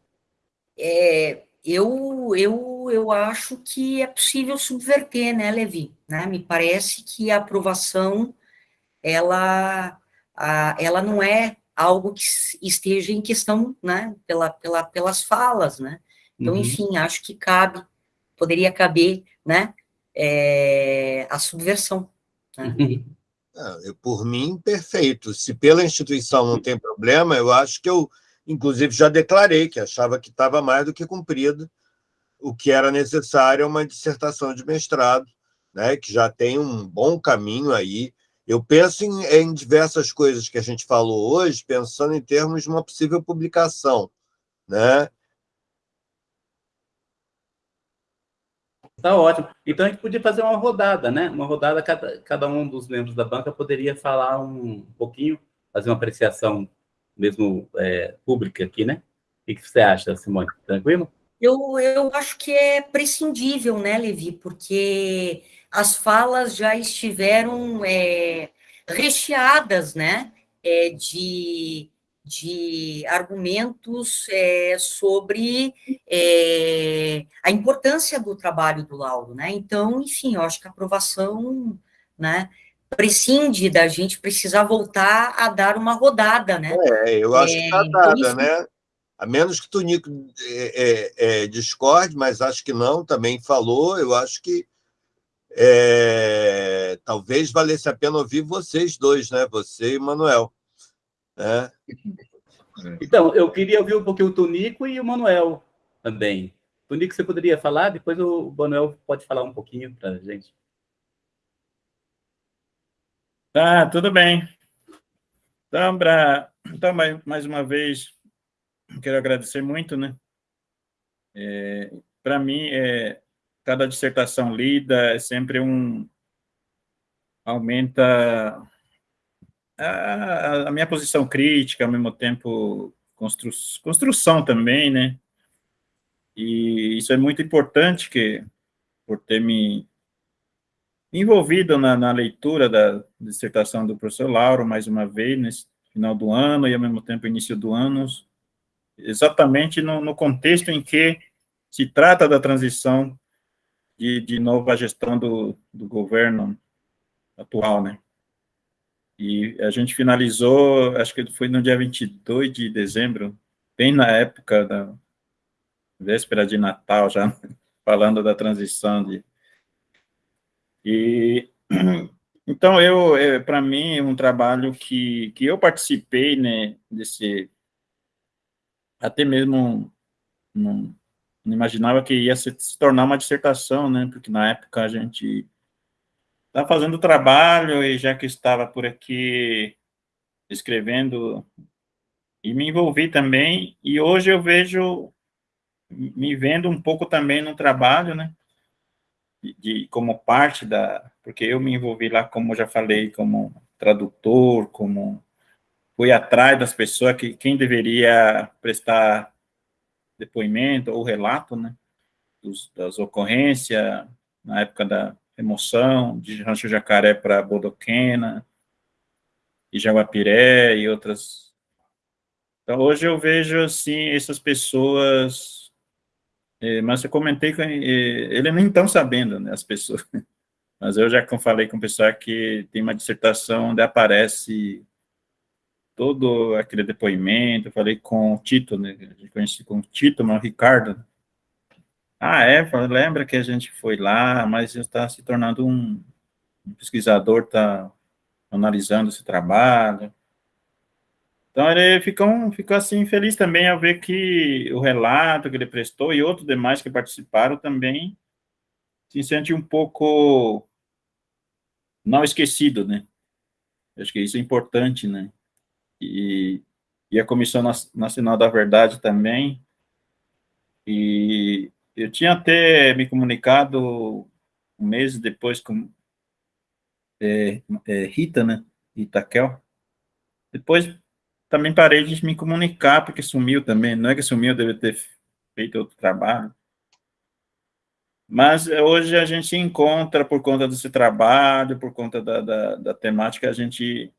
É, eu, eu, eu acho que é possível subverter, né, Levi? Né? Me parece que a aprovação, ela, a, ela não é algo que esteja em questão, né, pela, pela, pelas falas, né? Então, uhum. enfim, acho que cabe poderia caber né, é, a subversão. É, por mim, perfeito. Se pela instituição não tem problema, eu acho que eu, inclusive, já declarei que achava que estava mais do que cumprido o que era necessário é uma dissertação de mestrado, né, que já tem um bom caminho aí. Eu penso em, em diversas coisas que a gente falou hoje, pensando em termos de uma possível publicação, né? Tá ótimo. Então a gente podia fazer uma rodada, né? Uma rodada, cada, cada um dos membros da banca poderia falar um pouquinho, fazer uma apreciação mesmo é, pública aqui, né? O que você acha, Simone? Tranquilo? Eu, eu acho que é prescindível, né, Levi? Porque as falas já estiveram é, recheadas, né? É, de de argumentos é, sobre é, a importância do trabalho do Lauro, né? Então, enfim, eu acho que a aprovação, né, prescinde da gente precisar voltar a dar uma rodada, né? É, eu acho é, que está dada, então, né? A menos que o Tonico é, é, é, discorde, mas acho que não, também falou, eu acho que é, talvez valesse a pena ouvir vocês dois, né? Você e Manuel. É. Então, eu queria ouvir um pouquinho o Tonico e o Manuel também. Tonico, você poderia falar? Depois o Manuel pode falar um pouquinho para a gente. Tá, tudo bem. Então, pra, então, mais uma vez, quero agradecer muito, né? É, para mim, é, cada dissertação lida é sempre um... aumenta a, a, minha posição crítica, ao mesmo tempo constru, construção também, né? E isso é muito importante, que por ter me envolvido na, na leitura da dissertação do professor Lauro, mais uma vez, nesse final do ano e, ao mesmo tempo, início do ano, exatamente no, no contexto em que se trata da transição de, de nova gestão do, do governo atual, né? E a gente finalizou, acho que foi no dia 22 de dezembro, bem na época da véspera de Natal, já falando da transição de... E, então, eu, é, para mim, é um trabalho que, que eu participei, né, desse... Até mesmo não, não imaginava que ia se, se tornar uma dissertação, né, porque na época a gente Estava fazendo o trabalho e já que estava por aqui escrevendo, e me envolvi também, e hoje eu vejo, me vendo um pouco também no trabalho, né, de como parte da, porque eu me envolvi lá, como já falei, como tradutor, como fui atrás das pessoas que quem deveria prestar depoimento ou relato, né, dos, das ocorrências na época da Emoção, de Rancho Jacaré para Bodoquena, e Jaguapiré e outras. Então, hoje eu vejo, assim, essas pessoas... É, mas eu comentei com ele, é, ele nem estão sabendo, né, as pessoas. Mas eu já falei com o pessoal que tem uma dissertação onde aparece todo aquele depoimento, eu falei com o Tito, né, a com o Tito, mas o Ricardo, ah, é? Lembra que a gente foi lá, mas está se tornando um, um pesquisador, está analisando esse trabalho. Então, ele ficou, ficou assim, feliz também ao ver que o relato que ele prestou e outros demais que participaram também se sente um pouco não esquecido, né? Acho que isso é importante, né? E, e a Comissão Nacional da Verdade também. E eu tinha até me comunicado um mês depois com é, é, Rita, né? Itaquel. Depois também parei de me comunicar, porque sumiu também. Não é que sumiu, deve ter feito outro trabalho. Mas hoje a gente encontra, por conta desse trabalho, por conta da, da, da temática, a gente...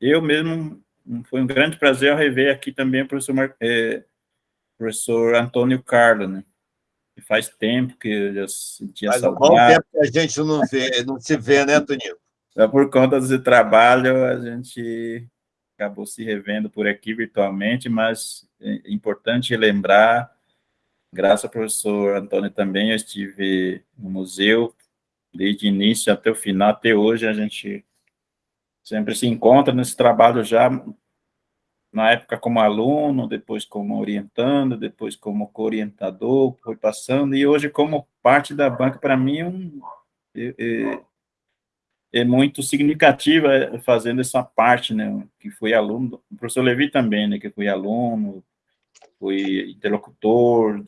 Eu mesmo, foi um grande prazer rever aqui também o professor, é, professor Antônio Carlos, né? Faz tempo que eu já sentia Faz saudade. Faz um bom tempo que a gente não, vê, não se vê, né, Toninho? É por conta desse trabalho, a gente acabou se revendo por aqui virtualmente, mas é importante lembrar, graças ao professor Antônio também, eu estive no museu desde o início até o final, até hoje a gente sempre se encontra nesse trabalho já na época como aluno, depois como orientando, depois como co-orientador, foi passando, e hoje como parte da banca, para mim, é, um, é, é, é, muito significativa é, fazendo essa parte, né, que foi aluno, o professor Levi também, né, que foi aluno, foi interlocutor,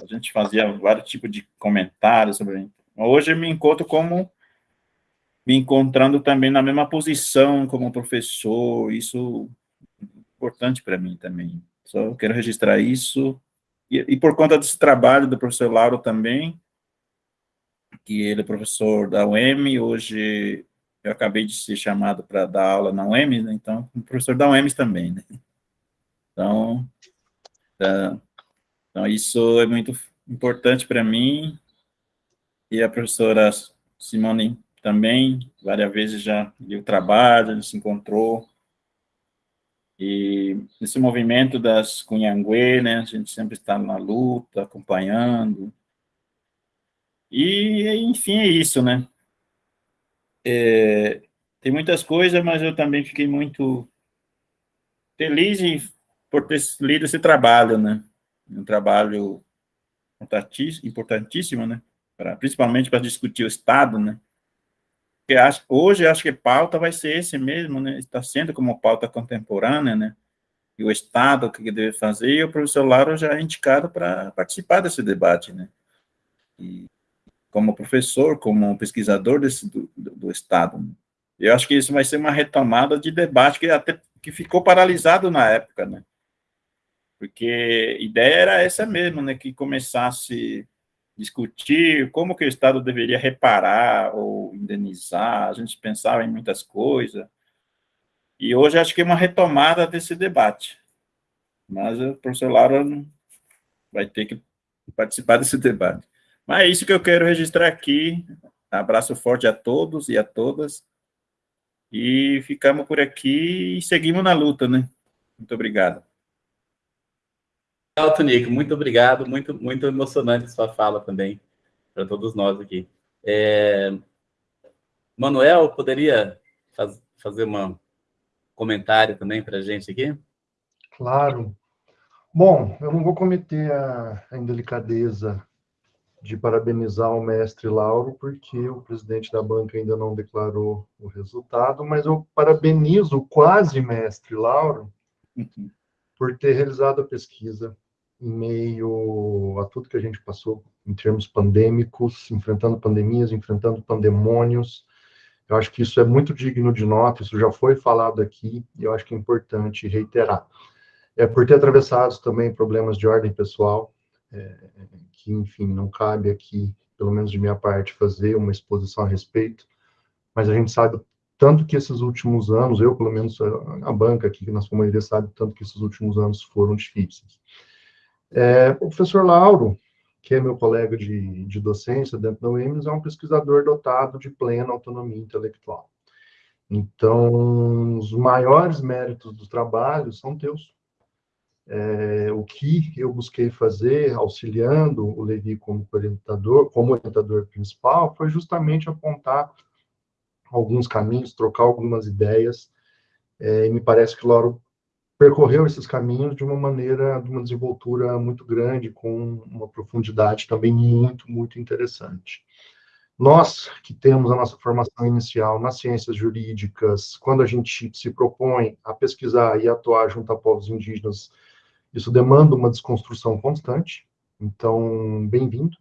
a gente fazia vários tipos de comentários sobre... Hoje eu me encontro como me encontrando também na mesma posição como professor, isso importante para mim também. Só quero registrar isso. E, e, por conta desse trabalho do professor Lauro também, que ele é professor da UEM, hoje eu acabei de ser chamado para dar aula na UEM, né? então, professor da UEM também, né? Então, tá, então, isso é muito importante para mim, e a professora Simone também, várias vezes já viu o trabalho, a gente se encontrou, e esse movimento das Cunhangue, né, a gente sempre está na luta, acompanhando. E, enfim, é isso, né? É, tem muitas coisas, mas eu também fiquei muito feliz por ter lido esse trabalho, né? Um trabalho importantíssimo, né? Pra, principalmente para discutir o Estado, né? Porque acho, hoje acho que pauta vai ser esse mesmo, né? Está sendo como pauta contemporânea, né? E o Estado, o que deve fazer, e o professor Lauro já é indicado para participar desse debate, né? E como professor, como pesquisador desse, do, do, Estado. Né? Eu acho que isso vai ser uma retomada de debate que até que ficou paralisado na época, né? Porque a ideia era essa mesmo, né? Que começasse discutir como que o Estado deveria reparar ou indenizar, a gente pensava em muitas coisas, e hoje acho que é uma retomada desse debate, mas o professor Laura vai ter que participar desse debate. Mas é isso que eu quero registrar aqui, abraço forte a todos e a todas, e ficamos por aqui e seguimos na luta, né? Muito obrigado. Legal, Tonico, muito obrigado, muito, muito emocionante sua fala também, para todos nós aqui. É... Manuel, poderia faz, fazer um comentário também para a gente aqui? Claro. Bom, eu não vou cometer a, a indelicadeza de parabenizar o mestre Lauro, porque o presidente da banca ainda não declarou o resultado, mas eu parabenizo o quase mestre Lauro uhum. por ter realizado a pesquisa, em meio a tudo que a gente passou em termos pandêmicos, enfrentando pandemias, enfrentando pandemônios. Eu acho que isso é muito digno de nota, isso já foi falado aqui, e eu acho que é importante reiterar. É por ter atravessado também problemas de ordem pessoal, é, que, enfim, não cabe aqui, pelo menos de minha parte, fazer uma exposição a respeito, mas a gente sabe tanto que esses últimos anos, eu, pelo menos, a banca aqui na sua maioria sabe tanto que esses últimos anos foram difíceis. É, o professor Lauro, que é meu colega de, de docência dentro da UEMS, é um pesquisador dotado de plena autonomia intelectual. Então, os maiores méritos do trabalho são teus. É, o que eu busquei fazer, auxiliando o Levi como orientador, como orientador principal, foi justamente apontar alguns caminhos, trocar algumas ideias, é, e me parece que o Lauro percorreu esses caminhos de uma maneira, de uma desenvoltura muito grande, com uma profundidade também muito, muito interessante. Nós que temos a nossa formação inicial nas ciências jurídicas, quando a gente se propõe a pesquisar e atuar junto a povos indígenas, isso demanda uma desconstrução constante. Então, bem-vindo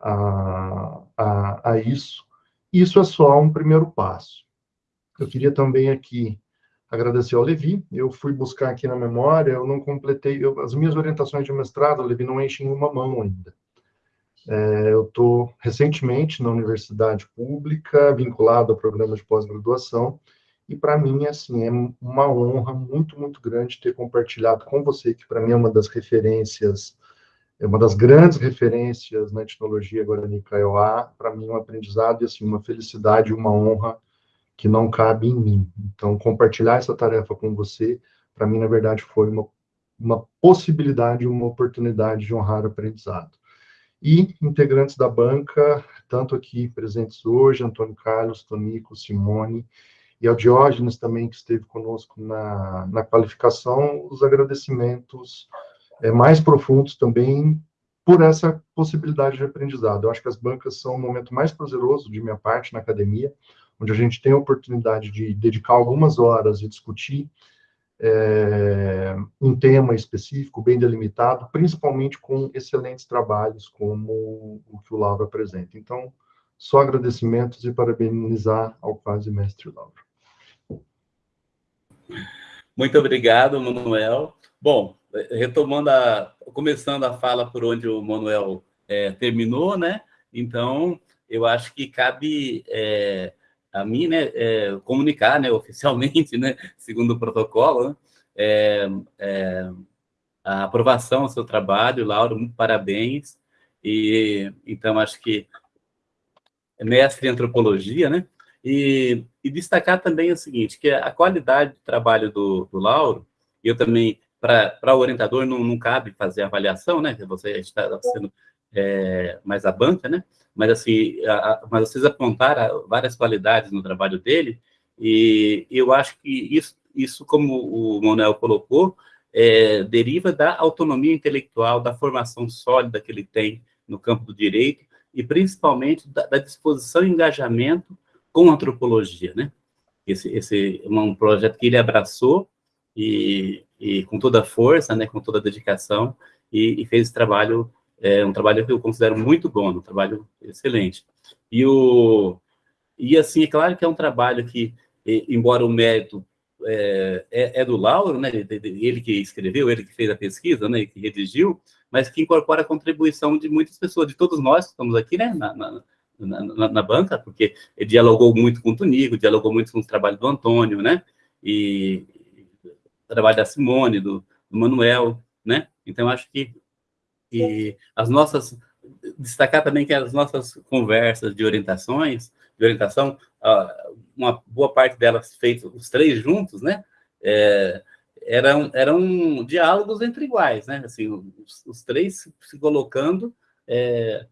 a, a, a isso. Isso é só um primeiro passo. Eu queria também aqui agradecer ao Levi. Eu fui buscar aqui na memória, eu não completei, eu, as minhas orientações de mestrado, Levi, não enchem uma mão ainda. É, eu estou recentemente na universidade pública, vinculado ao programa de pós-graduação, e para mim, assim, é uma honra muito, muito grande ter compartilhado com você, que para mim é uma das referências, é uma das grandes referências na etnologia Guarani Kaiowá, para mim é um aprendizado e, assim, uma felicidade e uma honra que não cabe em mim. Então, compartilhar essa tarefa com você, para mim, na verdade, foi uma, uma possibilidade, uma oportunidade de honrar o aprendizado e integrantes da banca, tanto aqui presentes hoje, Antônio Carlos, Tonico, Simone, e ao Diógenes também, que esteve conosco na, na qualificação, os agradecimentos é, mais profundos também por essa possibilidade de aprendizado. Eu acho que as bancas são o momento mais prazeroso de minha parte na academia, onde a gente tem a oportunidade de dedicar algumas horas e discutir é, um tema específico, bem delimitado, principalmente com excelentes trabalhos como o que o Lauro apresenta. Então, só agradecimentos e parabenizar ao quase mestre Lauro. Muito obrigado, Manuel. Bom, retomando a, começando a fala por onde o Manuel é, terminou, né? Então, eu acho que cabe é, a mim, né, é, comunicar, né, oficialmente, né, segundo o protocolo, né, é, é, a aprovação do seu trabalho, Lauro, muito parabéns. E então acho que é mestre em antropologia, né? E, e, destacar também o seguinte, que a qualidade de trabalho do, do Lauro, eu também, para o orientador, não, não cabe fazer avaliação, né? Você está sendo é, mais a banca, né? Mas, assim, a, a, mas vocês apontaram várias qualidades no trabalho dele, e eu acho que isso, isso como o Manuel colocou, é, deriva da autonomia intelectual, da formação sólida que ele tem no campo do direito, e principalmente da, da disposição e engajamento com a antropologia, né? Esse, esse um projeto que ele abraçou e, e com toda a força, né, com toda a dedicação, e, e fez esse trabalho é um trabalho que eu considero muito bom, um trabalho excelente. E, o, e assim, é claro que é um trabalho que, embora o mérito é, é, é do Lauro, né, ele que escreveu, ele que fez a pesquisa, né, que redigiu, mas que incorpora a contribuição de muitas pessoas, de todos nós que estamos aqui, né, na, na, na, na banca, porque ele dialogou muito com o Tonico, dialogou muito com o trabalho do Antônio, né, e o trabalho da Simone, do, do Manuel, né, então acho que e as nossas destacar também que as nossas conversas de orientações, de orientação, uma boa parte delas feitas os três juntos, né? É, eram, eram diálogos entre iguais, né? Assim, os, os três se colocando é,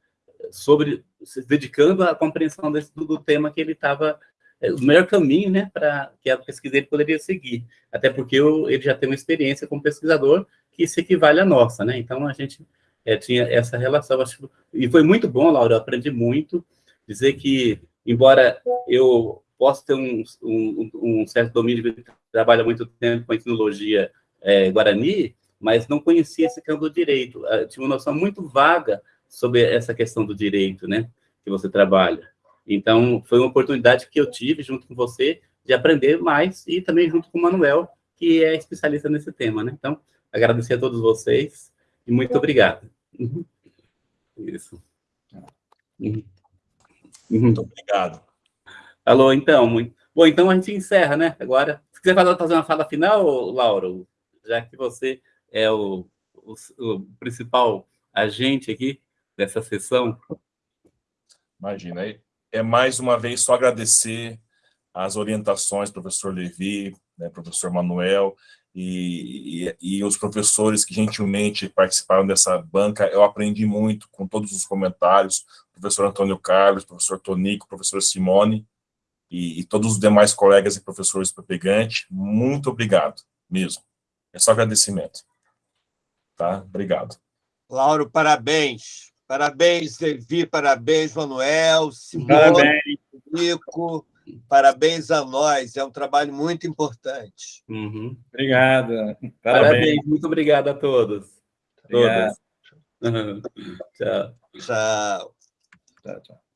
sobre, se dedicando à compreensão desse, do, tema que ele estava, é, o melhor caminho, né, para que a pesquisa dele poderia seguir. Até porque eu, ele já tem uma experiência como pesquisador que se equivale à nossa, né? Então, a gente é, tinha essa relação. Acho, e foi muito bom, Laura, eu aprendi muito. Dizer que, embora eu possa ter um, um, um certo domínio, de trabalho há muito tempo com a etnologia é, guarani, mas não conhecia esse campo do direito. Eu tinha uma noção muito vaga sobre essa questão do direito, né, que você trabalha. Então, foi uma oportunidade que eu tive, junto com você, de aprender mais, e também junto com o Manuel, que é especialista nesse tema, né? Então, agradecer a todos vocês, e muito obrigado. Uhum. Isso. Uhum. Muito obrigado. Alô, então, muito... Bom, então a gente encerra, né? Agora, se quiser fazer uma fala final, Lauro, já que você é o, o, o principal agente aqui dessa sessão. Imagina, é mais uma vez só agradecer as orientações, professor Levi, né, professor Manuel, e, e, e, os professores que gentilmente participaram dessa banca, eu aprendi muito com todos os comentários, professor Antônio Carlos, professor Tonico, professor Simone, e, e todos os demais colegas e professores do Pegante, muito obrigado, mesmo. É só agradecimento. Tá? Obrigado. Lauro, parabéns. Parabéns, Levi, parabéns, Manuel, Simone, parabéns. Nico, parabéns a nós, é um trabalho muito importante. Uhum. Obrigado. Parabéns. parabéns. muito obrigado a todos. Obrigado. Todas. tchau. Tchau. Tchau, tchau.